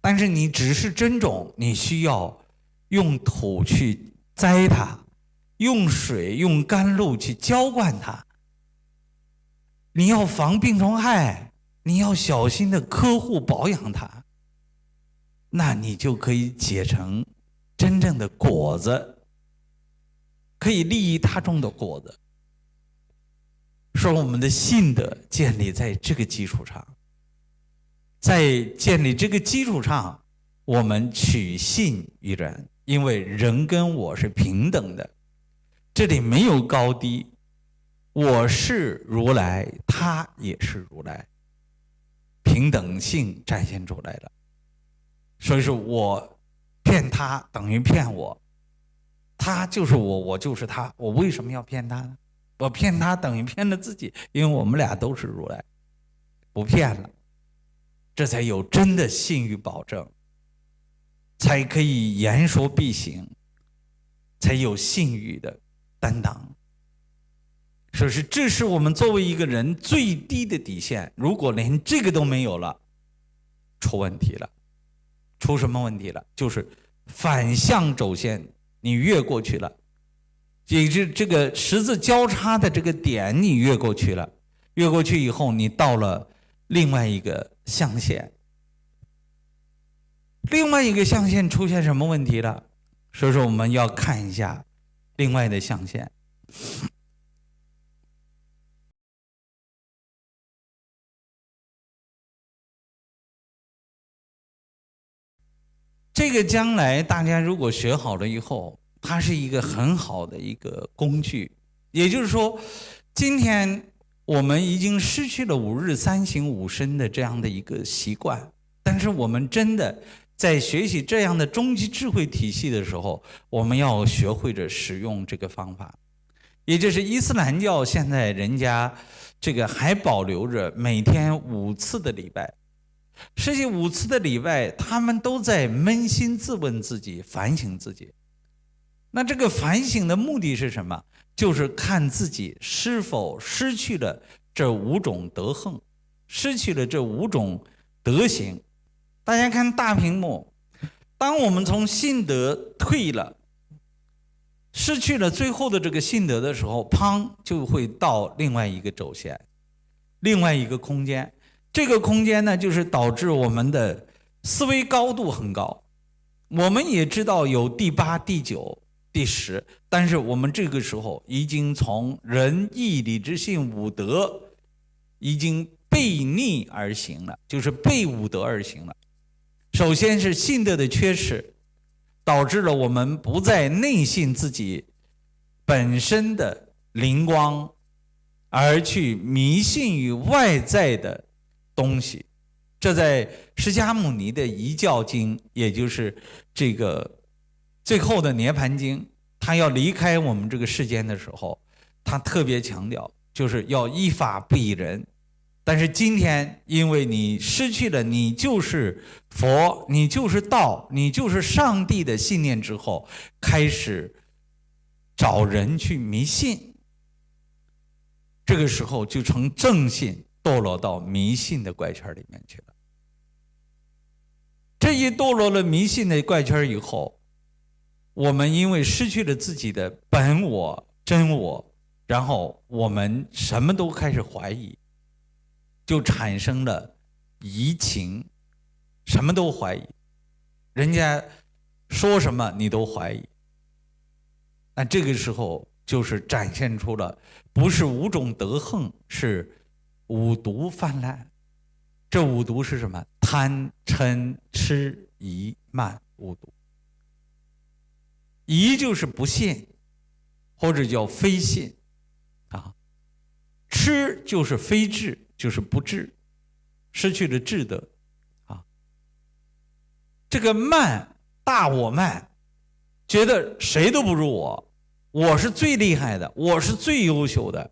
但是你只是真种，你需要用土去栽它，用水、用甘露去浇灌它。你要防病虫害，你要小心的呵护保养它，那你就可以结成真正的果子，可以利益他种的果子。说我们的信德建立在这个基础上，在建立这个基础上，我们取信于人，因为人跟我是平等的，这里没有高低，我是如来，他也是如来，平等性展现出来了。所以说我骗他等于骗我，他就是我，我就是他，我为什么要骗他呢？我骗他等于骗了自己，因为我们俩都是如来，不骗了，这才有真的信誉保证，才可以言说必行，才有信誉的担当。说是这是我们作为一个人最低的底线，如果连这个都没有了，出问题了，出什么问题了？就是反向走线，你越过去了。也就这个十字交叉的这个点，你越过去了，越过去以后，你到了另外一个象限，另外一个象限出现什么问题了？所以说我们要看一下另外的象限。这个将来大家如果学好了以后。它是一个很好的一个工具，也就是说，今天我们已经失去了五日三省吾身的这样的一个习惯，但是我们真的在学习这样的终极智慧体系的时候，我们要学会着使用这个方法，也就是伊斯兰教现在人家这个还保留着每天五次的礼拜，实际五次的礼拜，他们都在扪心自问自己，反省自己。那这个反省的目的是什么？就是看自己是否失去了这五种德行，失去了这五种德行。大家看大屏幕，当我们从信德退了，失去了最后的这个信德的时候，砰，就会到另外一个轴线，另外一个空间。这个空间呢，就是导致我们的思维高度很高。我们也知道有第八、第九、第十，但是我们这个时候已经从仁义礼智信五德已经背逆而行了，就是背五德而行了。首先是信德的缺失，导致了我们不再内信自己本身的灵光，而去迷信于外在的。东西，这在释迦牟尼的遗教经，也就是这个最后的涅盘经，他要离开我们这个世间的时候，他特别强调，就是要依法不依人。但是今天，因为你失去了你就是佛，你就是道，你就是上帝的信念之后，开始找人去迷信，这个时候就从正信。堕落到迷信的怪圈里面去了。这一堕落了迷信的怪圈以后，我们因为失去了自己的本我、真我，然后我们什么都开始怀疑，就产生了移情，什么都怀疑，人家说什么你都怀疑。那这个时候就是展现出了不是五种德横是。五毒泛滥，这五毒是什么？贪嗔痴疑慢五毒。疑就是不信，或者叫非信，啊，痴就是非智，就是不智，失去了智德，啊，这个慢大我慢，觉得谁都不如我，我是最厉害的，我是最优秀的。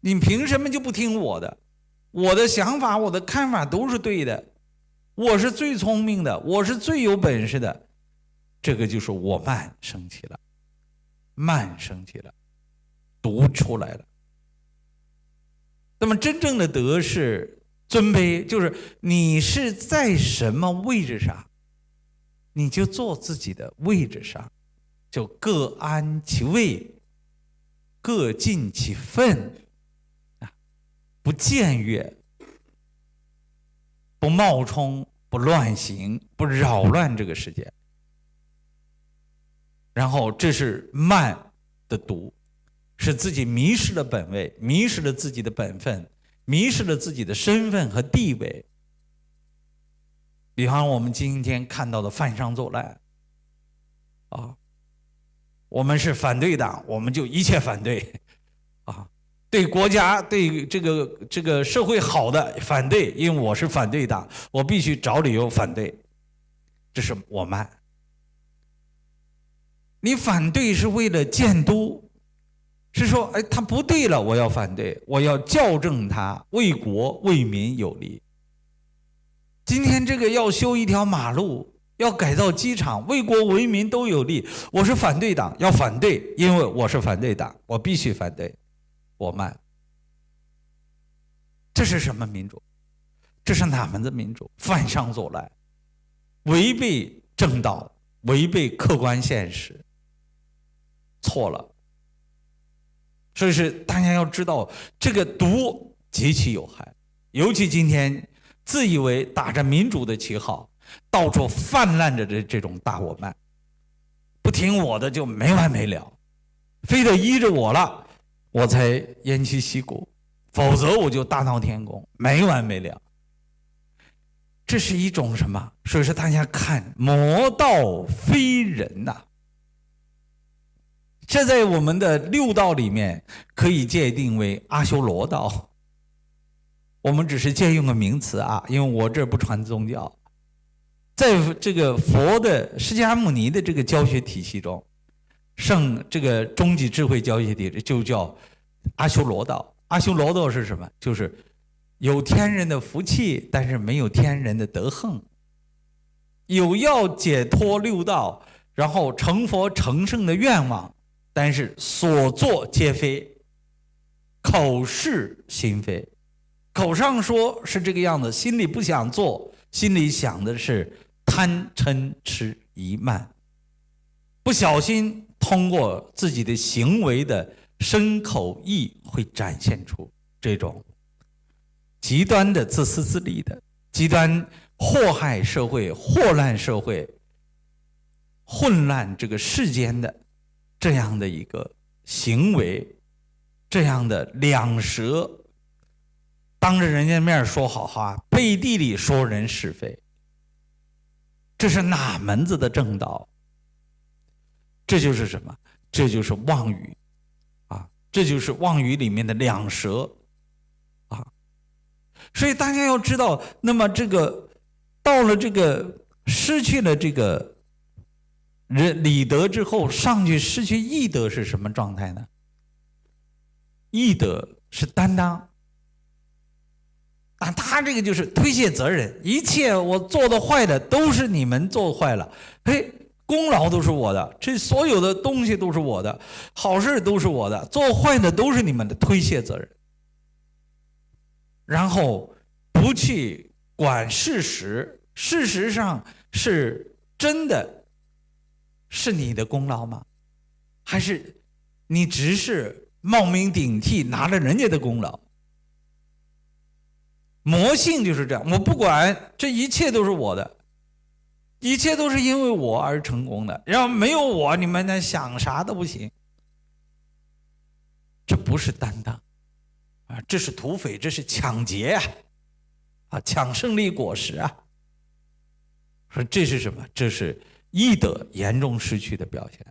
你凭什么就不听我的？我的想法，我的看法都是对的。我是最聪明的，我是最有本事的。这个就是我慢生起了，慢生起了，读出来了。那么真正的德是尊卑，就是你是在什么位置上，你就坐自己的位置上，就各安其位，各尽其分。不僭越，不冒充，不乱行，不扰乱这个世界。然后，这是慢的毒，使自己迷失了本位，迷失了自己的本分，迷失了自己的身份和地位。比方我们今天看到的犯上作乱，啊，我们是反对党，我们就一切反对，啊。对国家、对这个这个社会好的反对，因为我是反对党，我必须找理由反对。这是我慢。你反对是为了监督，是说，哎，他不对了，我要反对，我要校正他，为国为民有利。今天这个要修一条马路，要改造机场，为国为民都有利。我是反对党，要反对，因为我是反对党，我必须反对。我慢，这是什么民主？这是哪门子民主？犯上作乱，违背正道，违背客观现实，错了。所以是大家要知道，这个毒极其有害，尤其今天自以为打着民主的旗号，到处泛滥着的这种大我慢，不听我的就没完没了，非得依着我了。我才偃旗息鼓，否则我就大闹天宫，没完没了。这是一种什么？所以说，大家看，魔道非人呐。这在我们的六道里面可以界定为阿修罗道。我们只是借用个名词啊，因为我这不传宗教，在这个佛的释迦牟尼的这个教学体系中。圣这个终极智慧教学体就叫阿修罗道。阿修罗道是什么？就是有天人的福气，但是没有天人的德行；有要解脱六道，然后成佛成圣的愿望，但是所作皆非，口是心非，口上说是这个样子，心里不想做，心里想的是贪嗔痴疑慢，不小心通过自己的行为的身口意，会展现出这种。极端的自私自利的，极端祸害社会、祸乱社会、混乱这个世间的这样的一个行为，这样的两舌，当着人家面说好话，背地里说人是非，这是哪门子的正道？这就是什么？这就是妄语啊！这就是妄语里面的两舌。啊所以大家要知道，那么这个到了这个失去了这个人礼德之后，上去失去义德是什么状态呢？义德是担当，啊，他这个就是推卸责任，一切我做的坏的都是你们做坏了，嘿，功劳都是我的，这所有的东西都是我的，好事都是我的，做坏的都是你们的，推卸责任。然后不去管事实，事实上是真的，是你的功劳吗？还是你只是冒名顶替拿了人家的功劳？魔性就是这样，我不管，这一切都是我的，一切都是因为我而成功的。要没有我，你们那想啥都不行。这不是担当。啊，这是土匪，这是抢劫啊！啊，抢胜利果实啊！说这是什么？这是义德严重失去的表现。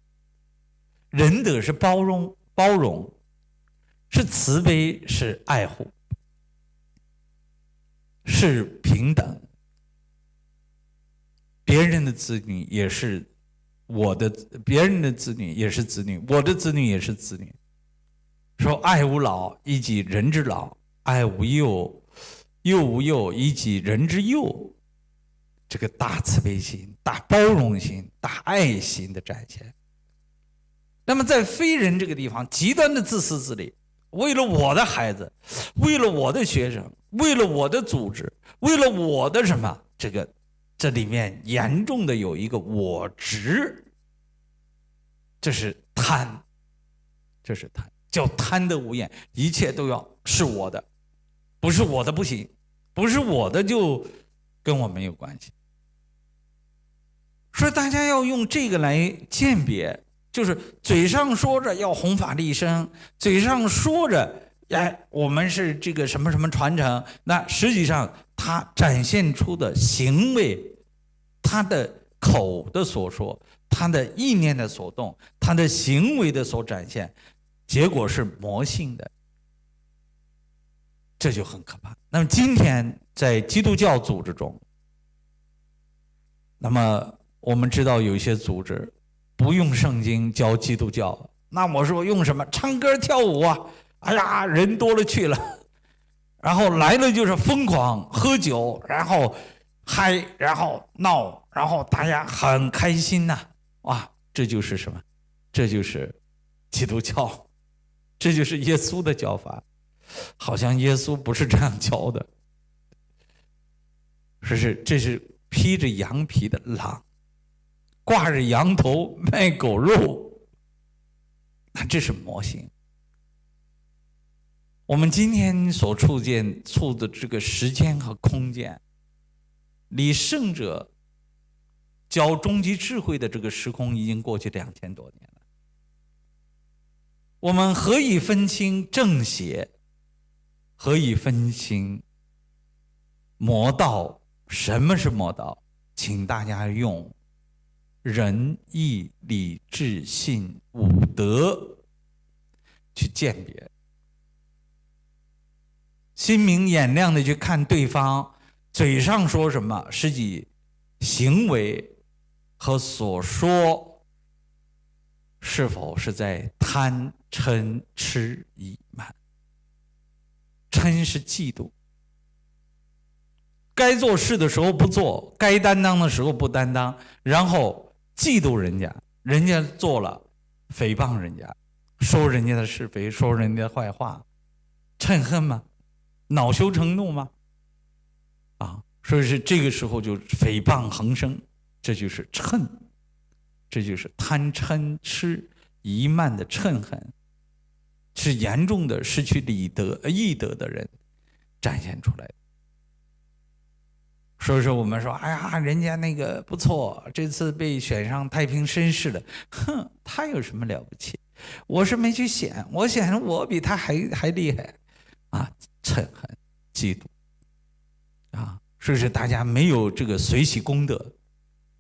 仁德是包容，包容是慈悲，是爱护，是平等。别人的子女也是我的，别人的子女也是子女，我的子女也是子女。说爱无老，以及人之老；爱无幼，幼无幼，以及人之幼。这个大慈悲心、大包容心、大爱心的展现。那么在非人这个地方，极端的自私自利，为了我的孩子，为了我的学生，为了我的组织，为了我的什么？这个这里面严重的有一个我执，这是贪，这是贪。叫贪得无厌，一切都要是我的，不是我的不行，不是我的就跟我没有关系。说大家要用这个来鉴别，就是嘴上说着要弘法利生，嘴上说着哎我们是这个什么什么传承，那实际上他展现出的行为，他的口的所说，他的意念的所动，他的行为的所展现。结果是魔性的，这就很可怕。那么今天在基督教组织中，那么我们知道有一些组织不用圣经教基督教，那我说用什么？唱歌跳舞啊！哎呀，人多了去了，然后来了就是疯狂喝酒，然后嗨，然后闹，然后大家很开心呐！哇，这就是什么？这就是基督教。这就是耶稣的教法，好像耶稣不是这样教的。说是这是披着羊皮的狼，挂着羊头卖狗肉，那这是魔性。我们今天所处见处的这个时间和空间，离圣者教终极智慧的这个时空已经过去两千多年了。我们何以分清正邪？何以分清魔道？什么是魔道？请大家用仁义礼智信五德去鉴别，心明眼亮的去看对方嘴上说什么，实际行为和所说。是否是在贪嗔痴疑慢？嗔是嫉妒，该做事的时候不做，该担当的时候不担当，然后嫉妒人家，人家做了，诽谤人家，说人家的是非，说人家的坏话，嗔恨吗？恼羞成怒吗？啊，所以是这个时候就诽谤横生，这就是嗔，这就是贪嗔痴一慢的嗔恨，是严重的失去礼德义德的人展现出来的。所以说，我们说，哎呀，人家那个不错，这次被选上太平绅士了。哼，他有什么了不起？我是没去选，我选我比他还还厉害，啊，嗔恨、嫉妒，啊，所以说大家没有这个随喜功德，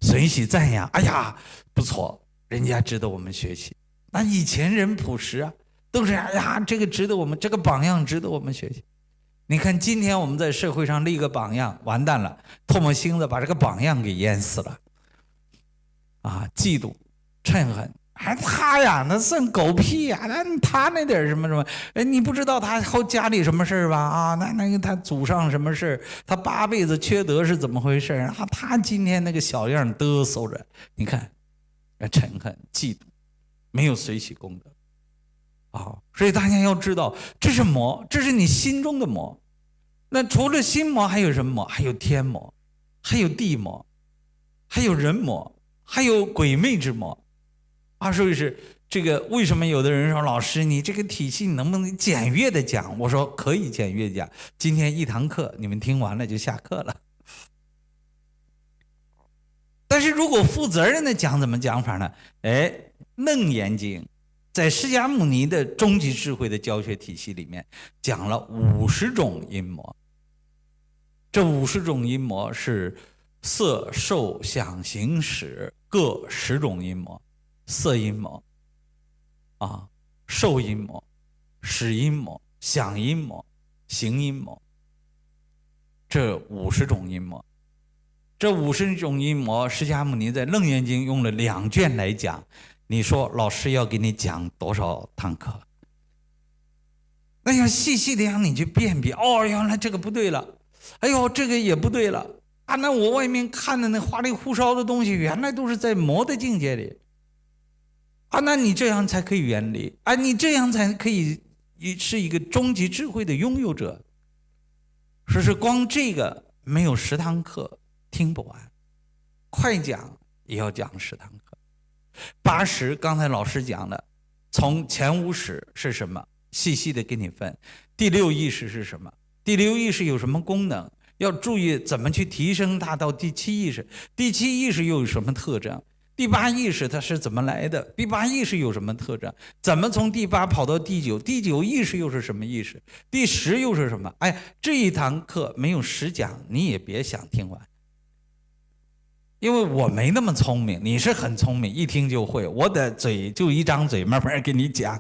随喜赞扬。哎呀，不错，人家值得我们学习。那以前人朴实啊，都是哎呀，这个值得我们，这个榜样值得我们学习。你看，今天我们在社会上立个榜样，完蛋了，唾沫星子把这个榜样给淹死了。啊，嫉妒、嗔恨，还他呀，那算狗屁呀！那他那点什么什么，哎，你不知道他后家里什么事吧？啊，那那个他祖上什么事？他八辈子缺德是怎么回事啊？他今天那个小样嘚瑟着，你看，嗔恨、嫉妒，没有随喜功德。啊，所以大家要知道，这是魔，这是你心中的魔。那除了心魔，还有什么魔？还有天魔，还有地魔，还有人魔，还有鬼魅之魔。啊，所以是这个。为什么有的人说老师，你这个体系能不能简约的讲？我说可以简约讲。今天一堂课，你们听完了就下课了。但是如果负责任的讲，怎么讲法呢？哎，《楞严经》。在释迦牟尼的终极智慧的教学体系里面，讲了五十种阴魔。这五十种阴魔是色、受、想、行、识各十种阴魔：色阴魔，啊，受阴魔，识阴魔，想阴魔，行阴魔。这五十种阴魔，这五十种阴魔，释迦牟尼在《楞严经》用了两卷来讲。你说老师要给你讲多少堂课？那要细细的让你去辨别。哦，原来这个不对了，哎呦，这个也不对了啊！那我外面看的那花里胡哨的东西，原来都是在魔的境界里啊！那你这样才可以远离啊！你这样才可以是一个终极智慧的拥有者。说是光这个没有十堂课听不完，快讲也要讲十堂。八十，刚才老师讲的，从前五识是什么？细细的给你分。第六意识是什么？第六意识有什么功能？要注意怎么去提升它到第七意识。第七意识又有什么特征？第八意识它是怎么来的？第八意识有什么特征？怎么从第八跑到第九？第九意识又是什么意识？第十又是什么？哎，这一堂课没有十讲，你也别想听完。因为我没那么聪明，你是很聪明，一听就会。我的嘴就一张嘴，慢慢给你讲。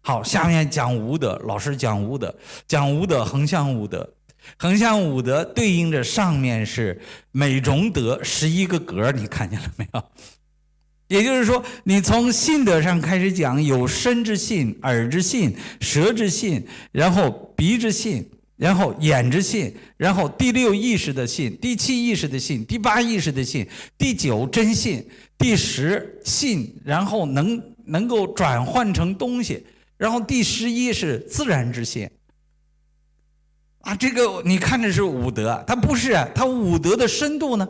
好，下面讲无德，老师讲无德，讲无德，横向无德，横向无德对应着上面是美容德十一个格，你看见了没有？也就是说，你从信德上开始讲，有身之信、耳之信、舌之信，然后鼻之信。然后眼之信，然后第六意识的信，第七意识的信，第八意识的信，第九真信，第十信，然后能能够转换成东西，然后第十一是自然之信。啊，这个你看着是五德，它不是，它五德的深度呢？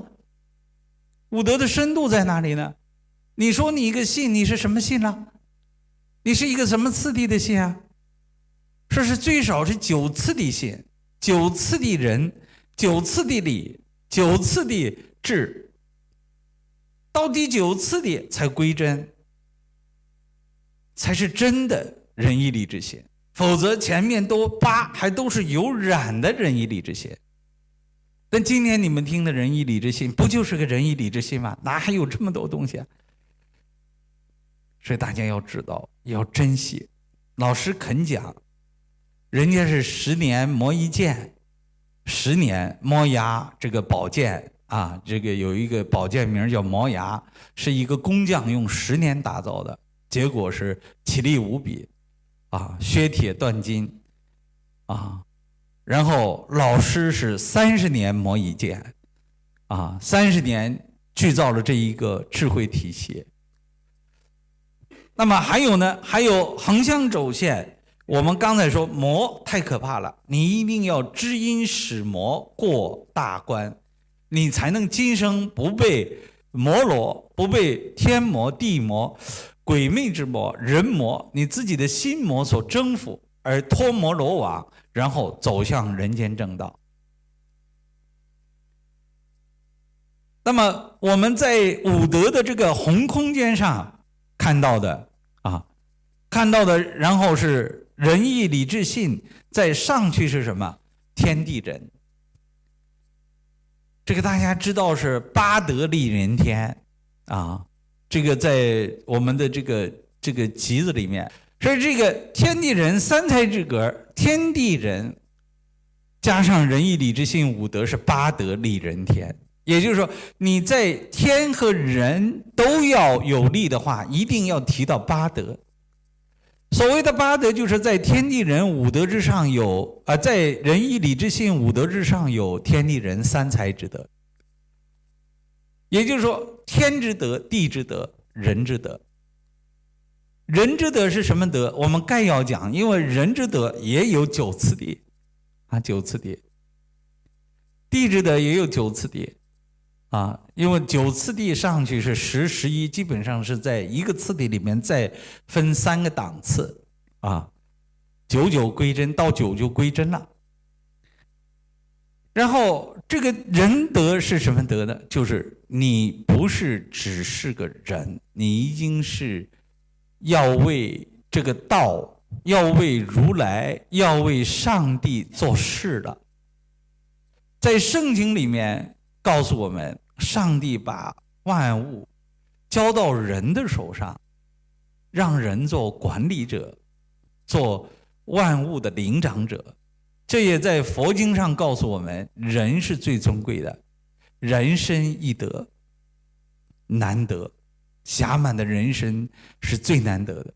五德的深度在哪里呢？你说你一个信，你是什么信呢？你是一个什么次第的信啊？这是最少是九次的信，九次的人，九次的理，九次的智，到第九次的才归真，才是真的仁义礼智信。否则前面都八还都是有染的仁义礼智信。但今天你们听的仁义礼智信，不就是个仁义礼智信吗？哪还有这么多东西啊？所以大家要知道，要珍惜，老师肯讲。人家是十年磨一剑，十年磨牙。这个宝剑啊，这个有一个宝剑名叫磨牙，是一个工匠用十年打造的，结果是奇力无比，啊，削铁断金，啊，然后老师是三十年磨一剑，啊，三十年铸造了这一个智慧体系。那么还有呢？还有横向轴线。我们刚才说魔太可怕了，你一定要知因使魔过大关，你才能今生不被魔罗、不被天魔、地魔、鬼魅之魔、人魔，你自己的心魔所征服，而脱魔罗网，然后走向人间正道。那么我们在五德的这个红空间上看到的啊，看到的，然后是。仁义礼智信，再上去是什么？天地人。这个大家知道是八德立人天啊。这个在我们的这个这个集子里面，所以这个天地人三才之格，天地人加上仁义礼智信五德是八德立人天。也就是说，你在天和人都要有利的话，一定要提到八德。所谓的八德，就是在天地人五德之上有啊，在仁义礼智信五德之上有天地人三才之德。也就是说，天之德、地之德、人之德。人之德是什么德？我们概要讲，因为人之德也有九次第，啊，九次第。地之德也有九次第。啊，因为九次第上去是十、十一，基本上是在一个次第里面再分三个档次，啊，九九归真，到九就归真了。然后这个仁德是什么德呢？就是你不是只是个人，你已经是要为这个道，要为如来，要为上帝做事了。在圣经里面。告诉我们，上帝把万物交到人的手上，让人做管理者，做万物的领长者。这也在佛经上告诉我们，人是最尊贵的，人生易得，难得，暇满的人生是最难得的。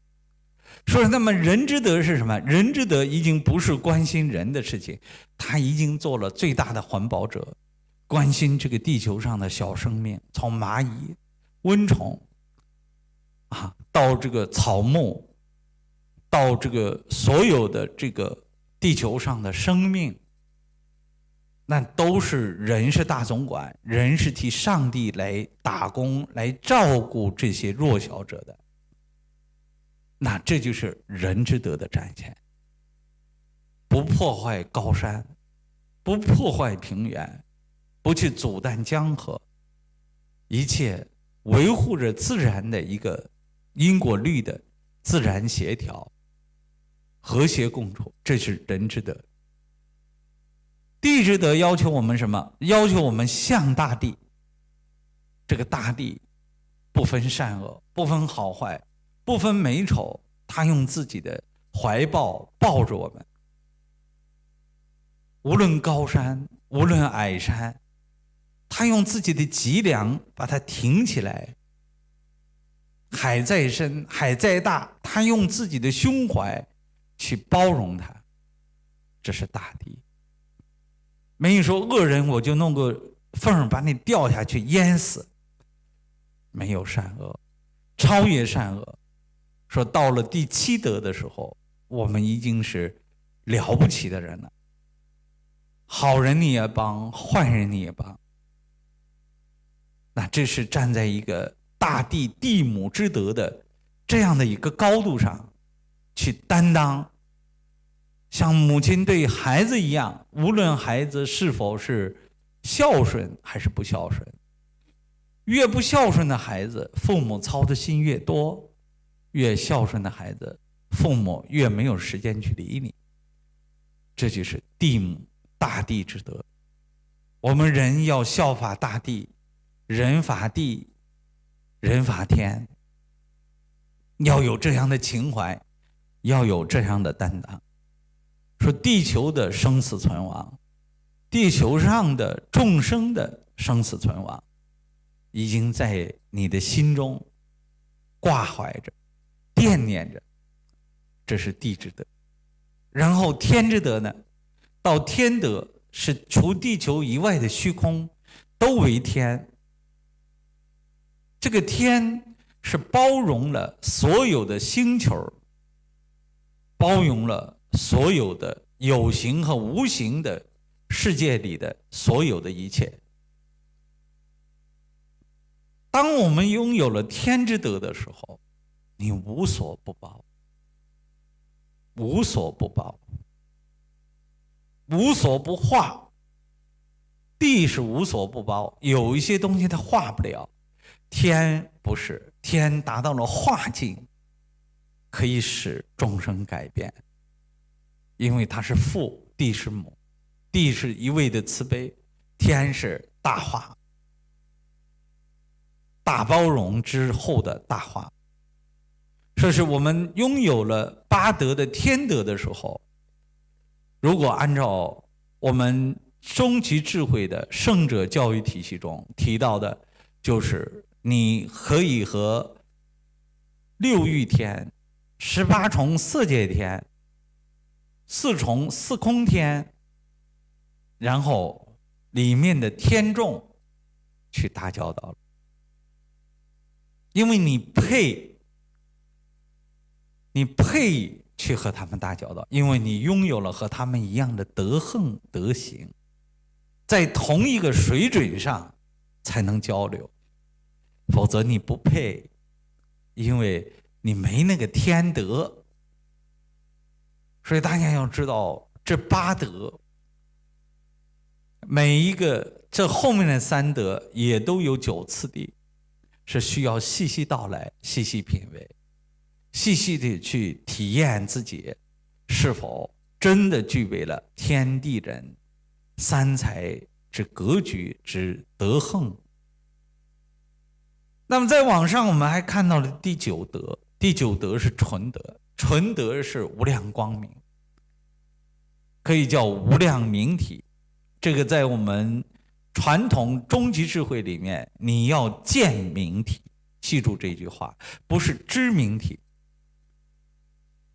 说，那么人之德是什么？人之德已经不是关心人的事情，他已经做了最大的环保者。关心这个地球上的小生命，从蚂蚁、蚊虫啊，到这个草木，到这个所有的这个地球上的生命，那都是人是大总管，人是替上帝来打工、来照顾这些弱小者的。那这就是人之德的展现，不破坏高山，不破坏平原。不去阻断江河，一切维护着自然的一个因果律的自然协调、和谐共处，这是人之德。地之德要求我们什么？要求我们向大地。这个大地不分善恶，不分好坏，不分美丑，他用自己的怀抱抱着我们。无论高山，无论矮山。他用自己的脊梁把它挺起来，海再深，海再大，他用自己的胸怀去包容它。这是大地。没有说恶人，我就弄个缝把你掉下去淹死。没有善恶，超越善恶。说到了第七德的时候，我们已经是了不起的人了。好人你也帮，坏人你也帮。那这是站在一个大地地母之德的这样的一个高度上，去担当，像母亲对孩子一样，无论孩子是否是孝顺还是不孝顺，越不孝顺的孩子，父母操的心越多；越孝顺的孩子，父母越没有时间去理你。这就是地母大地之德。我们人要效法大地。人法地，人法天，要有这样的情怀，要有这样的担当。说地球的生死存亡，地球上的众生的生死存亡，已经在你的心中挂怀着、惦念着。这是地之德。然后天之德呢？到天德，是除地球以外的虚空都为天。这个天是包容了所有的星球，包容了所有的有形和无形的世界里的所有的一切。当我们拥有了天之德的时候，你无所不包，无所不包，无所不化。地是无所不包，有一些东西它化不了，天不是，天达到了化境，可以使众生改变，因为它是父，地是母，地是一味的慈悲，天是大化。大包容之后的大化，说是我们拥有了八德的天德的时候，如果按照我们终极智慧的圣者教育体系中提到的，就是你可以和六欲天、十八重色界天、四重四空天，然后里面的天众去打交道了。因为你配，你配去和他们打交道，因为你拥有了和他们一样的德行德行，在同一个水准上才能交流，否则你不配，因为你没那个天德。所以大家要知道，这八德，每一个这后面的三德也都有九次第。是需要细细道来、细细品味、细细的去体验自己是否真的具备了天地人三才之格局之德行。那么在网上，我们还看到了第九德，第九德是纯德，纯德是无量光明，可以叫无量明体。这个在我们。传统终极智慧里面，你要见明体，记住这句话，不是知明体。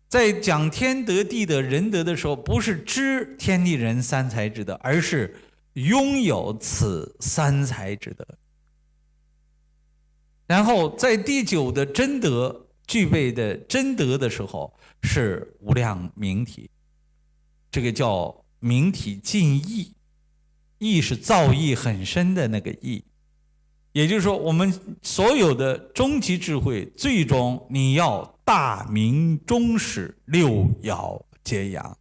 在讲天德、地德、人德的时候，不是知天地人三才之德，而是拥有此三才之德。然后在第九的真德具备的真德的时候，是无量明体，这个叫明体尽意。意是造诣很深的那个意，也就是说，我们所有的终极智慧，最终你要大明终始，六爻皆阳，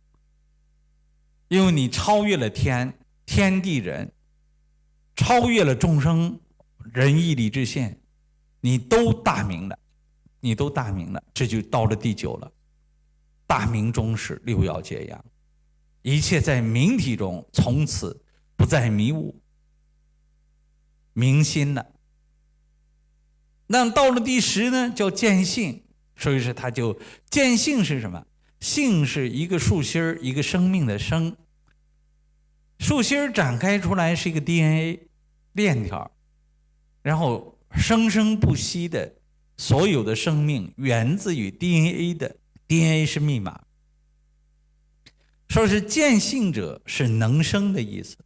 因为你超越了天天地人，超越了众生仁义礼智信，你都大明了，你都大明了，这就到了第九了，大明终始，六爻皆阳，一切在明体中，从此。不再迷雾，明心了。那到了第十呢，叫见性，所以说他就见性是什么？性是一个树心儿，一个生命的生。树心儿展开出来是一个 DNA 链条，然后生生不息的所有的生命源自于 DNA 的 DNA 是密码。说是见性者是能生的意思。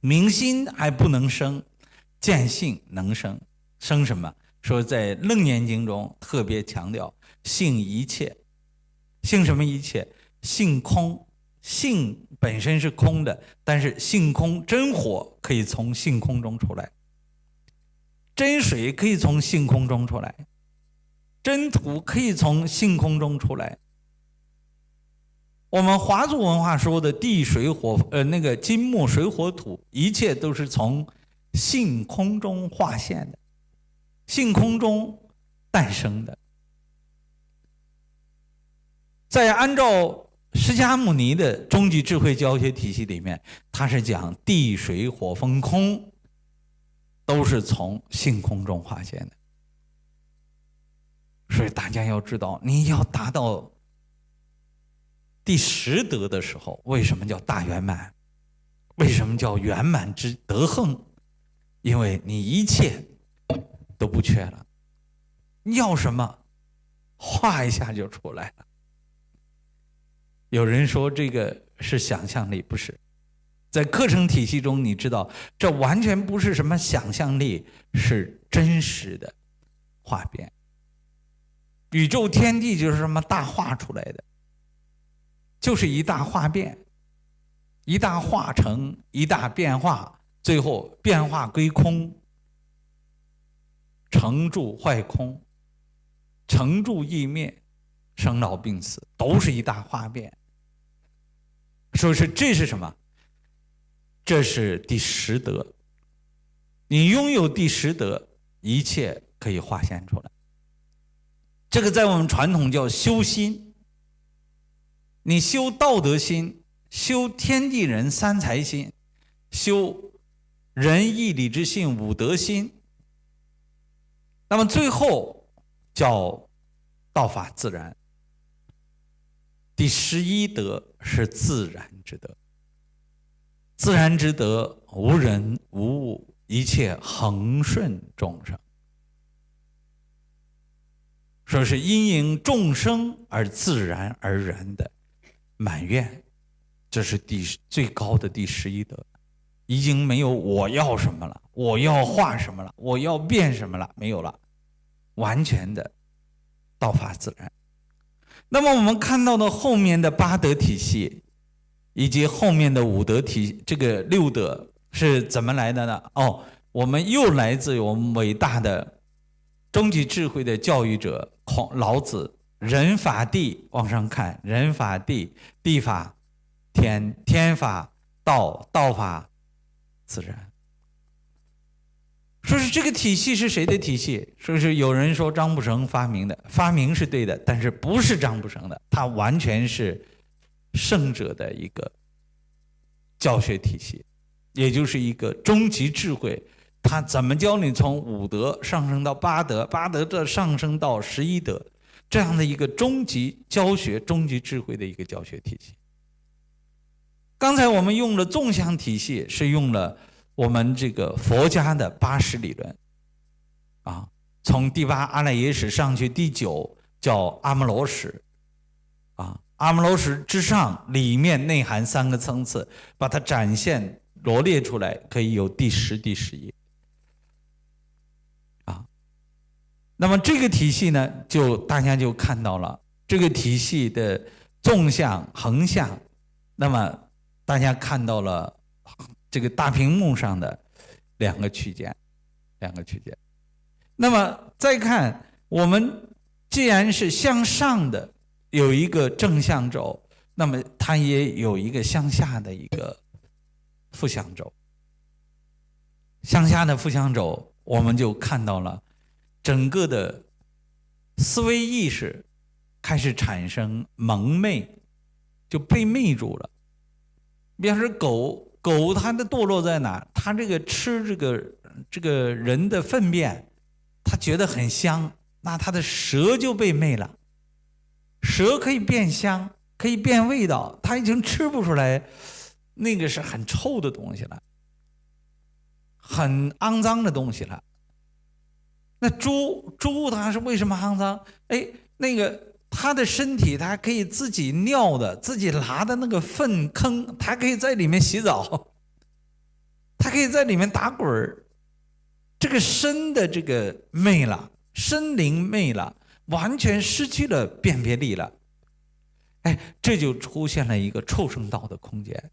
明心还不能生，见性能生。生什么？说在《楞严经》中特别强调性一切，性什么一切？性空，性本身是空的，但是性空真火可以从性空中出来，真水可以从性空中出来，真土可以从性空中出来。我们华族文化说的地水火，呃，那个金木水火土，一切都是从性空中化现的，性空中诞生的。在按照释迦牟尼的终极智慧教学体系里面，他是讲地水火风空都是从性空中化现的。所以大家要知道，你要达到。第十德的时候，为什么叫大圆满？为什么叫圆满之德行？因为你一切都不缺了，你要什么，画一下就出来了。有人说这个是想象力，不是。在课程体系中，你知道，这完全不是什么想象力，是真实的画变。宇宙天地就是什么大画出来的，就是一大画变，一大化成一大变化，最后变化归空，成住坏空，成住异灭，生老病死，都是一大画变。所以说这是什么？这是第十德。你拥有第十德，一切可以化现出来。这个在我们传统叫修心。你修道德心，修天地人三才心，修仁义礼智信五德心。那么最后叫道法自然。第十一德是自然之德。自然之德，无人无物，一切恒顺众生。说是因应众生而自然而然的满愿，这是第最高的第十一德，已经没有我要什么了，我要画什么了，我要变什么了，没有了，完全的道法自然。那么我们看到的后面的八德体系。以及后面的五德体，这个六德是怎么来的呢？哦，我们又来自于我们伟大的终极智慧的教育者孔老子。人法地往上看，人法地，地法天，天法道，道法自然。说是这个体系是谁的体系？说是有人说张卜成发明的，发明是对的，但是不是张卜成的，他完全是。圣者的一个教学体系，也就是一个终极智慧。他怎么教你从五德上升到八德，八德这上升到十一德，这样的一个终极教学、终极智慧的一个教学体系。刚才我们用了纵向体系，是用了我们这个佛家的八识理论，啊，从第八阿赖耶识上去，第九叫阿摩罗识，阿摩罗什之上，里面内含三个层次，把它展现罗列出来，可以有第十、第十一。啊，那么这个体系呢，就大家就看到了这个体系的纵向、横向，那么大家看到了这个大屏幕上的两个区间，两个区间。那么再看，我们既然是向上的。有一个正向轴，那么它也有一个向下的一个负向轴。向下的负向轴，我们就看到了整个的思维意识开始产生蒙昧，就被昧住了。比方说狗狗，它的堕落在哪？它这个吃这个这个人的粪便，它觉得很香，那它的舌就被昧了。蛇可以变香，可以变味道，它已经吃不出来，那个是很臭的东西了，很肮脏的东西了。那猪猪它是为什么肮脏？哎，那个它的身体它可以自己尿的，自己拉的那个粪坑，它可以在里面洗澡，它可以在里面打滚儿。这个身的这个昧了，身灵昧了。完全失去了辨别力了，哎，这就出现了一个畜生道的空间，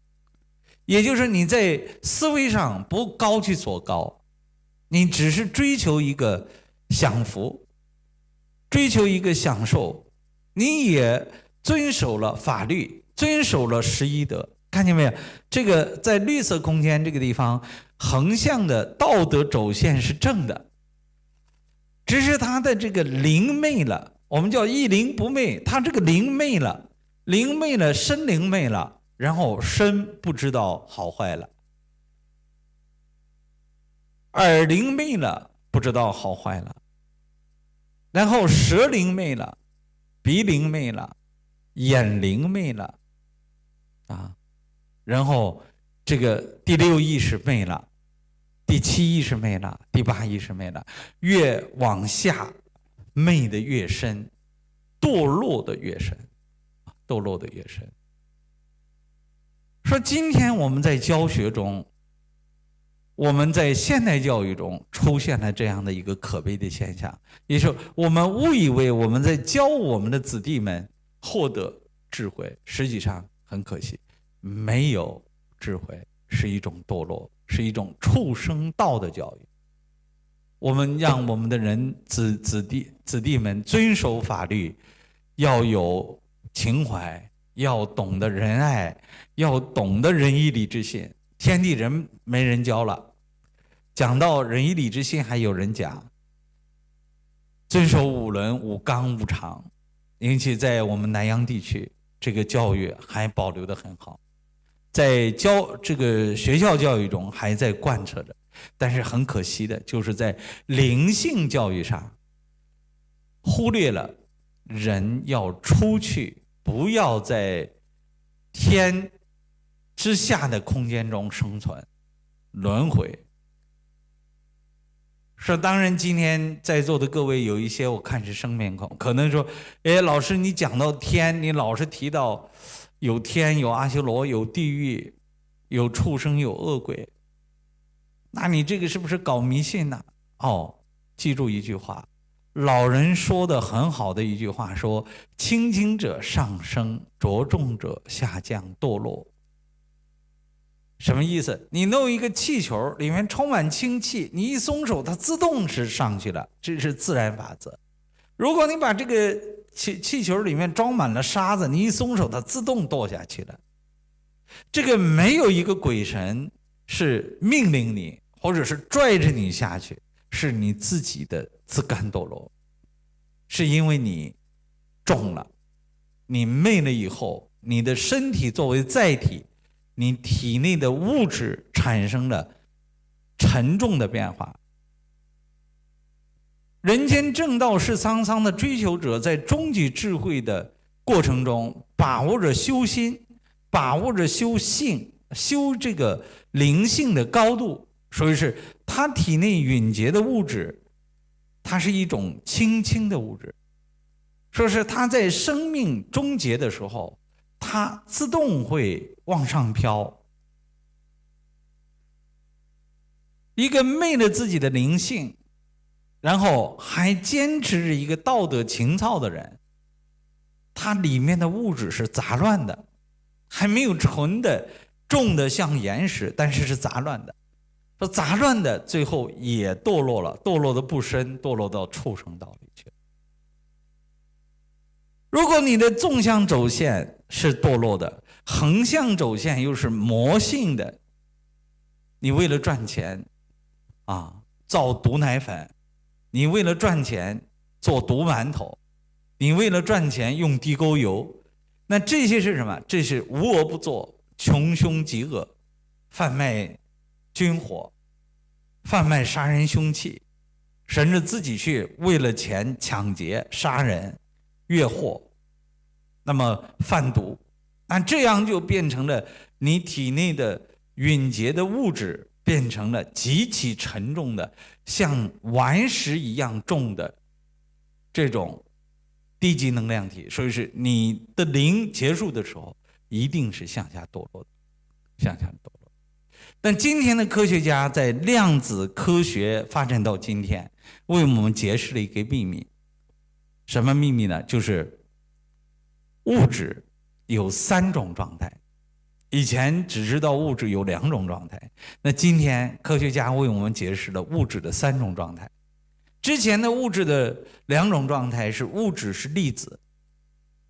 也就是你在思维上不高去所高，你只是追求一个享福，追求一个享受，你也遵守了法律，遵守了十一德，看见没有？这个在绿色空间这个地方，横向的道德轴线是正的。只是他的这个灵昧了，我们叫一灵不昧。他这个灵昧了，灵昧了，身灵昧了，然后身不知道好坏了，耳灵昧了，不知道好坏了，然后舌灵昧了，鼻灵昧了，眼灵昧了，啊，然后这个第六意识昧了。第七意识没了，第八意识没了，越往下，昧的越深，堕落的越深，堕落的越深。说今天我们在教学中，我们在现代教育中出现了这样的一个可悲的现象，也就是我们误以为我们在教我们的子弟们获得智慧，实际上很可惜，没有智慧是一种堕落，是一种畜生道的教育。我们让我们的人子子弟子弟们遵守法律，要有情怀，要懂得仁爱，要懂得仁义礼智信。天地人没人教了，讲到仁义礼智信，还有人讲遵守五伦五纲五常，尤其在我们南阳地区，这个教育还保留的很好，在教这个学校教育中还在贯彻着。但是很可惜的，就是在灵性教育上，忽略了人要出去，不要在天之下的空间中生存，轮回。说当然，今天在座的各位有一些我看是生面孔，可能说，哎，老师你讲到天，你老是提到有天、有阿修罗、有地狱、有畜生、有恶鬼。那你这个是不是搞迷信呢？哦，记住一句话，老人说的很好的一句话，说“轻轻者上升，着重者下降堕落”。什么意思？你弄一个气球，里面充满氢气，你一松手，它自动是上去了，这是自然法则。如果你把这个气气球里面装满了沙子，你一松手，它自动堕下去了。这个没有一个鬼神是命令你。或者是拽着你下去，是你自己的自甘堕落，是因为你重了，你昧了以后，你的身体作为载体，你体内的物质产生了沉重的变化。人间正道是沧桑的追求者，在终极智慧的过程中，把握着修心，把握着修性，修这个灵性的高度。所以是他体内蕴结的物质，它是一种轻轻的物质。说是他在生命终结的时候，它自动会往上飘。一个昧了自己的灵性，然后还坚持着一个道德情操的人，他里面的物质是杂乱的，还没有纯的重的像岩石，但是是杂乱的。说杂乱的，最后也堕落了，堕落的不深，堕落到畜生道里去。如果你的纵向轴线是堕落的，横向轴线又是魔性的，你为了赚钱，啊，造毒奶粉；你为了赚钱做毒馒头；你为了赚钱用地沟油，那这些是什么？这是无恶不作、穷凶极恶、贩卖。军火，贩卖杀人凶器，甚至自己去为了钱抢劫、杀人、越货，那么贩毒，那这样就变成了你体内的蕴结的物质变成了极其沉重的，像顽石一样重的这种低级能量体，所以是你的零结束的时候，一定是向下堕落的，向下堕落。但今天的科学家在量子科学发展到今天，为我们揭示了一个秘密。什么秘密呢？就是物质有三种状态。以前只知道物质有两种状态，那今天科学家为我们解释了物质的三种状态。之前的物质的两种状态是物质是粒子，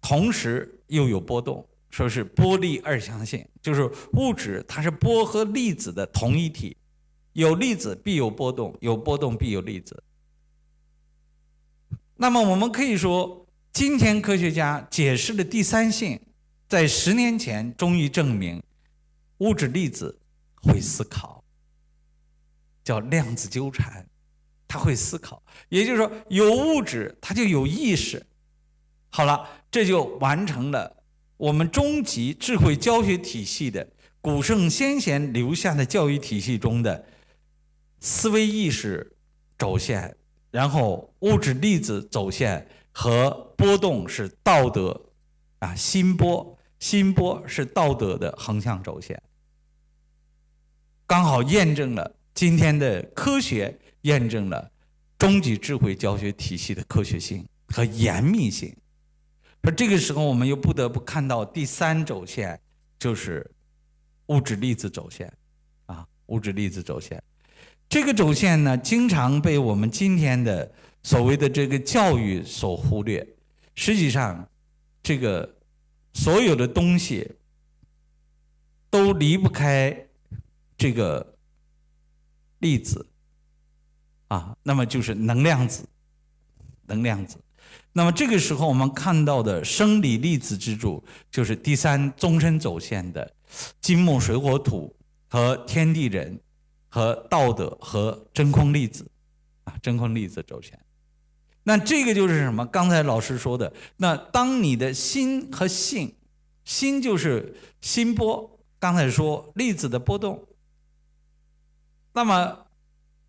同时又有波动。说是波粒二象性，就是物质它是波和粒子的同一体，有粒子必有波动，有波动必有粒子。那么我们可以说，今天科学家解释了第三性，在十年前终于证明，物质粒子会思考，叫量子纠缠，它会思考，也就是说有物质它就有意识。好了，这就完成了。我们终极智慧教学体系的古圣先贤留下的教育体系中的思维意识轴线，然后物质粒子轴线和波动是道德啊心波心波是道德的横向轴线，刚好验证了今天的科学，验证了终极智慧教学体系的科学性和严密性。说这个时候，我们又不得不看到第三轴线，就是物质粒子轴线，啊，物质粒子轴线。这个轴线呢，经常被我们今天的所谓的这个教育所忽略。实际上，这个所有的东西都离不开这个粒子，啊，那么就是能量子，能量子。那么这个时候，我们看到的生理粒子支柱，就是第三终身走线的金木水火土和天地人和道德和真空粒子，啊，真空粒子走线。那这个就是什么？刚才老师说的，那当你的心和性，心就是心波，刚才说粒子的波动。那么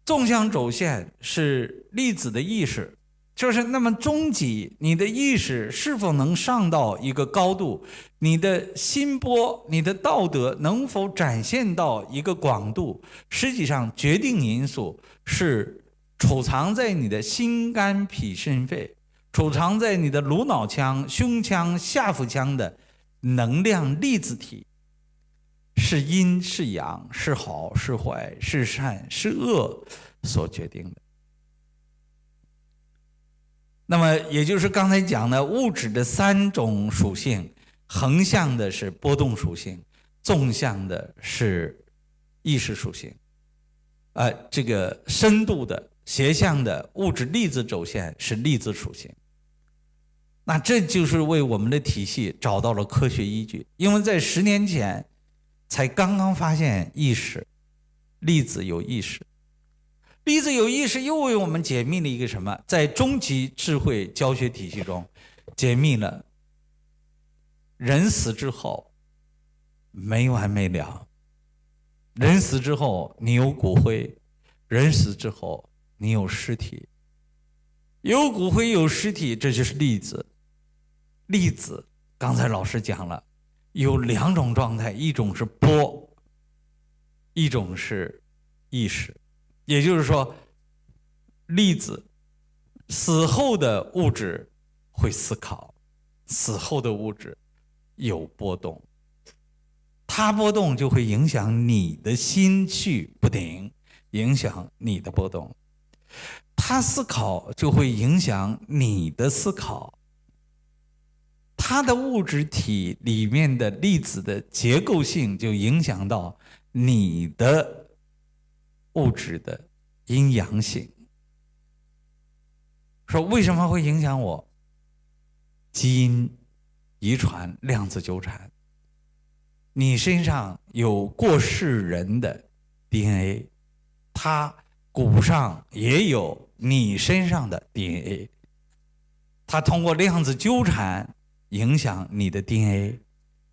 纵向轴线是粒子的意识，就是那么终极，你的意识是否能上到一个高度？你的心波，你的道德能否展现到一个广度？实际上，决定因素是。储藏在你的心肝脾肾肺，储藏在你的颅脑腔、胸腔、下腹腔的能量粒子体，是阴是阳，是好是坏，是善是恶所决定的。那么，也就是刚才讲的物质的三种属性：横向的是波动属性，纵向的是意识属性，呃，这个深度的。斜向的物质粒子轴线是粒子属性，那这就是为我们的体系找到了科学依据。因为在十年前才刚刚发现意识，粒子有意识，粒子有意识又为我们解密了一个什么？在终极智慧教学体系中，解密了人死之后没完没了，人死之后你有骨灰，人死之后。你有尸体，有骨灰，有尸体，这就是粒子。粒子，刚才老师讲了，有两种状态，一种是波，一种是意识。也就是说，粒子死后的物质会思考，死后的物质有波动，它波动就会影响你的心绪不定，影响你的波动。他思考就会影响你的思考，他的物质体里面的粒子的结构性就影响到你的物质的阴阳性。说为什么会影响我？基因遗传量子纠缠，你身上有过世人的 DNA，他。骨上也有你身上的 DNA，它通过量子纠缠影响你的 DNA，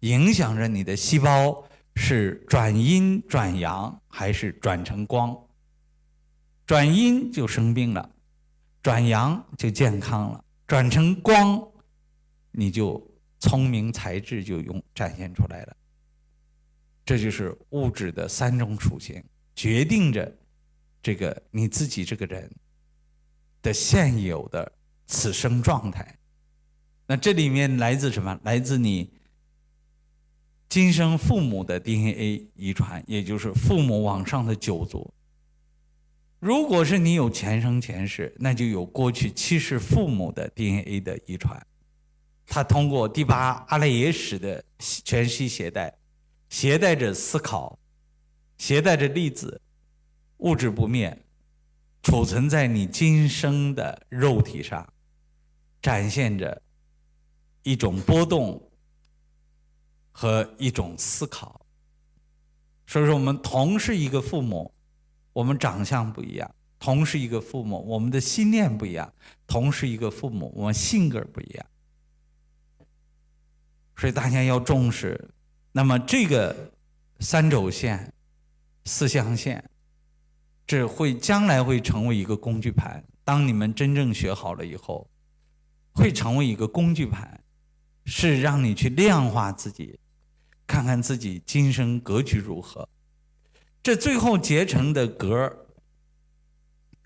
影响着你的细胞是转阴转阳还是转成光。转阴就生病了，转阳就健康了，转成光，你就聪明才智就用展现出来了。这就是物质的三种属性，决定着。这个你自己这个人的现有的此生状态，那这里面来自什么？来自你今生父母的 DNA 遗传，也就是父母往上的九族。如果是你有前生前世，那就有过去七世父母的 DNA 的遗传，他通过第八阿赖耶识的全息携带，携带着思考，携带着粒子。物质不灭，储存在你今生的肉体上，展现着一种波动和一种思考。所以说，我们同是一个父母，我们长相不一样；同是一个父母，我们的心念不一样；同是一个父母，我们性格不一样。所以大家要重视。那么，这个三轴线、四象限。这会将来会成为一个工具盘。当你们真正学好了以后，会成为一个工具盘。是让你去量化自己，看看自己今生格局如何。这最后结成的格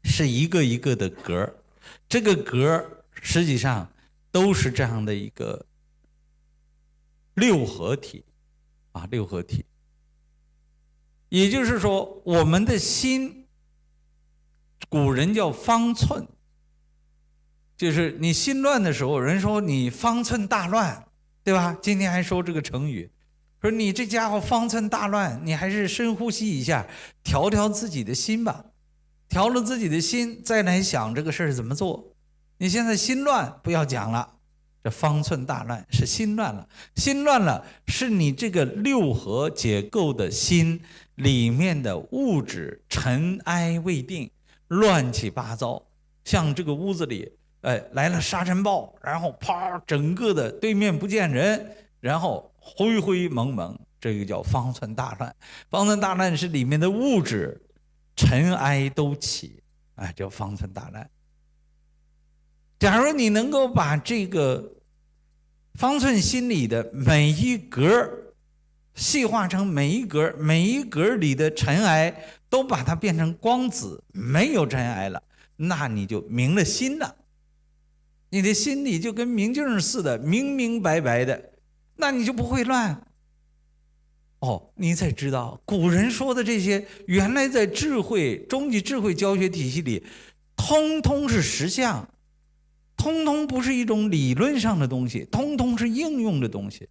是一个一个的格这个格实际上都是这样的一个六合体啊，六合体。也就是说，我们的心，古人叫方寸。就是你心乱的时候，人说你方寸大乱，对吧？今天还说这个成语，说你这家伙方寸大乱，你还是深呼吸一下，调调自己的心吧，调了自己的心，再来想这个事儿怎么做。你现在心乱，不要讲了，这方寸大乱是心乱了，心乱了是你这个六合结构的心里面的物质尘埃未定，乱七八糟，像这个屋子里。哎，来了沙尘暴，然后啪，整个的对面不见人，然后灰灰蒙蒙，这个叫方寸大乱。方寸大乱是里面的物质尘埃都起，哎，叫方寸大乱。假如你能够把这个方寸心里的每一格细化成每一格，每一格里的尘埃都把它变成光子，没有尘埃了，那你就明了心了。你的心里就跟明镜似的，明明白白的，那你就不会乱。哦，你才知道古人说的这些，原来在智慧终极智慧教学体系里，通通是实相，通通不是一种理论上的东西，通通是应用的东西。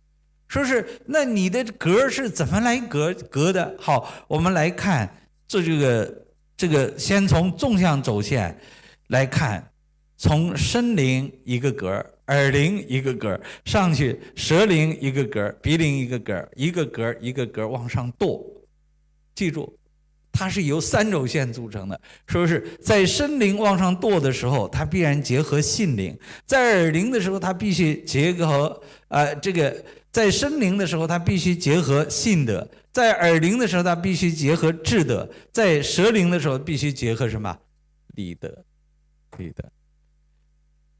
说是那你的格是怎么来格格的？好，我们来看这这个这个，先从纵向轴线来看。从身灵一个格耳灵一个格上去，舌灵一个格鼻灵一个格一个格一个格往上跺。记住，它是由三轴线组成的。说是在身灵往上跺的时候，它必然结合性灵；在耳灵的时候，它必须结合啊这个在身灵的时候，它必须结合信德；在耳灵的时候，它必须结合智德；在舌灵的时候，必须结合什么？理德，理德。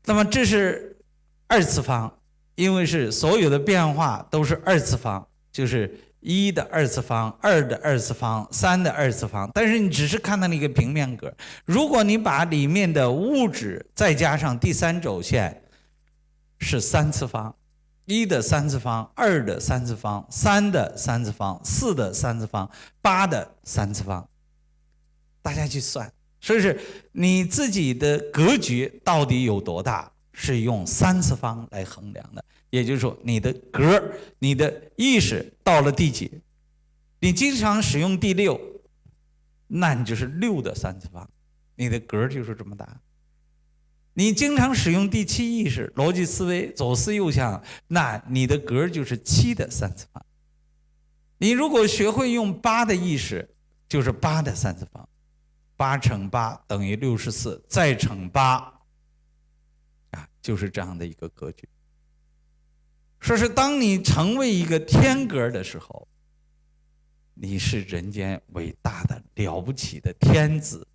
那么这是二次方，因为是所有的变化都是二次方，就是一的二次方、二的二次方、三的二次方。但是你只是看到了一个平面格，如果你把里面的物质再加上第三轴线，是三次方，一的三次方、二的三次方、三的三次方、四的三次方、八的三次方，大家去算。所以是你自己的格局到底有多大，是用三次方来衡量的。也就是说，你的格你的意识到了第几？你经常使用第六，那你就是六的三次方，你的格就是这么大。你经常使用第七意识，逻辑思维左思右想，那你的格就是七的三次方。你如果学会用八的意识，就是八的三次方。八乘八等于六十四，再乘八，啊，就是这样的一个格局。说是当你成为一个天格的时候，你是人间伟大的了不起的天子，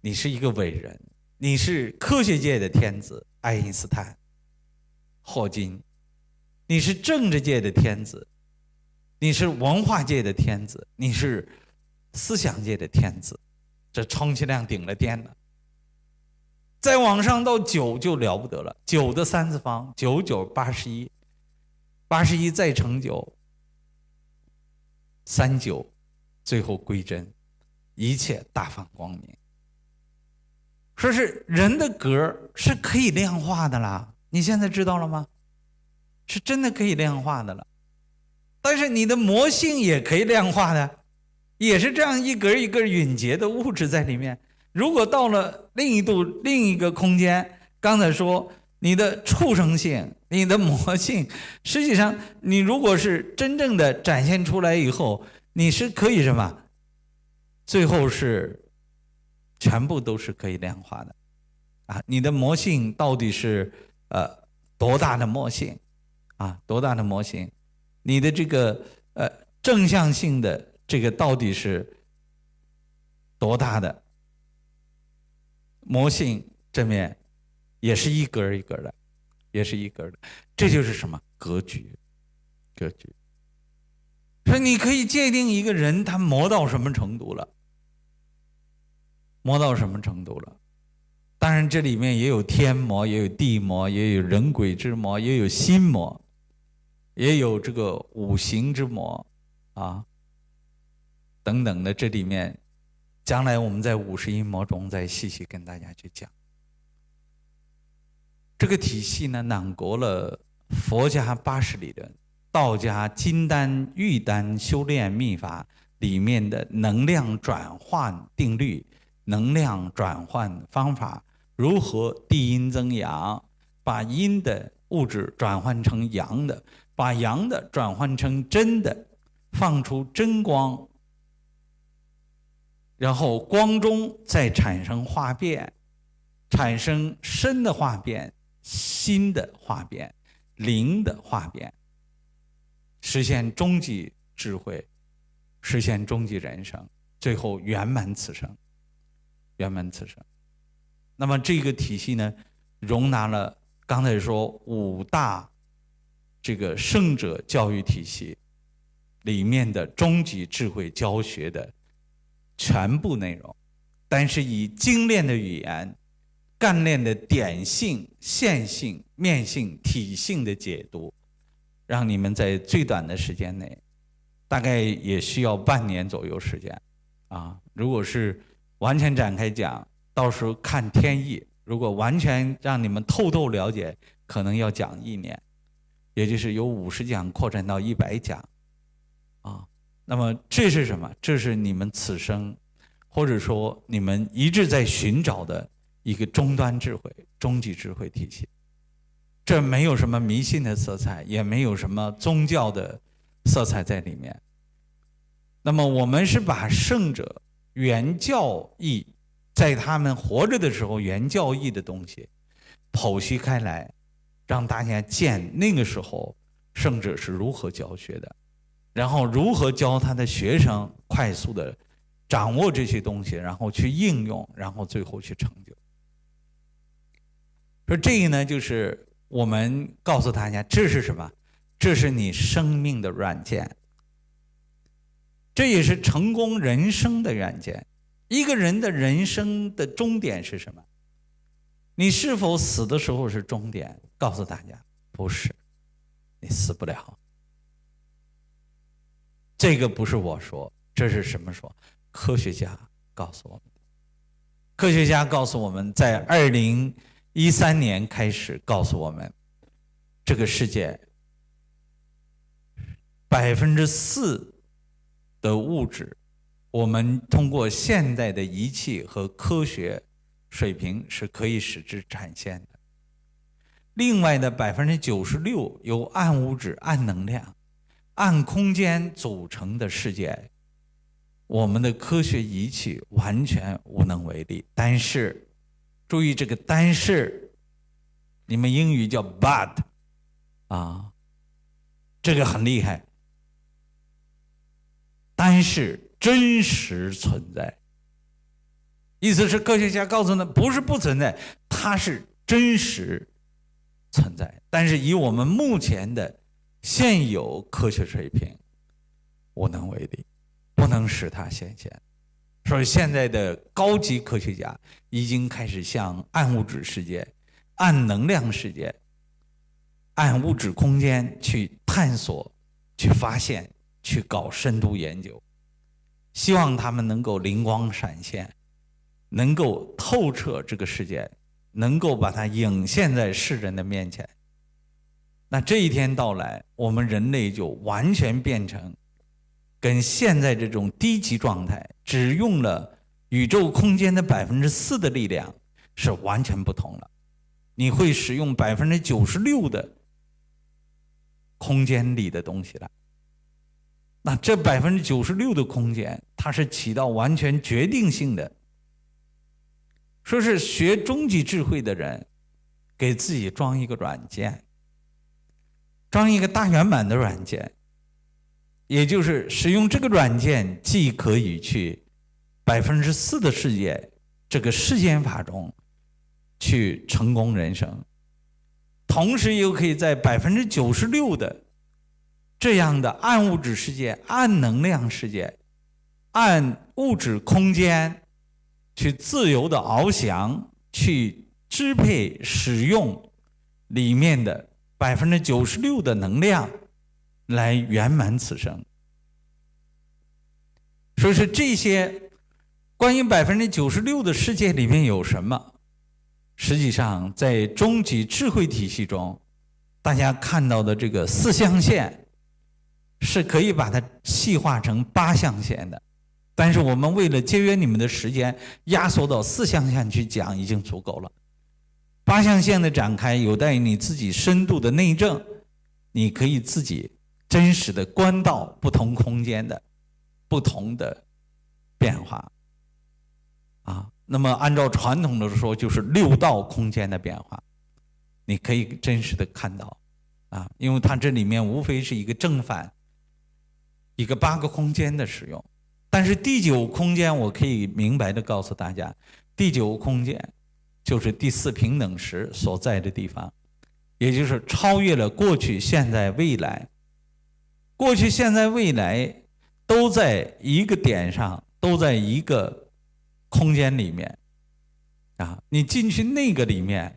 你是一个伟人，你是科学界的天子，爱因斯坦、霍金，你是政治界的天子，你是文化界的天子，你是。思想界的天子，这充其量顶了天了。再往上到九就了不得了，九的三次方，九九八十一，八十一再乘九，三九，最后归真，一切大放光明。说是人的格是可以量化的啦，你现在知道了吗？是真的可以量化的了，但是你的魔性也可以量化的。也是这样一格一格允结的物质在里面。如果到了另一度另一个空间，刚才说你的畜生性、你的魔性，实际上你如果是真正的展现出来以后，你是可以什么？最后是全部都是可以量化的啊！你的魔性到底是呃多大的魔性啊？多大的魔性？你的这个呃正向性的。这个到底是多大的魔性？正面也是一格一格的，也是一格的。这就是什么格局？格局。说你可以界定一个人他魔到什么程度了，魔到什么程度了？当然，这里面也有天魔，也有地魔，也有人鬼之魔，也有心魔，也有这个五行之魔，啊，等等的。这里面，将来我们在五十音魔中再细细跟大家去讲。这个体系呢，囊括了佛家八十理论、道家金丹玉丹修炼秘法里面的能量转换定律、能量转换方法。如何地阴增阳，把阴的物质转换成阳的，把阳的转换成真的，放出真光，然后光中再产生化变，产生身的化变、心的化变、灵的化变，实现终极智慧，实现终极人生，最后圆满此生，圆满此生。那么这个体系呢，容纳了刚才说五大这个圣者教育体系里面的终极智慧教学的全部内容，但是以精炼的语言、干练的点性、线性、面性、体性的解读，让你们在最短的时间内，大概也需要半年左右时间啊。如果是完全展开讲。到时候看天意，如果完全让你们透透了解，可能要讲一年，也就是由五十讲扩展到一百讲，啊，那么这是什么？这是你们此生，或者说你们一直在寻找的一个终端智慧、终极智慧体系。这没有什么迷信的色彩，也没有什么宗教的色彩在里面。那么我们是把圣者原教义。在他们活着的时候，原教义的东西剖析开来，让大家见那个时候圣者是如何教学的，然后如何教他的学生快速的掌握这些东西，然后去应用，然后最后去成就。说这个呢，就是我们告诉大家，这是什么？这是你生命的软件，这也是成功人生的远见。一个人的人生的终点是什么？你是否死的时候是终点？告诉大家，不是，你死不了。这个不是我说，这是什么说？科学家告诉我们。科学家告诉我们在二零一三年开始告诉我们，这个世界百分之四的物质。我们通过现代的仪器和科学水平是可以使之展现的。另外的百分之九十六由暗物质、暗能量、暗空间组成的世界，我们的科学仪器完全无能为力。但是，注意这个“但是”，你们英语叫 “but”，啊，这个很厉害。但是。真实存在，意思是科学家告诉他不是不存在，它是真实存在。但是以我们目前的现有科学水平，无能为力，不能使它显现。所以现在的高级科学家已经开始向暗物质世界、暗能量世界、暗物质空间去探索、去发现、去搞深度研究。希望他们能够灵光闪现，能够透彻这个世界，能够把它影现在世人的面前。那这一天到来，我们人类就完全变成跟现在这种低级状态，只用了宇宙空间的百分之四的力量，是完全不同了。你会使用百分之九十六的空间里的东西了。那这百分之九十六的空间，它是起到完全决定性的。说是学终极智慧的人，给自己装一个软件，装一个大圆满的软件，也就是使用这个软件，既可以去百分之四的世界这个世间法中去成功人生，同时又可以在百分之九十六的这样的暗物质世界、暗能量世界、暗物质空间去自由的翱翔，去支配使用里面的百分之九十六的能量，来圆满此生。所以说这些。关于百分之九十六的世界里面有什么？实际上，在终极智慧体系中，大家看到的这个四象限，是可以把它细化成八象限的。但是我们为了节约你们的时间，压缩到四象限去讲已经足够了。八象限的展开有待于你自己深度的内证，你可以自己真实的观到不同空间的不同的变化。啊，那么按照传统的说，就是六道空间的变化，你可以真实的看到，啊，因为它这里面无非是一个正反，一个八个空间的使用，但是第九空间我可以明白的告诉大家，第九空间就是第四平等时所在的地方，也就是超越了过去、现在、未来，过去、现在、未来都在一个点上，都在一个。空间里面，啊，你进去那个里面，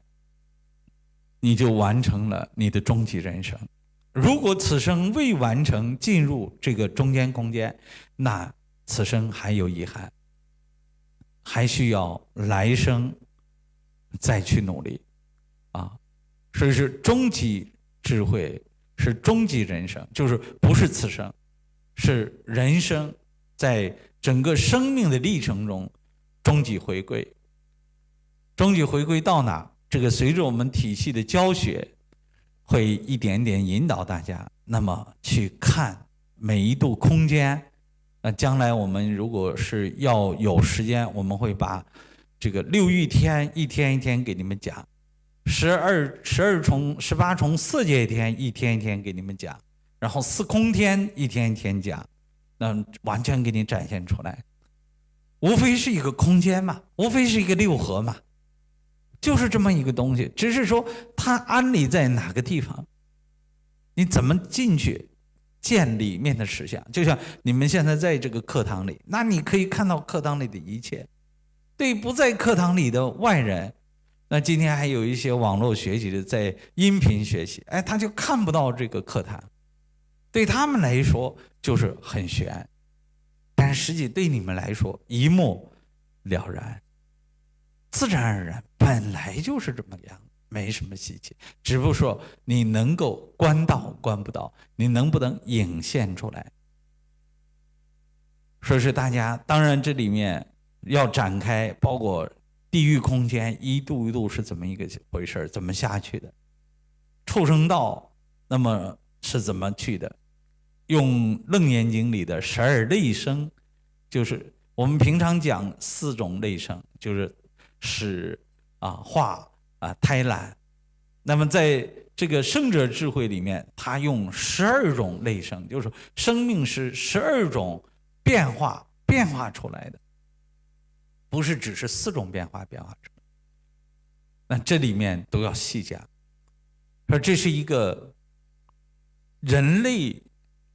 你就完成了你的终极人生。如果此生未完成进入这个中间空间，那此生还有遗憾，还需要来生再去努力，啊，所以是终极智慧，是终极人生，就是不是此生，是人生在整个生命的历程中。终极回归，终极回归到哪？这个随着我们体系的教学，会一点点引导大家，那么去看每一度空间。那将来我们如果是要有时间，我们会把这个六欲天一天一天给你们讲，十二十二重十八重色界天一天一天给你们讲，然后四空天一天一天讲，那完全给你展现出来。无非是一个空间嘛，无非是一个六合嘛，就是这么一个东西。只是说它安理在哪个地方，你怎么进去见里面的实相？就像你们现在在这个课堂里，那你可以看到课堂里的一切。对不在课堂里的外人，那今天还有一些网络学习的在音频学习，哎，他就看不到这个课堂，对他们来说就是很悬。但实际对你们来说一目了然，自然而然，本来就是这么样，没什么稀奇。只不过说你能够观到观不到，你能不能影现出来？所以说大家，当然这里面要展开，包括地狱空间一度一度是怎么一个回事怎么下去的？畜生道那么是怎么去的？用《楞严经》里的十二类生，就是我们平常讲四种类生，就是始啊、化啊、胎卵。那么在这个圣者智慧里面，他用十二种类生，就是生命是十二种变化变化出来的，不是只是四种变化变化出来。那这里面都要细讲，说这是一个人类。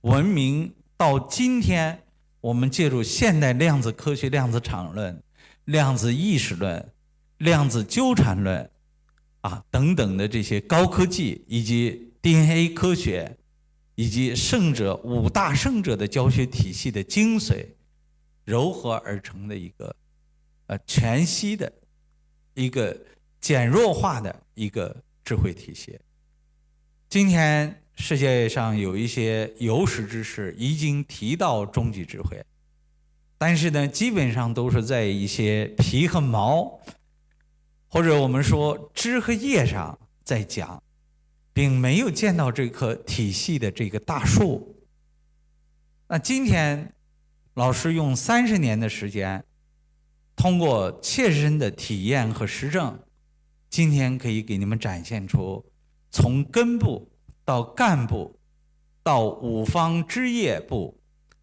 文明到今天，我们借助现代量子科学、量子场论、量子意识论、量子纠缠论，啊等等的这些高科技，以及 DNA 科学，以及圣者五大圣者的教学体系的精髓，糅合而成的一个，呃全息的，一个减弱化的一个智慧体系。今天。世界上有一些有识之士已经提到终极智慧，但是呢，基本上都是在一些皮和毛，或者我们说枝和叶上在讲，并没有见到这棵体系的这个大树。那今天，老师用三十年的时间，通过切身的体验和实证，今天可以给你们展现出从根部。到干部，到五方枝叶部，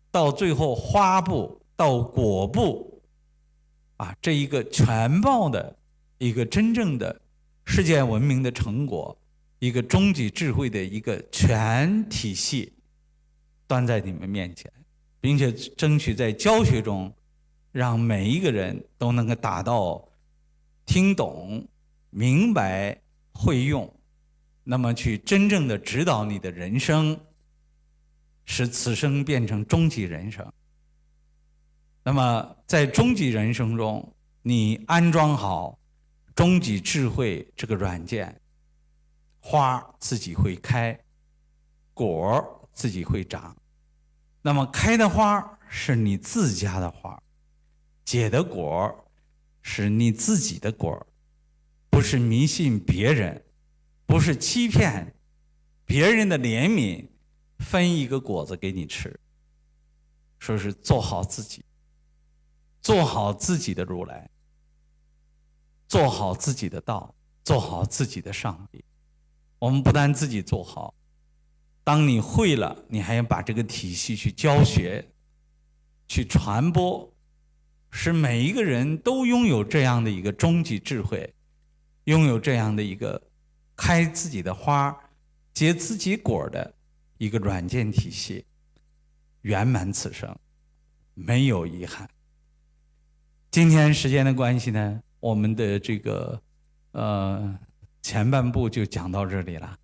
到最后花部，到果部，啊，这一个全貌的一个真正的世界文明的成果，一个终极智慧的一个全体系端在你们面前，并且争取在教学中，让每一个人都能够达到听懂、明白、会用，那么去真正的指导你的人生，使此生变成终极人生。那么在终极人生中，你安装好终极智慧这个软件。花自己会开，果自己会长。那么开的花是你自家的花，结的果是你自己的果，不是迷信别人，不是欺骗别人的怜悯，分一个果子给你吃。说是做好自己，做好自己的如来，做好自己的道，做好自己的上帝。我们不但自己做好，当你会了，你还要把这个体系去教学、去传播，使每一个人都拥有这样的一个终极智慧，拥有这样的一个开自己的花、结自己果的一个软件体系，圆满此生，没有遗憾。今天时间的关系呢，我们的这个呃。前半部就讲到这里了，